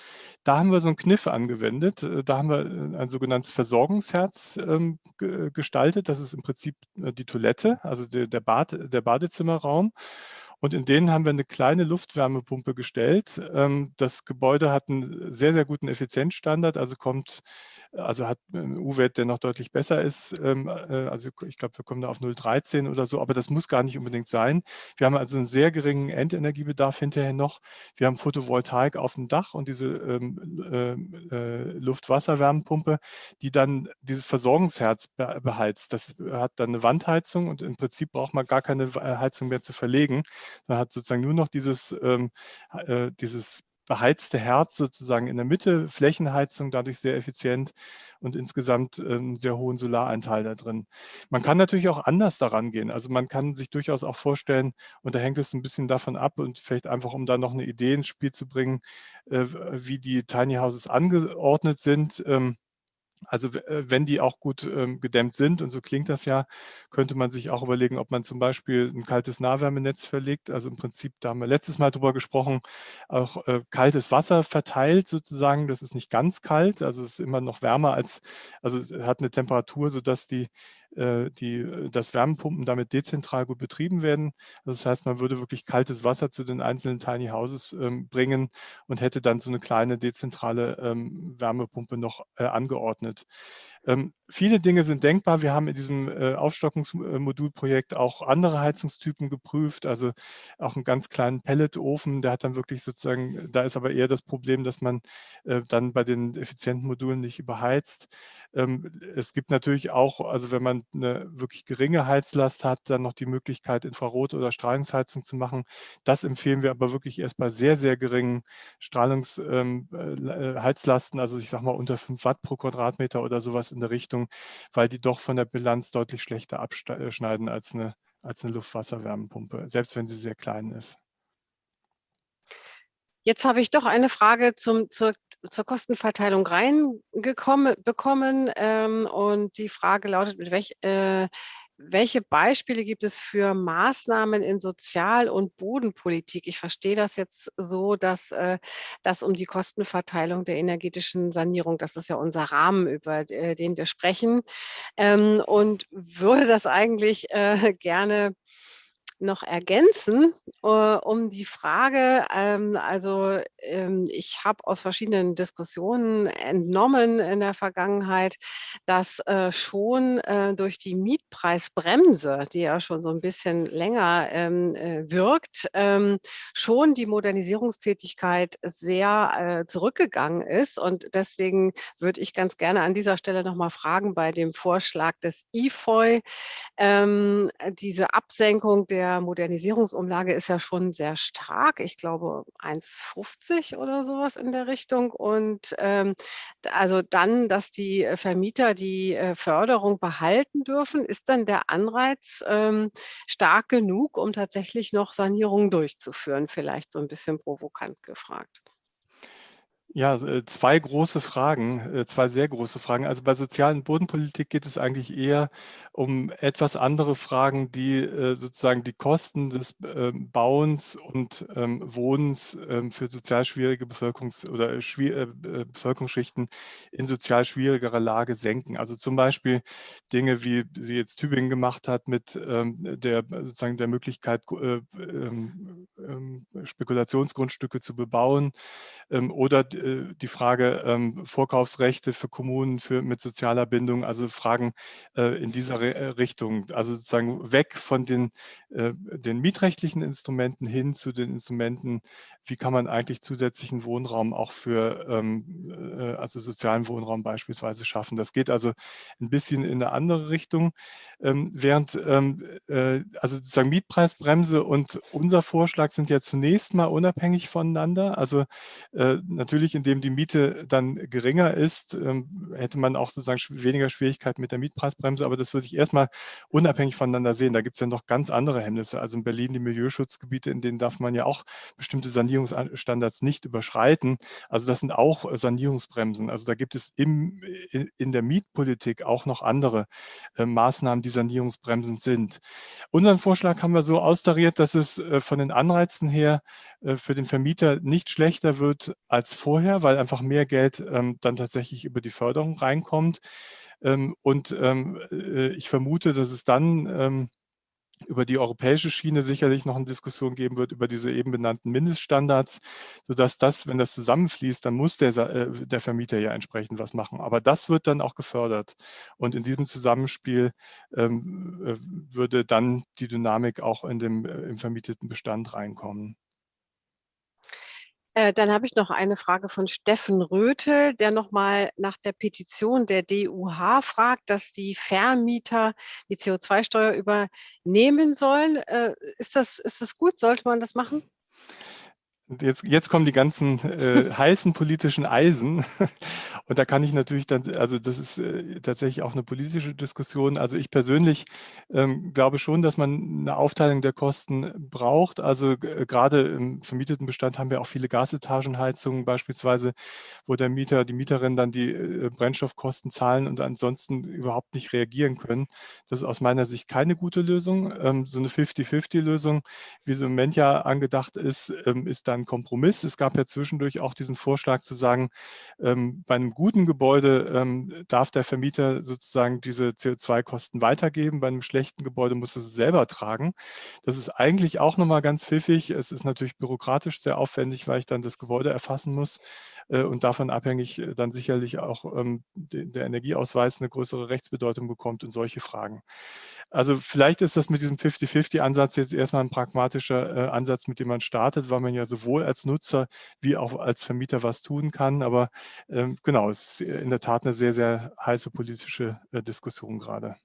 Da haben wir so 'n Kniff angewendet. Äh, da haben wir, äh, ein sogenanntes Versorgungsherz, ähm, ge gestaltet. Das ist im Prinzip, äh, die Toilette, also de der Bad der Badezimmerraum. Und in den haben wir 'ne kleine Luftwärmepumpe gestellt. Ähm, das Gebäude hat 'n sehr, sehr guten Effizienzstandard, also kommt also hat 'n U-Wert, der noch deutlich besser ist. Ähm, äh, also ich glaube, wir kommen da auf 0,13 oder so, aber das muss gar nicht unbedingt sein. Wir haben also 'n sehr geringen Endenergiebedarf hinterher noch. Wir haben Photovoltaik auf'm Dach und diese, ähm, ähm, äh, Luft-Wasser-Wärmepumpe, die dann dieses Versorgungsherz be beheizt. Das hat dann 'ne Wandheizung und im Prinzip braucht man gar keine Heizung mehr zu verlegen. Man hat sozusagen nur noch dieses, ähm, äh, dieses beheizte Herz sozusagen in der Mitte, Flächenheizung, dadurch sehr effizient und insgesamt, ähm, sehr hohen Solaranteil da drin. Man kann natürlich auch anders da rangehen. Also, man kann sich durchaus auch vorstellen und da hängt es 'n bisschen davon ab und vielleicht einfach, um da noch 'ne Idee ins Spiel zu bringen, äh, wie die Tiny Houses angeordnet sind. Ähm, also, äh, wenn die auch gut, ähm, gedämmt sind und so klingt das ja, könnte man sich auch überlegen, ob man zum Beispiel 'n kaltes Nahwärmenetz verlegt. Also, im Prinzip, da haben wir letztes Mal drüber gesprochen, auch, äh, kaltes Wasser verteilt sozusagen. Das ist nicht ganz kalt, also es ist immer noch wärmer als also es hat 'ne Temperatur, sodass die die dass Wärmepumpen damit dezentral gut betrieben werden. Das heißt, man würde wirklich kaltes Wasser zu den einzelnen Tiny Houses, ähm, bringen und hätte dann so 'ne kleine dezentrale, ähm, Wärmepumpe noch, äh, angeordnet. Ähm, viele Dinge sind denkbar. Wir haben in diesem, äh, Aufstockungs äh, Modulprojekt auch andere Heizungstypen geprüft, also auch 'n ganz kleinen Pelletofen, der hat dann wirklich sozusagen da ist aber eher das Problem, dass man, äh, dann bei den effizienten Modulen nicht überheizt. Ähm, es gibt natürlich auch also wenn man 'ne wirklich geringe Heizlast hat, dann noch die Möglichkeit, Infrarot oder Strahlungsheizung zu machen. Das empfehlen wir aber wirklich erst bei sehr, sehr geringen Strahlungs ähm, äh, äh, also ich sage mal unter 5 Watt pro Quadratmeter oder so in der Richtung, weil die doch von der Bilanz deutlich schlechter absta äh, als 'ne als 'ne Luft-Wasser-Wärmepumpe, selbst wenn sie sehr klein ist. Jetzt habe ich doch eine Frage zum zur zur Kostenverteilung reingekomme bekommen, ähm, und die Frage lautet: „Mit welch äh, welche Beispiele gibt es für Maßnahmen in Sozial und Bodenpolitik?“ Ich verstehe das jetzt so, dass, äh, das um die Kostenverteilung der energetischen Sanierung das ist ja unser Rahmen, über äh, den wir sprechen, ähm, und würde das eigentlich, äh, gerne noch ergänzen, äh, um die Frage ähm, also, ähm, ich habe aus verschiedenen Diskussionen entnommen in der Vergangenheit, dass, äh, schon, äh, durch die Mietpreisbremse, die ja schon so 'n bisschen länger, ähm, äh, wirkt, ähm, schon die Modernisierungstätigkeit sehr, äh, zurückgegangen ist. Und deswegen würde ich ganz gerne an dieser Stelle noch mal fragen bei dem Vorschlag des IFOI, ähm, äh, diese Absenkung der Modernisierungsumlage ist ja schon sehr stark. Ich glaube 1,50 oder so was in der Richtung und, ähm, also dann, dass die, äh, Vermieter die, äh, Förderung behalten dürfen. Ist dann der Anreiz, ähm, stark genug, um tatsächlich noch Sanierungen durchzuführen? Vielleicht so 'n bisschen provokant gefragt. Ja, äh, zwei große Fragen, äh, zwei sehr große Fragen. Also bei sozialen Bodenpolitik geht es eigentlich eher um etwas andere Fragen, die äh, sozusagen die Kosten des ähm, Bauens und ähm, Wohnens ähm, für sozial schwierige Bevölkerungs- oder Bevölkerungsschichten in sozial schwierigerer Lage senken. Also zum Beispiel Dinge, wie sie jetzt Tübingen gemacht hat mit der sozusagen der Möglichkeit, Spekulationsgrundstücke zu bebauen oder äh, die Frage ähm, Vorkaufsrechte für Kommunen für, mit sozialer Bindung, also Fragen äh, in dieser äh, Richtung, also sozusagen weg von den, äh, den mietrechtlichen Instrumenten hin zu den Instrumenten, wie kann man eigentlich zusätzlichen Wohnraum auch für ähm, äh, also sozialen Wohnraum beispielsweise schaffen. Das geht also ein bisschen in eine andere Richtung, ähm, während ähm, äh, also sozusagen Mietpreisbremse und unser Vorschlag sind ja zunächst mal unabhängig voneinander. Also natürlich natürlich, indem die Miete dann geringer ist, ähm, hätte man auch sozusagen weniger Schwierigkeiten mit der Mietpreisbremse, aber das würde ich erstmal unabhängig voneinander sehen. Da gibt es ja noch ganz andere Hemmnisse. Also in Berlin die Milieuschutzgebiete, in denen darf man ja auch bestimmte Sanierungsstandards nicht überschreiten. Also das sind auch Sanierungsbremsen. Also da gibt es im, in der Mietpolitik auch noch andere äh, Maßnahmen, die Sanierungsbremsen sind. Unseren Vorschlag haben wir so austariert, dass es äh, von den Anreizen her äh, für den Vermieter nicht schlechter wird als vorher, weil einfach mehr Geld ähm, dann tatsächlich über die Förderung reinkommt. Ähm, und ähm, äh, ich vermute, dass es dann ähm, über die europäische Schiene sicherlich noch eine Diskussion geben wird über diese eben benannten Mindeststandards, sodass das, wenn das zusammenfließt, dann muss der, äh, der Vermieter ja entsprechend was machen. Aber das wird dann auch gefördert. Und in diesem Zusammenspiel ähm, äh, würde dann die Dynamik auch in dem, äh, im vermieteten Bestand reinkommen. Äh, dann habe ich noch eine Frage von Steffen Rötel, der nochmal nach der Petition der DUH fragt, dass die Vermieter die CO2-Steuer übernehmen sollen. Äh, ist das, ist das gut? Sollte man das machen? Jetzt, jetzt kommen die ganzen äh, heißen politischen Eisen. Und da kann ich natürlich dann, also das ist äh, tatsächlich auch eine politische Diskussion. Also ich persönlich ähm, glaube schon, dass man eine Aufteilung der Kosten braucht. Also äh, gerade im vermieteten Bestand haben wir auch viele Gasetagenheizungen beispielsweise, wo der Mieter, die Mieterin dann die äh, Brennstoffkosten zahlen und ansonsten überhaupt nicht reagieren können. Das ist aus meiner Sicht keine gute Lösung. Ähm, so eine 50-50-Lösung, wie sie im Moment ja angedacht ist, ähm, ist dann ein Kompromiss. Es gab ja zwischendurch auch diesen Vorschlag zu sagen, ähm, bei einem guten Gebäude ähm, darf der Vermieter sozusagen diese CO2-Kosten weitergeben, bei einem schlechten Gebäude muss er es selber tragen. Das ist eigentlich auch nochmal ganz pfiffig. Es ist natürlich bürokratisch sehr aufwendig, weil ich dann das Gebäude erfassen muss und davon abhängig äh, dann sicherlich auch ähm, der Energieausweis eine größere Rechtsbedeutung bekommt und solche Fragen. Also vielleicht ist das mit diesem 50-50-Ansatz jetzt erstmal ein pragmatischer äh, Ansatz, mit dem man startet, weil man ja sowohl als Nutzer wie auch als Vermieter was tun kann. Aber ähm, genau, es ist in der Tat eine sehr, sehr heiße politische äh, Diskussion gerade.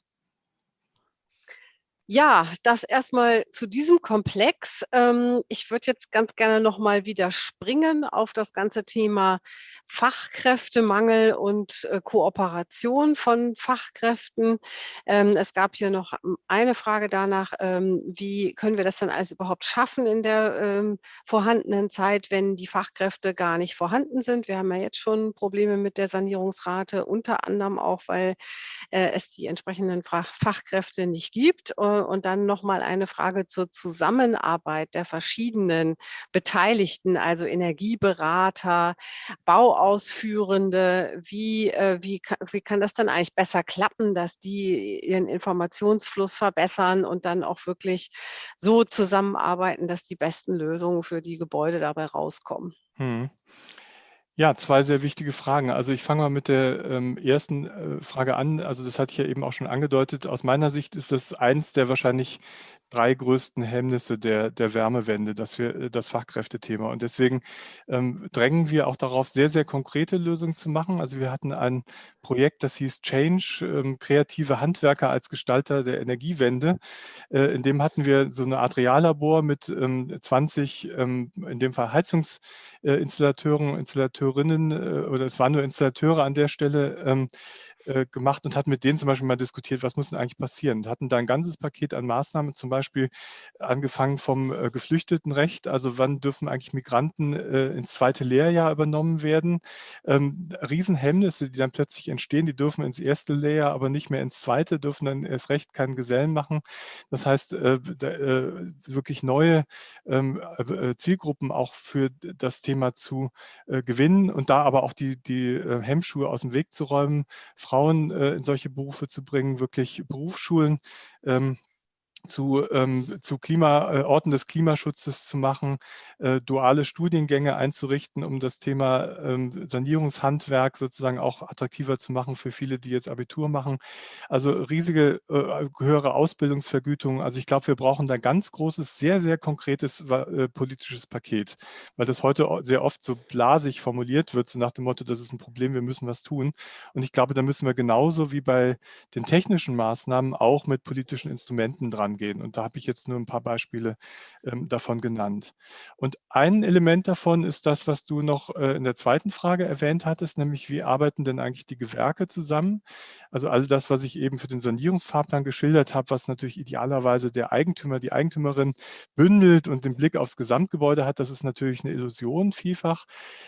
Ja, das erstmal zu diesem Komplex. Ähm, ich würde jetzt ganz gerne noch mal wieder springen auf das ganze Thema Fachkräftemangel und äh, Kooperation von Fachkräften. Ähm, es gab hier noch hm, eine Frage danach, ähm, wie können wir das dann alles überhaupt schaffen in der vorhandenen Zeit, wenn die Fachkräfte gar nicht vorhanden sind. Wir haben ja jetzt schon Probleme mit der Sanierungsrate, unter anderem auch, weil äh, es die entsprechenden Fachkräfte nicht gibt. Äh, und dann noch mal eine Frage zur Zusammenarbeit der verschiedenen Beteiligten, also Energieberater, Bauausführende. Wie, äh, wie, wie kann das dann eigentlich besser klappen, dass die ihren Informationsfluss verbessern und dann auch wirklich so zusammenarbeiten, dass die besten Lösungen für die Gebäude dabei rauskommen? Hm. Ja, zwei sehr wichtige Fragen. Also ich fange mal mit der ähm, ersten äh, Frage an. Also das hatte ich ja eben auch schon angedeutet. Aus meiner Sicht ist das eins der wahrscheinlich drei größten Hemmnisse der, der Wärmewende, dass wir äh, das Fachkräftethema. Und deswegen ähm, drängen wir auch darauf, sehr, sehr konkrete Lösungen zu machen. Also wir hatten ein Projekt, das hieß Change, ähm, kreative Handwerker als Gestalter der Energiewende. Äh, in dem hatten wir so eine Art Reallabor mit ähm, 20, ähm, in dem Fall Heizungsinstallateuren, Installateurinnen, äh, oder es waren nur Installateure an der Stelle, ähm, äh, gemacht und hatten mit denen zum Beispiel mal diskutiert, was muss denn eigentlich passieren und hatten da ein ganzes Paket an Maßnahmen, zum Beispiel angefangen vom äh, Geflüchtetenrecht, also wann dürfen eigentlich Migranten äh, ins zweite Lehrjahr übernommen werden. Ähm, Riesenhemmnisse, die dann plötzlich entstehen, die dürfen ins erste Lehrjahr, aber nicht mehr ins zweite, dürfen dann erst recht keinen Gesellen machen. Das heißt, äh, da, äh, wirklich neue ähm, äh, Zielgruppen auch für das Thema zu gewinnen und da aber auch die, die Hemmschuhe aus dem Weg zu räumen, Frauen in solche Berufe zu bringen, wirklich Berufsschulen ähm, zu, ähm, zu Klima, äh, Orten des Klimaschutzes zu machen, äh, duale Studiengänge einzurichten, um das Thema ähm, Sanierungshandwerk sozusagen auch attraktiver zu machen für viele, die jetzt Abitur machen. Also riesige äh, höhere Ausbildungsvergütungen. Also ich glaube, wir brauchen da ganz großes, sehr, sehr konkretes äh, politisches Paket, weil das heute sehr oft so blasig formuliert wird, so nach dem Motto, das ist ein Problem, wir müssen was tun. Und ich glaube, da müssen wir genauso wie bei den technischen Maßnahmen auch mit politischen Instrumenten dran angehen. Und da habe ich jetzt nur ein paar Beispiele ähm, davon genannt. Und ein Element davon ist das, was du noch äh, in der zweiten Frage erwähnt hattest, nämlich wie arbeiten denn eigentlich die Gewerke zusammen? Also all das, was ich eben für den Sanierungsfahrplan geschildert habe, was natürlich idealerweise der Eigentümer, die Eigentümerin bündelt und den Blick aufs Gesamtgebäude hat, das ist natürlich eine Illusion vielfach.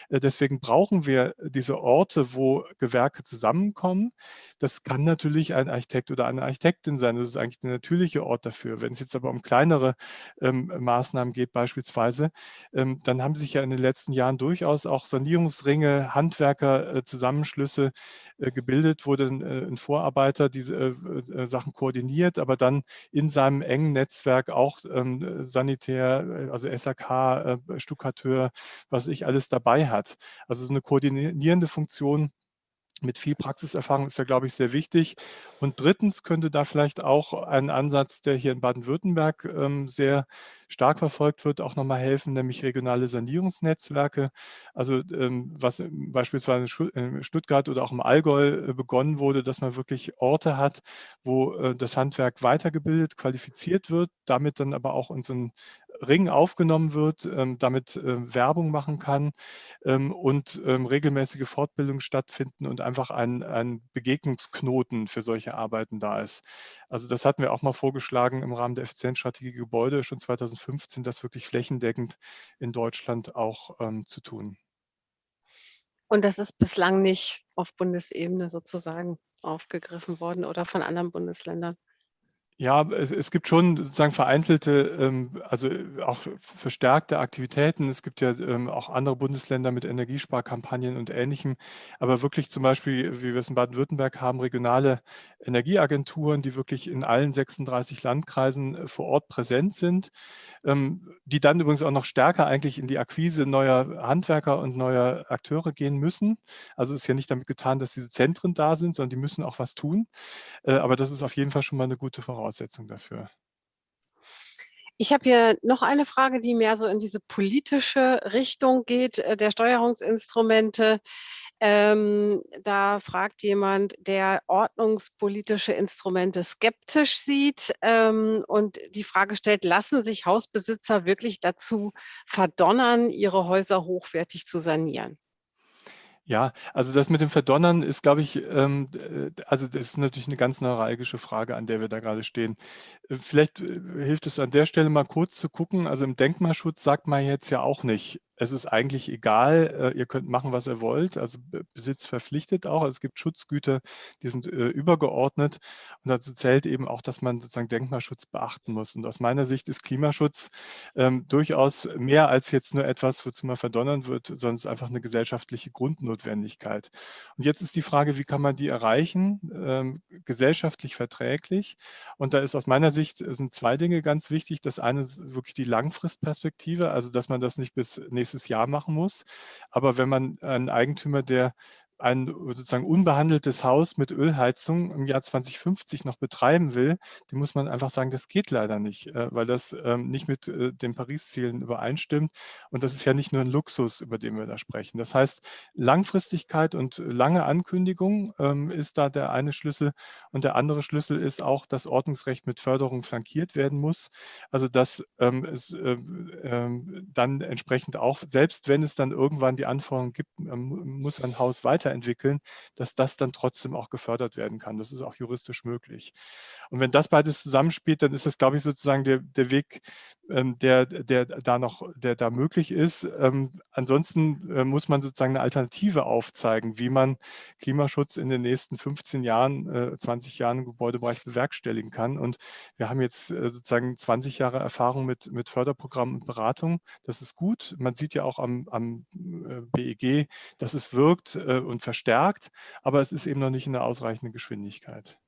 Äh, deswegen brauchen wir diese Orte, wo Gewerke zusammenkommen. Das kann natürlich ein Architekt oder eine Architektin sein. Das ist eigentlich der natürliche Ort dafür. Wenn es jetzt aber um kleinere ähm, Maßnahmen geht beispielsweise, ähm, dann haben sich ja in den letzten Jahren durchaus auch Sanierungsringe, Handwerker-Zusammenschlüsse äh, äh, gebildet, wo dann äh, ein Vorarbeiter diese äh, äh, Sachen koordiniert, aber dann in seinem engen Netzwerk auch ähm, Sanitär, also SAK, Stuckateur, was ich alles dabei hat. Also so eine koordinierende Funktion mit viel Praxiserfahrung ist da, glaube ich, sehr wichtig. Und drittens könnte da vielleicht auch ein Ansatz, der hier in Baden-Württemberg ähm, sehr stark verfolgt wird, auch nochmal helfen, nämlich regionale Sanierungsnetzwerke. Also ähm, was beispielsweise in Stuttgart oder auch im Allgäu äh, begonnen wurde, dass man wirklich Orte hat, wo äh, das Handwerk weitergebildet, qualifiziert wird, damit dann aber auch in so ein Ring aufgenommen wird, ähm, damit äh, Werbung machen kann ähm, und ähm, regelmäßige Fortbildungen stattfinden und einfach ein, ein Begegnungsknoten für solche Arbeiten da ist. Also das hatten wir auch mal vorgeschlagen im Rahmen der Effizienzstrategie Gebäude schon 2015, das wirklich flächendeckend in Deutschland auch ähm, zu tun. Und das ist bislang nicht auf Bundesebene sozusagen aufgegriffen worden oder von anderen Bundesländern? Ja, es, es gibt schon sozusagen vereinzelte, ähm, also auch verstärkte Aktivitäten. Es gibt ja ähm, auch andere Bundesländer mit Energiesparkampagnen und Ähnlichem. Aber wirklich zum Beispiel, wie wir es in Baden-Württemberg haben, regionale Energieagenturen, die wirklich in allen 36 Landkreisen äh, vor Ort präsent sind, ähm, die dann übrigens auch noch stärker eigentlich in die Akquise neuer Handwerker und neuer Akteure gehen müssen. Also es ist ja nicht damit getan, dass diese Zentren da sind, sondern die müssen auch was tun. Äh, aber das ist auf jeden Fall schon mal eine gute Voraussetzung. Voraussetzung dafür. Ich habe hier noch eine Frage, die mehr so in diese politische Richtung geht, äh, der Steuerungsinstrumente. Ähm, da fragt jemand, der ordnungspolitische Instrumente skeptisch sieht ähm, und die Frage stellt, lassen sich Hausbesitzer wirklich dazu verdonnern, ihre Häuser hochwertig zu sanieren? Ja, also das mit dem Verdonnern ist, glaube ich, ähm, äh, also das ist natürlich eine ganz neuralgische Frage, an der wir da gerade stehen. Äh, vielleicht äh, hilft es an der Stelle mal kurz zu gucken. Also im Denkmalschutz sagt man jetzt ja auch nicht, es ist eigentlich egal, äh, ihr könnt machen, was ihr wollt, also Besitz verpflichtet auch. Es gibt Schutzgüter, die sind äh, übergeordnet und dazu zählt eben auch, dass man sozusagen Denkmalschutz beachten muss. Und aus meiner Sicht ist Klimaschutz ähm, durchaus mehr als jetzt nur etwas, wozu man verdonnern wird, sondern es ist einfach eine gesellschaftliche Grundnotwendigkeit. Und jetzt ist die Frage, wie kann man die erreichen, ähm, gesellschaftlich verträglich? Und da ist aus meiner Sicht sind zwei Dinge ganz wichtig. Das eine ist wirklich die Langfristperspektive, also dass man das nicht bis nächstes nächstes Jahr machen muss. Aber wenn man einen Eigentümer, der ein sozusagen unbehandeltes Haus mit Ölheizung im Jahr 2050 noch betreiben will, dem muss man einfach sagen, das geht leider nicht, äh, weil das ähm, nicht mit äh, den Paris-Zielen übereinstimmt. Und das ist ja nicht nur ein Luxus, über den wir da sprechen. Das heißt, Langfristigkeit und lange Ankündigung ähm, ist da der eine Schlüssel. Und der andere Schlüssel ist auch, dass Ordnungsrecht mit Förderung flankiert werden muss. Also dass ähm, es dann entsprechend auch, selbst wenn es dann irgendwann die Anforderungen gibt, muss ein Haus weiter weiterentwickeln, dass das dann trotzdem auch gefördert werden kann. Das ist auch juristisch möglich. Und wenn das beides zusammenspielt, dann ist das, glaube ich, sozusagen der, der Weg, ähm, der, der da noch, der da möglich ist. Ähm, ansonsten äh, muss man sozusagen eine Alternative aufzeigen, wie man Klimaschutz in den nächsten 15 Jahren, äh, 20 Jahren im Gebäudebereich bewerkstelligen kann. Und wir haben jetzt äh, sozusagen 20 Jahre Erfahrung mit, mit Förderprogrammen und Beratung. Das ist gut. Man sieht ja auch am, am äh, BEG, dass es wirkt äh, und verstärkt, aber es ist eben noch nicht in der ausreichenden Geschwindigkeit.